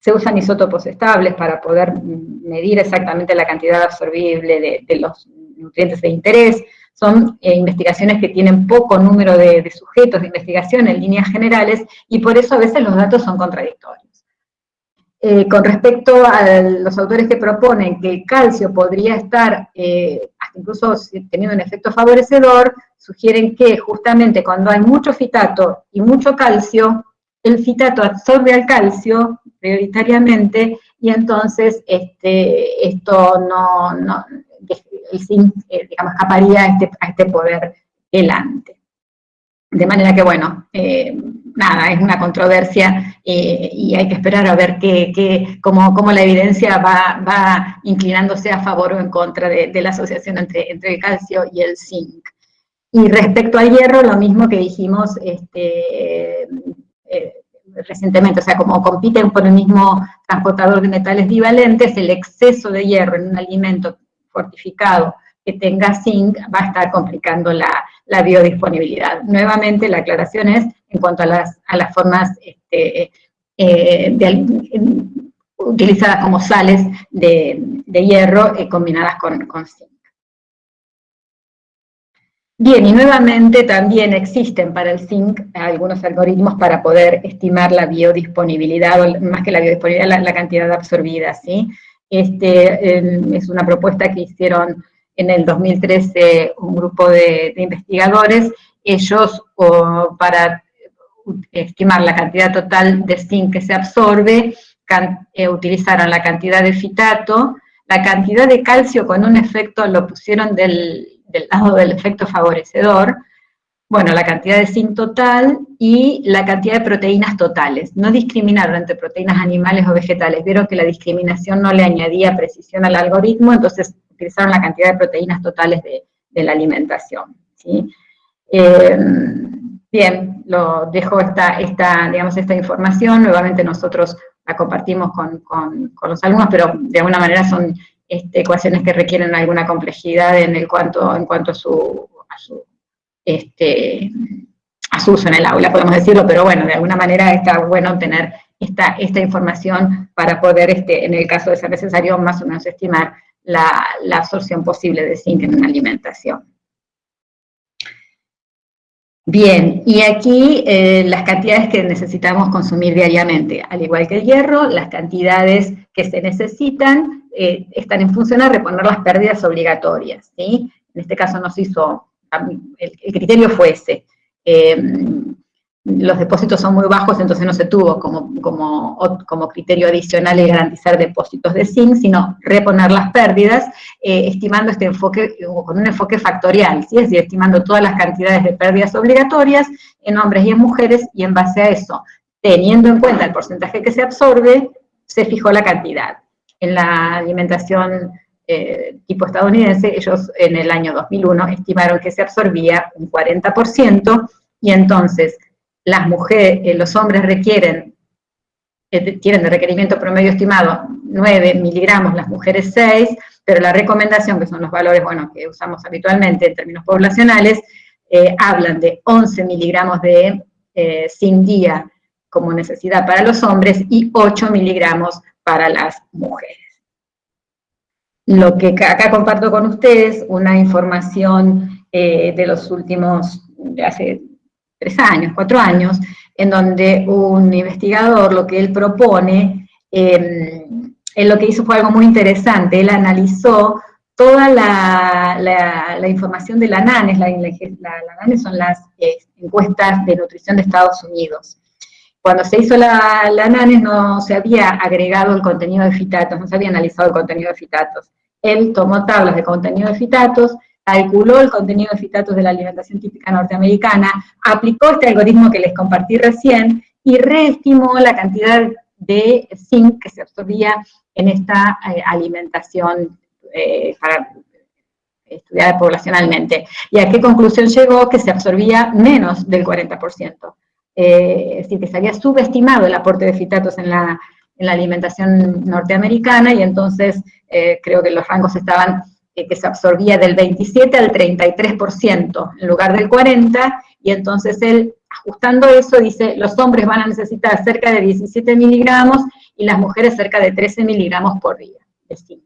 se usan isótopos estables para poder medir exactamente la cantidad absorbible de los nutrientes de interés, son eh, investigaciones que tienen poco número de, sujetos de investigación en líneas generales, y por eso a veces los datos son contradictorios. Eh, con respecto a los autores que proponen que el calcio podría estar, eh, incluso teniendo un efecto favorecedor, sugieren que justamente cuando hay mucho fitato y mucho calcio, el fitato absorbe al calcio prioritariamente, y entonces este, esto no, digamos, escaparía a este, a este poder helante. De manera que, bueno, eh, nada, es una controversia eh, y hay que esperar a ver qué, cómo, cómo, la evidencia va, va, inclinándose a favor o en contra de, la asociación entre, entre, el calcio y el zinc. Y respecto al hierro, lo mismo que dijimos este, recientemente, o sea, como compiten por el mismo transportador de metales bivalentes, el exceso de hierro en un alimento fortificado que tenga zinc va a estar complicando la, biodisponibilidad. Nuevamente, la aclaración es en cuanto a las, a las formas este, eh, utilizadas como sales de, hierro eh, combinadas con, zinc. Bien, y nuevamente también existen para el zinc algunos algoritmos para poder estimar la biodisponibilidad, o más que la biodisponibilidad, la, la cantidad absorbida, ¿sí? Este, es una propuesta que hicieron en el 2013 un grupo de, investigadores. Ellos, para estimar la cantidad total de zinc que se absorbe, eh, utilizaron la cantidad de fitato, la cantidad de calcio con un efecto, lo pusieron del lado del efecto favorecedor, bueno, la cantidad de zinc total y la cantidad de proteínas totales. No discriminaron entre proteínas animales o vegetales. Vieron que la discriminación no le añadía precisión al algoritmo, entonces utilizaron la cantidad de proteínas totales de, la alimentación. Eh, bien, lo dejo esta, esta, digamos, esta información. Nuevamente nosotros la compartimos con, los alumnos, pero de alguna manera son este, ecuaciones que requieren alguna complejidad en, el cuanto, en cuanto a su este, a uso en el aula, podemos decirlo, pero bueno, de alguna manera está bueno tener esta, esta información para poder, este, en el caso de ser necesario, más o menos estimar la, absorción posible de zinc en una alimentación. Bien, y aquí eh, las cantidades que necesitamos consumir diariamente, al igual que el hierro, las cantidades que se necesitan eh, están en función a reponer las pérdidas obligatorias, ¿sí? En este caso nos hizo el, criterio fue ese. Eh, los depósitos son muy bajos, entonces no se tuvo como, como, como criterio adicional el garantizar depósitos de zinc, sino reponer las pérdidas, eh, estimando este enfoque, con un enfoque factorial, es decir, estimando todas las cantidades de pérdidas obligatorias en hombres y en mujeres, y en base a eso, teniendo en cuenta el porcentaje que se absorbe, se fijó la cantidad. En la alimentación eh, tipo estadounidense, ellos en el año 2001 estimaron que se absorbía un 40%, y entonces las mujeres, eh, los hombres requieren, eh, tienen de requerimiento promedio estimado 9 miligramos, las mujeres 6, pero la recomendación, que son los valores bueno, que usamos habitualmente en términos poblacionales, hablan de 11 miligramos de sin día como necesidad para los hombres y 8 miligramos para las mujeres. Lo que acá comparto con ustedes, una información de los últimos, de hace tres años, cuatro años, en donde un investigador lo que él propone, em, él lo que hizo fue algo muy interesante, él analizó toda la, información de la NANES, la, NANES son las eh, encuestas de nutrición de Estados Unidos. Cuando se hizo la, la no se había agregado el contenido de fitatos, no se había analizado el contenido de fitatos. Él tomó tablas de contenido de fitatos, calculó el contenido de fitatos de la alimentación típica norteamericana, aplicó este algoritmo que les compartí recién y reestimó la cantidad de zinc que se absorbía en esta eh, alimentación eh, para, estudiada poblacionalmente. ¿Y a qué conclusión llegó? Que se absorbía menos del 40%. Eh, es decir, que se había subestimado el aporte de fitatos en la, en la alimentación norteamericana y entonces creo que los rangos estaban que se absorbía del 27 al 33% en lugar del 40%, y entonces él, ajustando eso, dice, los hombres van a necesitar cerca de 17 miligramos y las mujeres cerca de 13 miligramos por día de zinc.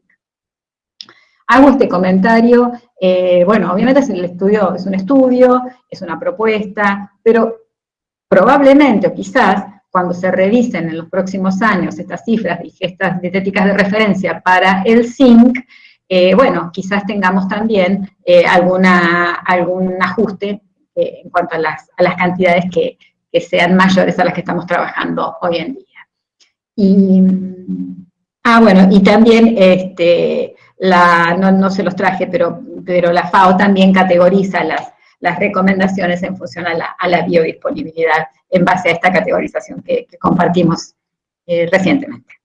Hago este comentario, eh, bueno, obviamente es, el estudio, es un estudio, es una propuesta, pero probablemente o quizás cuando se revisen en los próximos años estas cifras y estas dietéticas de referencia para el zinc, eh, bueno, quizás tengamos también eh, alguna, algún ajuste eh, en cuanto a las, cantidades que, sean mayores a las que estamos trabajando hoy en día. Y, ah, bueno, y también, este, la, no, se los traje, pero, pero la FAO también categoriza las, las recomendaciones en función a la, biodisponibilidad en base a esta categorización que, compartimos recientemente.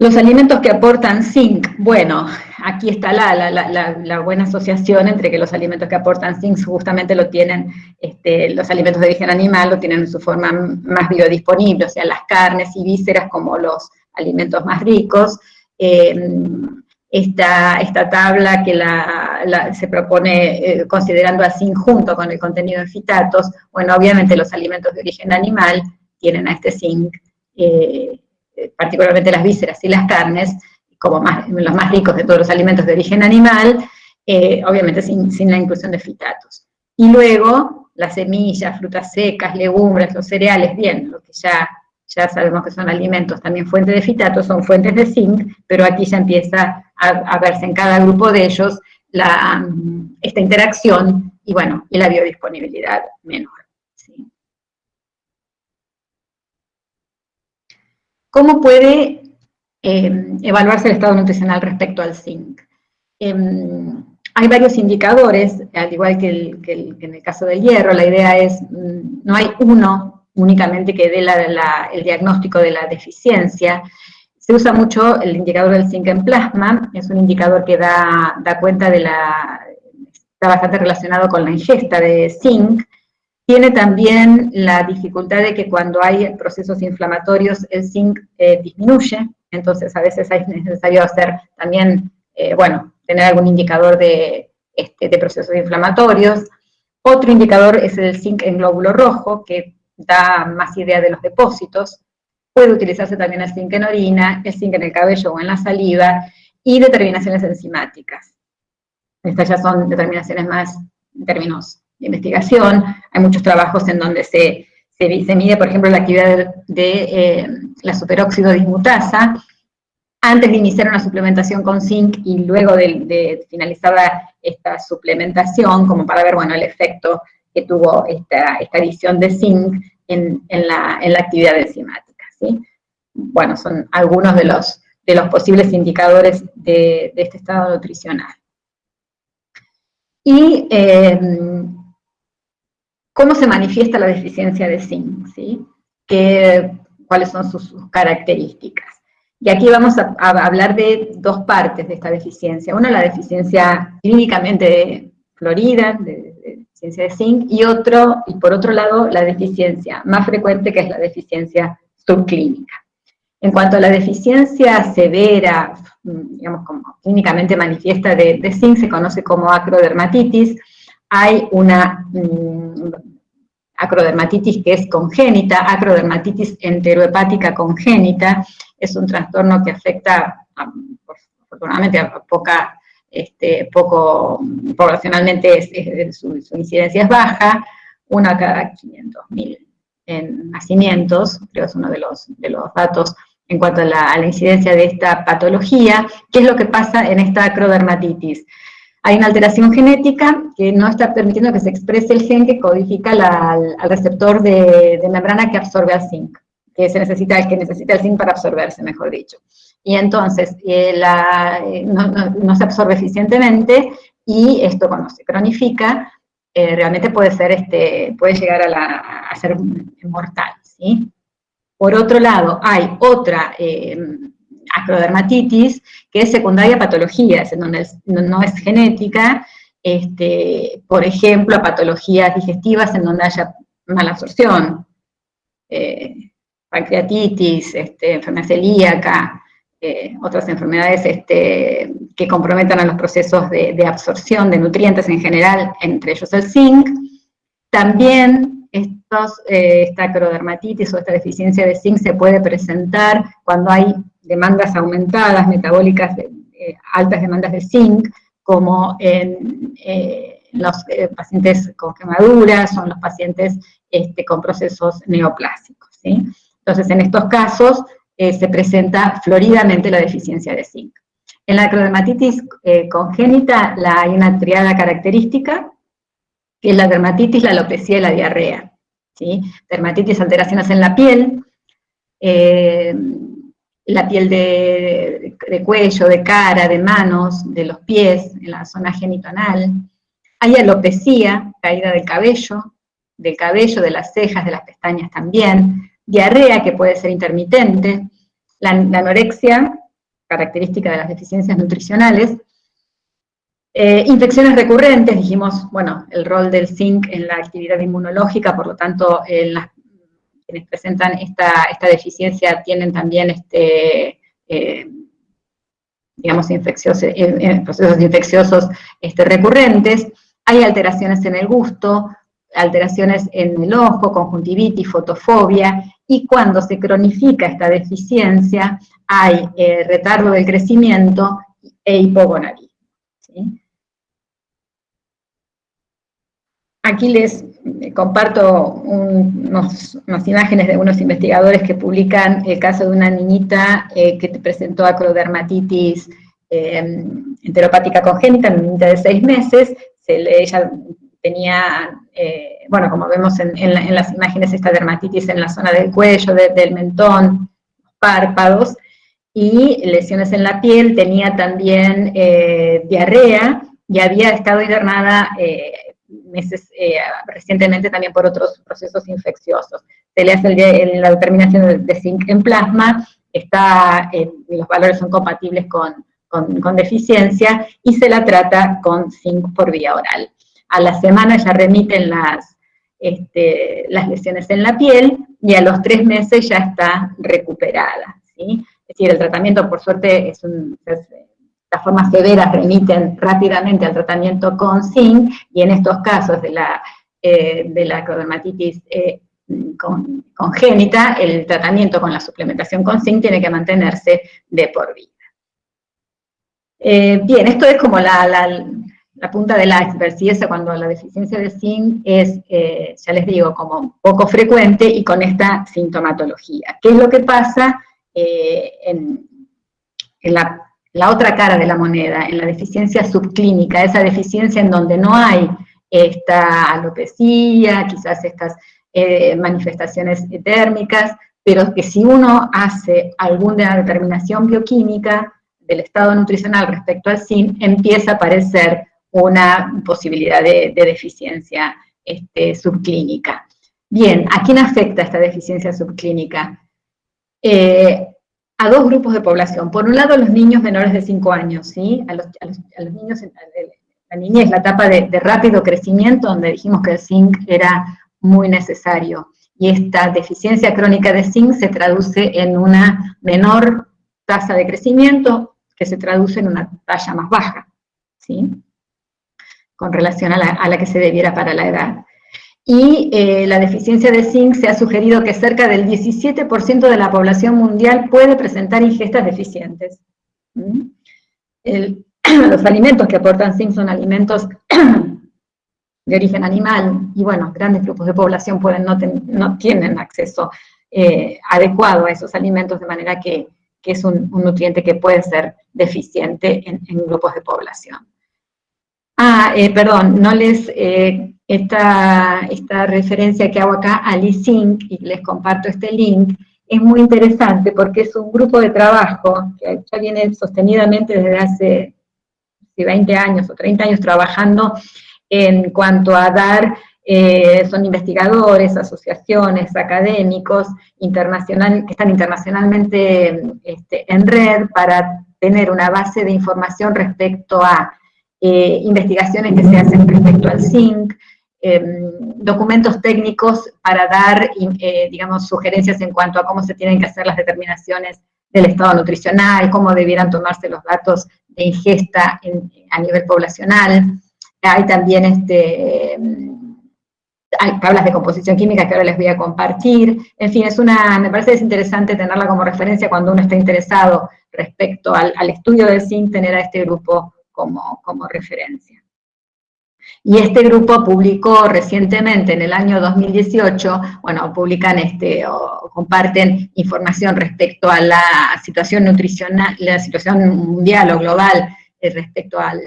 Los alimentos que aportan zinc, bueno, aquí está la, buena asociación entre que los alimentos que aportan zinc justamente lo tienen, este, los alimentos de origen animal lo tienen en su forma más biodisponible, o sea, las carnes y vísceras como los alimentos más ricos. Em, esta, esta, tabla que se propone eh, considerando a zinc junto con el contenido de fitatos, bueno, obviamente los alimentos de origen animal tienen a este zinc, eh, particularmente las vísceras y las carnes, como los más ricos de todos los alimentos de origen animal, eh, obviamente sin, la inclusión de fitatos. Y luego, las semillas, frutas secas, legumbres, los cereales, bien, lo que ya, ya sabemos que son alimentos también fuentes de fitatos, son fuentes de zinc, pero aquí ya empieza a, verse en cada grupo de ellos esta interacción y bueno, la biodisponibilidad menor. ¿Cómo puede eh, evaluarse el estado nutricional respecto al zinc? Em, hay varios indicadores, al igual que, en el caso del hierro, la idea es, mm, no hay uno únicamente que dé el diagnóstico de la deficiencia, se usa mucho el indicador del zinc en plasma, es un indicador que da, cuenta de la, está bastante relacionado con la ingesta de zinc, tiene también la dificultad de que cuando hay procesos inflamatorios el zinc eh, disminuye, entonces a veces es necesario hacer también, eh, bueno, tener algún indicador de, este, de procesos inflamatorios. Otro indicador es el zinc en glóbulo rojo, que da más idea de los depósitos. Puede utilizarse también el zinc en orina, el zinc en el cabello o en la saliva, y determinaciones enzimáticas. Estas ya son determinaciones más en términos de investigación, hay muchos trabajos en donde se, se, mide, por ejemplo, la actividad de, eh, la superóxido dismutasa, antes de iniciar una suplementación con zinc y luego de, finalizar esta suplementación, como para ver, bueno, el efecto que tuvo esta, esta adición de zinc en, la, actividad enzimática. Bueno, son algunos de los, de los posibles indicadores de, este estado nutricional. Y em, cómo se manifiesta la deficiencia de zinc, ¿sí? cuáles son sus, características. Y aquí vamos a, hablar de dos partes de esta deficiencia. Una, la deficiencia clínicamente florida, de, deficiencia de zinc, y otro, y por otro lado, la deficiencia más frecuente, que es la deficiencia En cuanto a la deficiencia severa, digamos, como clínicamente manifiesta de, zinc, se conoce como acrodermatitis, hay una mm, acrodermatitis que es congénita, acrodermatitis enterohepática congénita, es un trastorno que afecta, afortunadamente, a poca, este, poco, poblacionalmente su, incidencia es baja, una cada 500.000 en nacimientos, creo es uno de los, de los datos en cuanto a la, incidencia de esta patología. ¿Qué es lo que pasa en esta acrodermatitis? Hay una alteración genética que no está permitiendo que se exprese el gen que codifica al, receptor de, membrana que absorbe al zinc, que, se necesita, que necesita el zinc para absorberse, mejor dicho. Y entonces eh, eh, no, se absorbe eficientemente y esto cuando se cronifica eh, realmente puede, ser este, puede llegar a, ser mortal. ¿sí? Por otro lado, hay otra acrodermatitis, que es secundaria a patologías, en donde no es genética, este, por ejemplo, a patologías digestivas en donde haya mala absorción, eh, pancreatitis, este, enfermedad celíaca, eh, otras enfermedades este, que comprometan a los procesos de, absorción de nutrientes en general, entre ellos el zinc. También estos, eh, esta acrodermatitis o esta deficiencia de zinc se puede presentar cuando hay demandas aumentadas, metabólicas, de, eh, altas demandas de zinc, como en eh, los eh, pacientes con quemaduras o en los pacientes este, con procesos neoplásicos. Entonces, en estos casos se presenta floridamente la deficiencia de zinc. En la acrodermatitis congénita la, hay una triada característica, que es la dermatitis, la alopecia y la diarrea. ¿sí? Dermatitis, alteraciones en la piel, la piel de, cuello, de cara, de manos, de los pies, en la zona genitonal. Hay alopecia, caída del cabello, del cabello, de las cejas, de las pestañas también. Diarrea, que puede ser intermitente. La, anorexia, característica de las deficiencias nutricionales. Eh, infecciones recurrentes, dijimos, bueno, el rol del zinc en la actividad inmunológica, por lo tanto, las quienes presentan esta, deficiencia tienen también este, eh, digamos, infecciosos, eh, eh, procesos infecciosos este, recurrentes, hay alteraciones en el gusto, alteraciones en el ojo, conjuntivitis, fotofobia, y cuando se cronifica esta deficiencia, hay retardo del crecimiento e hipogonadismo. Aquí les comparto unas imágenes de unos investigadores que publican el caso de una niñita eh, que presentó acrodermatitis eh, enteropática congénita, una niñita de seis meses, ella tenía, eh, bueno, como vemos en, las imágenes, esta dermatitis en la zona del cuello, del mentón, párpados, y lesiones en la piel, tenía también diarrea, y había estado internada meses, eh, recientemente también por otros procesos infecciosos. Se le hace la determinación de, zinc en plasma, está, los valores son compatibles con, deficiencia, y se la trata con zinc por vía oral. A la semana ya remiten las, este, las lesiones en la piel, y a los tres meses ya está recuperada. Es decir, el tratamiento, por suerte, es un, las formas severas remiten rápidamente al tratamiento con zinc, y en estos casos de la, eh, de la eh, congénita, el tratamiento con la suplementación con zinc tiene que mantenerse de por vida. Eh, bien, esto es como la, punta del iceberg, si esa cuando la deficiencia de zinc es, ya les digo, como poco frecuente y con esta sintomatología. ¿Qué es lo que pasa en, en la la otra cara de la moneda, en la deficiencia subclínica, esa deficiencia en donde no hay esta alopecia, quizás estas eh, manifestaciones térmicas, pero que si uno hace alguna determinación bioquímica del estado nutricional respecto al zinc, empieza a aparecer una posibilidad de, deficiencia este, subclínica. Bien, ¿a quién afecta esta deficiencia subclínica? Eh, a dos grupos de población. Por un lado, los niños menores de 5 años, ¿sí? A los, niños, la niñez, la etapa de, de, rápido crecimiento, donde dijimos que el zinc era muy necesario. Y esta deficiencia crónica de zinc se traduce en una menor tasa de crecimiento, que se traduce en una talla más baja, ¿sí? Con relación a la, que se debiera para la edad. Y eh, la deficiencia de zinc se ha sugerido que cerca del 17% de la población mundial puede presentar ingestas deficientes. los alimentos que aportan zinc son alimentos de origen animal, y bueno, grandes grupos de población pueden no, no tienen acceso eh, adecuado a esos alimentos, de manera que, es un, nutriente que puede ser deficiente en, grupos de población. Ah, eh, perdón, no les, eh, esta, esta, referencia que hago acá al e-Zinc, y les comparto este link, es muy interesante porque es un grupo de trabajo que ya viene sostenidamente desde hace 20 años o 30 años trabajando en cuanto a dar, eh, son investigadores, asociaciones, académicos, internacional, que están internacionalmente este, en red para tener una base de información respecto a eh, investigaciones que se hacen respecto al zinc, em, documentos técnicos para dar, eh, digamos, sugerencias en cuanto a cómo se tienen que hacer las determinaciones del estado nutricional, cómo debieran tomarse los datos de ingesta a nivel poblacional. Hay también este, hay tablas de composición química que ahora les voy a compartir. En fin, es una, me parece interesante tenerla como referencia cuando uno está interesado respecto al, estudio del zinc, tener a este grupo como, como referencia. Y este grupo publicó recientemente, en el año 2018, bueno, publican este, o comparten información respecto a la situación nutricional, la situación mundial o global eh, respecto al,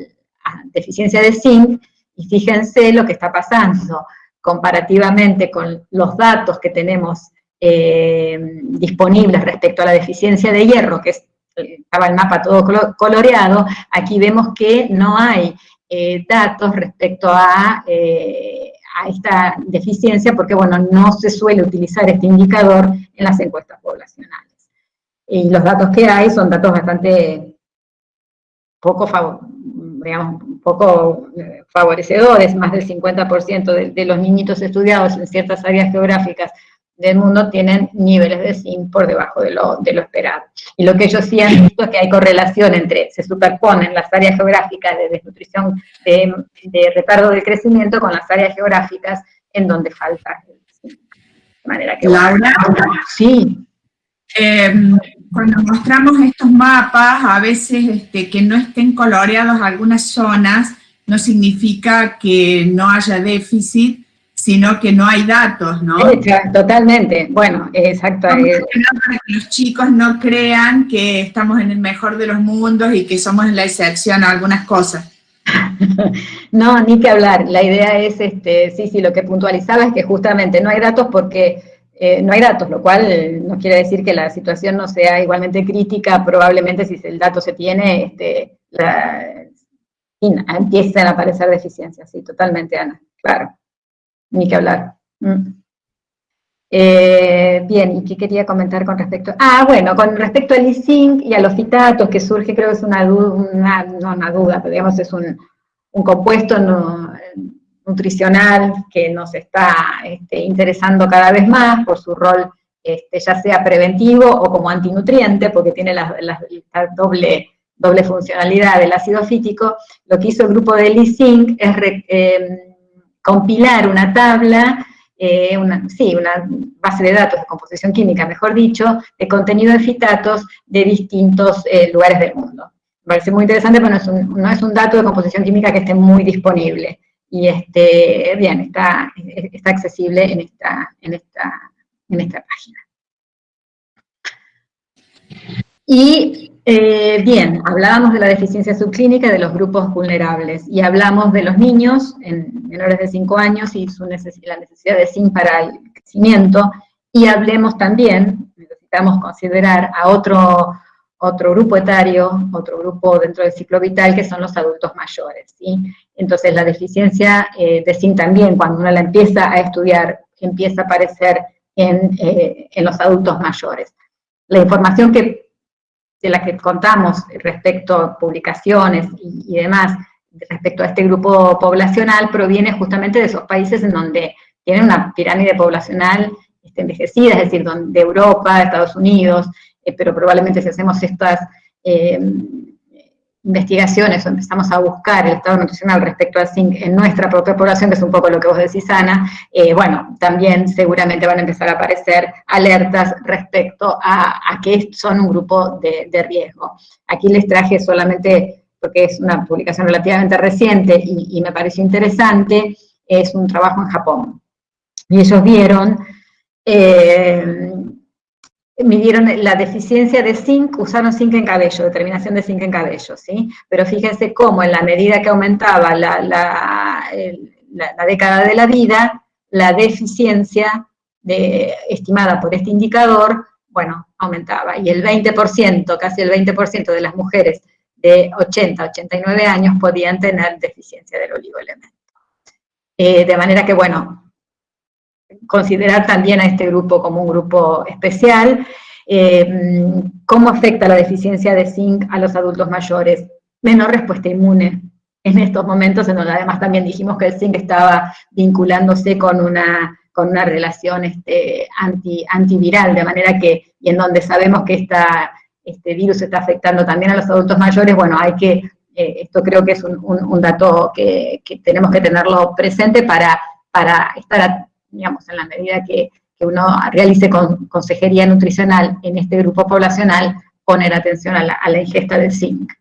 deficiencia de zinc, y fíjense lo que está pasando comparativamente con los datos que tenemos eh, disponibles respecto a la deficiencia de hierro, que estaba el mapa todo coloreado, aquí vemos que no hay eh, datos respecto a, eh, a, esta deficiencia, porque bueno, no se suele utilizar este indicador en las encuestas poblacionales. Y los datos que hay son datos bastante poco digamos, eh, favorecedores, más del 50% de, los niñitos estudiados en ciertas áreas geográficas del mundo tienen niveles de zinc por debajo de lo, de lo esperado. Y lo que ellos sí han visto es que hay correlación entre, se superponen las áreas geográficas de desnutrición, de, de retardo del crecimiento con las áreas geográficas en donde falta el zinc. De manera que... Laura, sí. Eh, cuando mostramos estos mapas, a veces este, que no estén coloreados algunas zonas, no significa que no haya déficit, sino que no hay datos, ¿no? Totalmente, bueno, exacto. Para que los chicos no crean que estamos en el mejor de los mundos y que somos la excepción a algunas cosas. no, ni que hablar, la idea es, este, sí, sí, lo que puntualizaba es que justamente no hay datos porque eh, no hay datos, lo cual eh, no quiere decir que la situación no sea igualmente crítica, probablemente si el dato se tiene, este, empiezan a aparecer deficiencias, sí, totalmente, Ana, claro, ni que hablar. Mm. Eh, bien, ¿y qué quería comentar con respecto? Ah, bueno, con respecto al ISINC y a los fitatos, que surge, creo que es una duda, no una duda, pero digamos es un, un compuesto nutricional que nos está este, interesando cada vez más por su rol este, ya sea preventivo o como antinutriente, porque tiene la, doble, doble funcionalidad del ácido fítico, lo que hizo el grupo de Lee Sing es em, compilar una tabla, eh, sí, una base de datos de composición química, mejor dicho, de contenido de fitatos de distintos eh, lugares del mundo. Me parece muy interesante, pero no es, un, no es un dato de composición química que esté muy disponible y este, bien, está, está accesible en esta, en, esta, en esta página. Y Eh, bien, hablábamos de la deficiencia subclínica de los grupos vulnerables y hablamos de los niños en menores de 5 años y su la necesidad de zinc para el crecimiento y hablemos también, necesitamos considerar a otro, otro grupo etario, otro grupo dentro del ciclo vital que son los adultos mayores. ¿sí? Entonces la deficiencia eh, de zinc también cuando uno la empieza a estudiar empieza a aparecer en, eh, en los adultos mayores. La información que de la que contamos respecto a publicaciones y, demás, respecto a este grupo poblacional, proviene justamente de esos países en donde tienen una pirámide poblacional este, envejecida, es decir, de Europa, Estados Unidos, eh, pero probablemente si hacemos estas eh, investigaciones o empezamos a buscar el estado nutricional respecto al zinc en nuestra propia población, que es un poco lo que vos decís, Ana, eh, bueno, también seguramente van a empezar a aparecer alertas respecto a, que son un grupo de, riesgo. Aquí les traje solamente, porque es una publicación relativamente reciente y, me pareció interesante, es un trabajo en Japón. Y ellos vieron eh, midieron la deficiencia de zinc, usaron zinc en cabello, determinación de zinc en cabello, ¿sí? Pero fíjense cómo en la medida que aumentaba la, la, década de la vida, la deficiencia de, estimada por este indicador, bueno, aumentaba. Y el 20%, casi el 20% de las mujeres de 80 89 años podían tener deficiencia del oligoelemento. Eh, de manera que, bueno, considerar también a este grupo como un grupo especial. Eh, ¿Cómo afecta la deficiencia de zinc a los adultos mayores? Menor respuesta inmune en estos momentos, en donde además también dijimos que el zinc estaba vinculándose con una, con una relación este, anti, antiviral, de manera que, y en donde sabemos que este virus está afectando también a los adultos mayores, bueno, hay que, eh, esto creo que es un, dato que, tenemos que tenerlo presente para, para estar digamos, en la medida que, uno realice con, consejería nutricional en este grupo poblacional, poner atención a la, ingesta de zinc.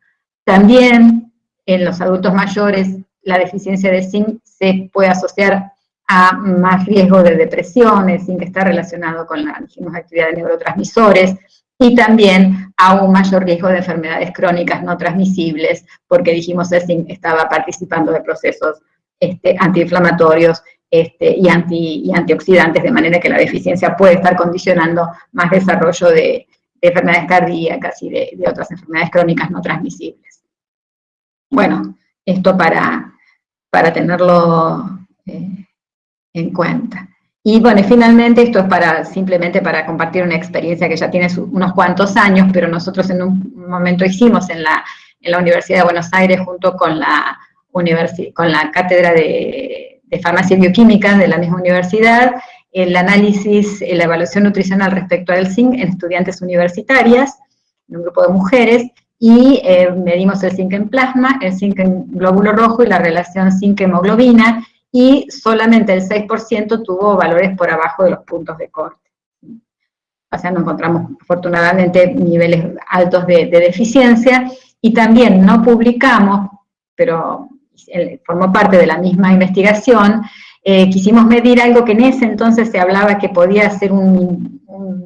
También en los adultos mayores la deficiencia de zinc se puede asociar a más riesgo de depresión, el zinc está relacionado con la dijimos, actividad de neurotransmisores, y también a un mayor riesgo de enfermedades crónicas no transmisibles, porque dijimos el zinc estaba participando de procesos este, antiinflamatorios este, y, anti, antioxidantes, de manera que la deficiencia puede estar condicionando más desarrollo de, enfermedades cardíacas y de, otras enfermedades crónicas no transmisibles. Bueno, esto para, para tenerlo eh, en cuenta. Y bueno, finalmente esto es para simplemente para compartir una experiencia que ya tiene unos cuantos años, pero nosotros en un momento hicimos en la, en la Universidad de Buenos Aires junto con la, con la cátedra de de farmacia y bioquímica de la misma universidad, el análisis, la evaluación nutricional respecto al zinc en estudiantes universitarias, en un grupo de mujeres, y eh, medimos el zinc en plasma, el zinc en glóbulo rojo y la relación zinc-hemoglobina, y solamente el 6% tuvo valores por abajo de los puntos de corte. O sea, no encontramos afortunadamente niveles altos de, de deficiencia, y también no publicamos, pero formó parte de la misma investigación, eh, quisimos medir algo que en ese entonces se hablaba que podía ser un,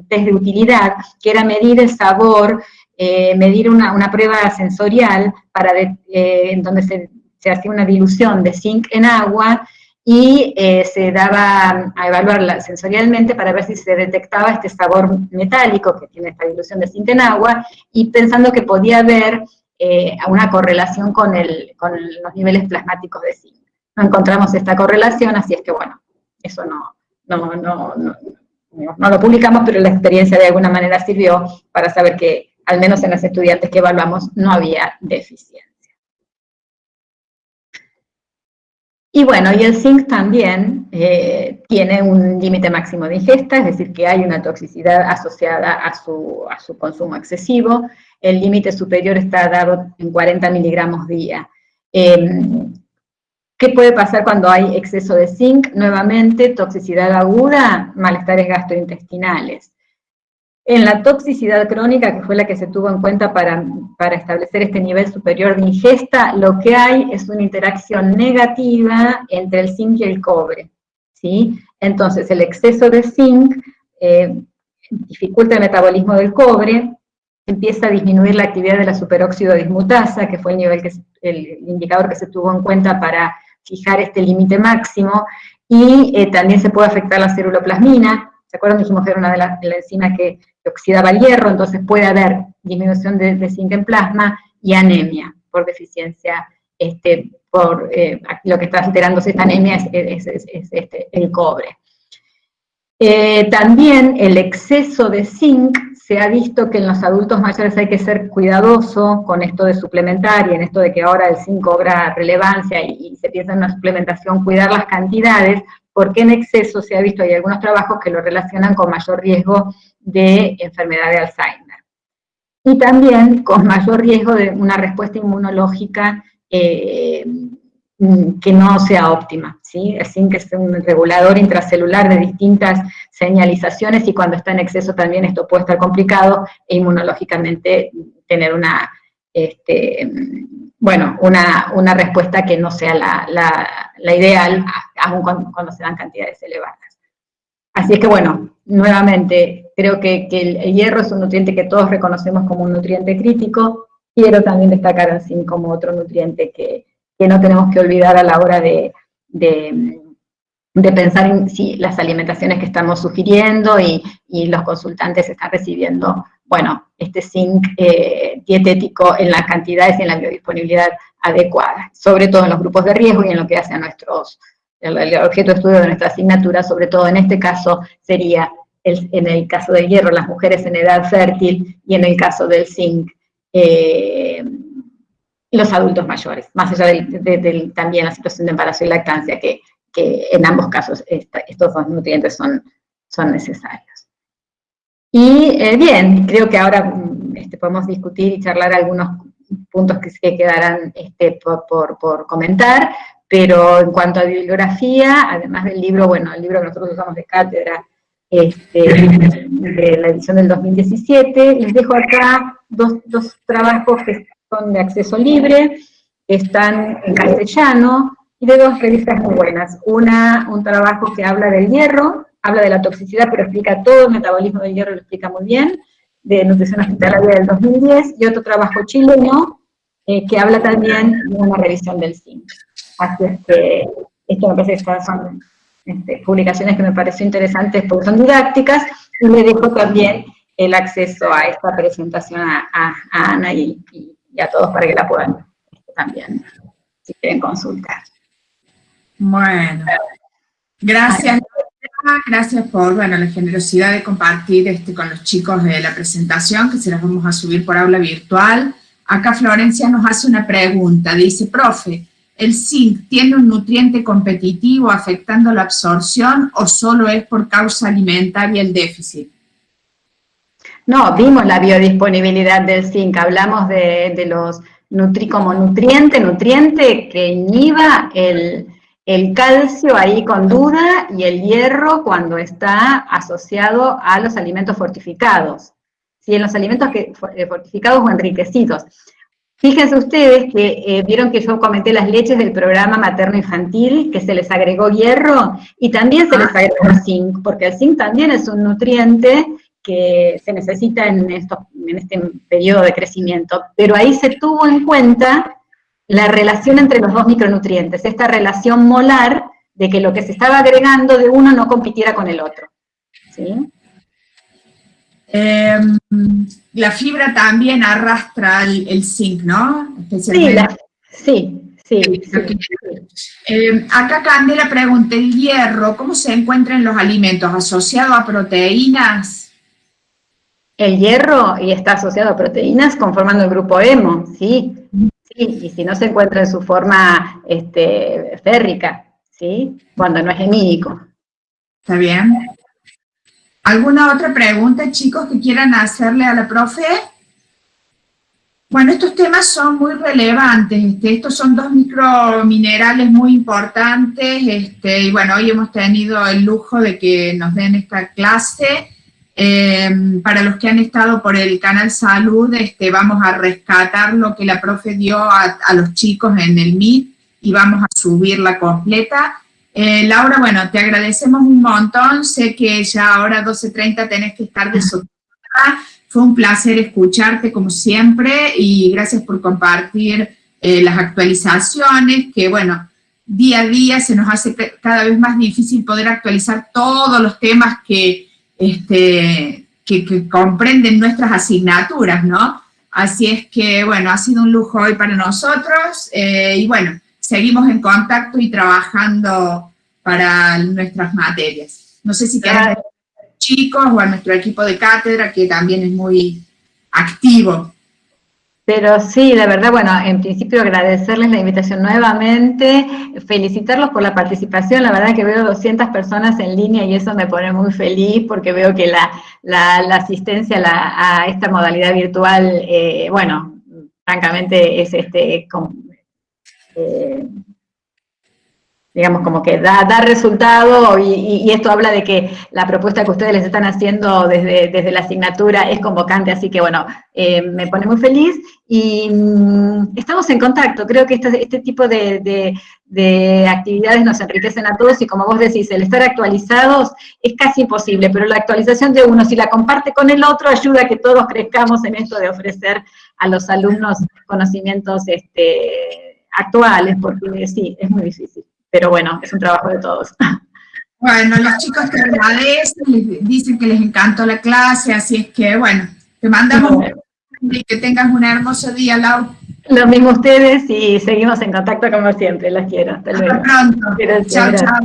test de utilidad, que era medir el sabor, eh, medir una, prueba sensorial para eh, en donde se, hacía una dilución de zinc en agua y se daba a evaluarla sensorialmente para ver si se detectaba este sabor metálico que tiene esta dilución de zinc en agua, y pensando que podía haber eh, una correlación con, los niveles plasmáticos de zinc. No encontramos esta correlación, así es que bueno, eso no, no, no, no, lo publicamos, pero la experiencia de alguna manera sirvió para saber que, al menos en los estudiantes que evaluamos, no había deficiencia. Y bueno, y el zinc también eh, tiene un límite máximo de ingesta, es decir, que hay una toxicidad asociada a su, a su consumo excesivo, el límite superior está dado en 40 miligramos día. Em, ¿Qué puede pasar cuando hay exceso de zinc? Nuevamente, toxicidad aguda, malestares gastrointestinales. En la toxicidad crónica, que fue la que se tuvo en cuenta para, para, establecer este nivel superior de ingesta, lo que hay es una interacción negativa entre el zinc y el cobre. ¿sí? Entonces, el exceso de zinc eh, dificulta el metabolismo del cobre, empieza a disminuir la actividad de la superóxido dismutasa, que fue el, nivel que, el indicador que se tuvo en cuenta para fijar este límite máximo, y eh, también se puede afectar la ceruloplasmina, ¿se acuerdan? Dijimos que era una de las enzimas que, oxidaba el hierro, entonces puede haber disminución de, zinc en plasma y anemia por deficiencia, este, por eh, lo que está alterándose esta anemia es, este, el cobre. Eh, también el exceso de zinc, se ha visto que en los adultos mayores hay que ser cuidadoso con esto de suplementar y en esto de que ahora el zinc cobra relevancia y, se piensa en una suplementación, cuidar las cantidades, porque en exceso se ha visto, hay algunos trabajos que lo relacionan con mayor riesgo de enfermedad de Alzheimer. Y también con mayor riesgo de una respuesta inmunológica eh, Mm, que no sea óptima, ¿sí? El zinc es un regulador intracelular de distintas señalizaciones y cuando está en exceso también esto puede estar complicado e inmunológicamente tener una, este, bueno, una, respuesta que no sea la, ideal, aun cuando, se dan cantidades elevadas. Así es que bueno, nuevamente, creo que, el, hierro es un nutriente que todos reconocemos como un nutriente crítico, quiero también destacar el zinc como otro nutriente que que no tenemos que olvidar a la hora de, pensar en si las alimentaciones que estamos sugiriendo y, los consultantes están recibiendo, bueno, este zinc eh, dietético en las cantidades y en la biodisponibilidad adecuada, sobre todo en los grupos de riesgo y en lo que hace a nuestros, el, objeto de estudio de nuestra asignatura, sobre todo en este caso sería, en el caso del hierro, las mujeres en edad fértil, y en el caso del zinc, eh, los adultos mayores, más allá de, también la situación de embarazo y lactancia, que, en ambos casos estos dos nutrientes son, son necesarios. Y eh, bien, creo que ahora mm, este, podemos discutir y charlar algunos puntos que, quedarán este, por, comentar, pero en cuanto a bibliografía, además del libro, bueno, el libro que nosotros usamos de cátedra, este, de la edición del 2017, les dejo acá dos, dos trabajos que son de acceso libre, están en castellano, y de dos revistas muy buenas. Una, un trabajo que habla del hierro, habla de la toxicidad, pero explica todo el metabolismo del hierro, lo explica muy bien, de nutrición hospitalaria del 2010, y otro trabajo chileno, eh, que habla también de una revisión del zinc. Así es que, esto me parece que son este, publicaciones que me pareció interesantes porque son didácticas, y le dejo también el acceso a esta presentación a, Ana y, y a todos para que la puedan también, si quieren consultar. Bueno, gracias. Gracias por bueno, la generosidad de compartir este, con los chicos de la presentación, que se las vamos a subir por aula virtual. Acá Florencia nos hace una pregunta, dice, profe, ¿el zinc tiene un nutriente competitivo afectando la absorción o solo es por causa alimentaria el déficit? No, vimos la biodisponibilidad del zinc, hablamos de, los nutri como nutriente, nutriente que inhiba el, calcio ahí con duda y el hierro cuando está asociado a los alimentos fortificados, ¿sí? en los alimentos que, eh, fortificados o enriquecidos. Fíjense ustedes que eh, vieron que yo comenté las leches del programa materno-infantil, que se les agregó hierro, y también se les ah. agregó zinc, porque el zinc también es un nutriente que se necesita en, en este periodo de crecimiento, pero ahí se tuvo en cuenta la relación entre los dos micronutrientes, esta relación molar de que lo que se estaba agregando de uno no compitiera con el otro. ¿sí? Em, la fibra también arrastra el, zinc, ¿no? Sí, sí, Sí, em, acá Candela pregunta, ¿el hierro cómo se encuentra en los alimentos? ¿Asociado a proteínas? El hierro y está asociado a proteínas conformando el grupo hemo, ¿sí? y si no se encuentra en su forma este, férrica, ¿sí? Cuando no es hemídico. Está bien. ¿Alguna otra pregunta, chicos, que quieran hacerle a la profe? Bueno, estos temas son muy relevantes, este, estos son dos microminerales muy importantes, este, y bueno, hoy hemos tenido el lujo de que nos den esta clase, eh, para los que han estado por el canal Salud, este, vamos a rescatar lo que la profe dio a, los chicos en el Meet y vamos a subirla completa. Eh, Laura, bueno, te agradecemos un montón, sé que ya ahora 12.30 tenés que estar desocupada, fue un placer escucharte como siempre y gracias por compartir eh, las actualizaciones, que bueno, día a día se nos hace cada vez más difícil poder actualizar todos los temas que, este, que, comprenden nuestras asignaturas, ¿no? Así es que, bueno, ha sido un lujo hoy para nosotros eh, y bueno, seguimos en contacto y trabajando para nuestras materias. No sé si quedan chicos o a nuestro equipo de cátedra que también es muy activo pero sí, la verdad, bueno, en principio agradecerles la invitación nuevamente, felicitarlos por la participación, la verdad que veo 200 personas en línea y eso me pone muy feliz porque veo que la, la, asistencia a esta modalidad virtual, eh, bueno, francamente es este, eh, digamos, como que da, da resultado y, esto habla de que la propuesta que ustedes les están haciendo desde, desde la asignatura es convocante, así que bueno, eh, me pone muy feliz y mm, estamos en contacto, creo que este, este tipo de, de, actividades nos enriquecen a todos y como vos decís, el estar actualizados es casi imposible, pero la actualización de uno, si la comparte con el otro, ayuda a que todos crezcamos en esto de ofrecer a los alumnos conocimientos este, actuales, porque sí, es muy difícil pero bueno, es un trabajo de todos. Bueno, los chicos te agradecen, dicen que les encantó la clase, así es que, bueno, te mandamos y que tengas un hermoso día, Lau. Lo mismo ustedes y seguimos en contacto como siempre, las quiero. Hasta, Hasta pronto. chao, chao.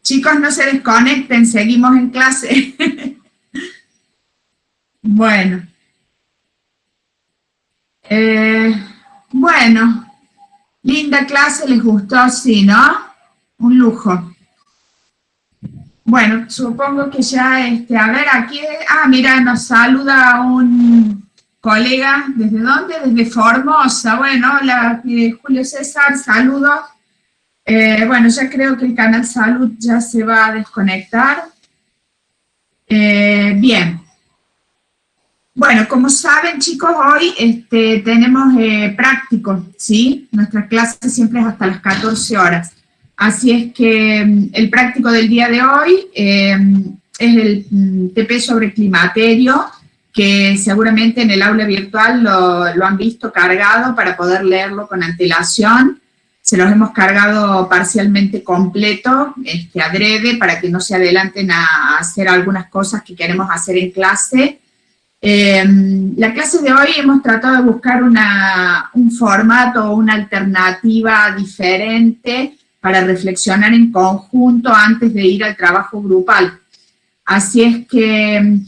Chicos, no se desconecten, seguimos en clase. bueno. Eh, bueno. Linda clase, les gustó, sí, ¿no? Un lujo. Bueno, supongo que ya, este, a ver, aquí, ah, mira, nos saluda un colega, ¿desde dónde? Desde Formosa, bueno, hola, Julio César, saludos. Eh, bueno, ya creo que el canal Salud ya se va a desconectar. Eh, bien, bueno, como saben chicos, hoy este, tenemos eh, práctico, ¿sí? Nuestra clase siempre es hasta las 14 horas. Así es que mm, el práctico del día de hoy em, es el mm, TP sobre climaterio, que seguramente en el aula virtual lo, lo, han visto cargado para poder leerlo con antelación. Se los hemos cargado parcialmente completo, este, adrede, para que no se adelanten a hacer algunas cosas que queremos hacer en clase. Eh, la clase de hoy hemos tratado de buscar un formato o una alternativa diferente para reflexionar en conjunto antes de ir al trabajo grupal. Así es que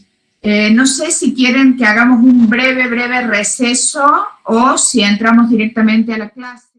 eh, no sé si quieren que hagamos un breve, breve receso o si entramos directamente a la clase.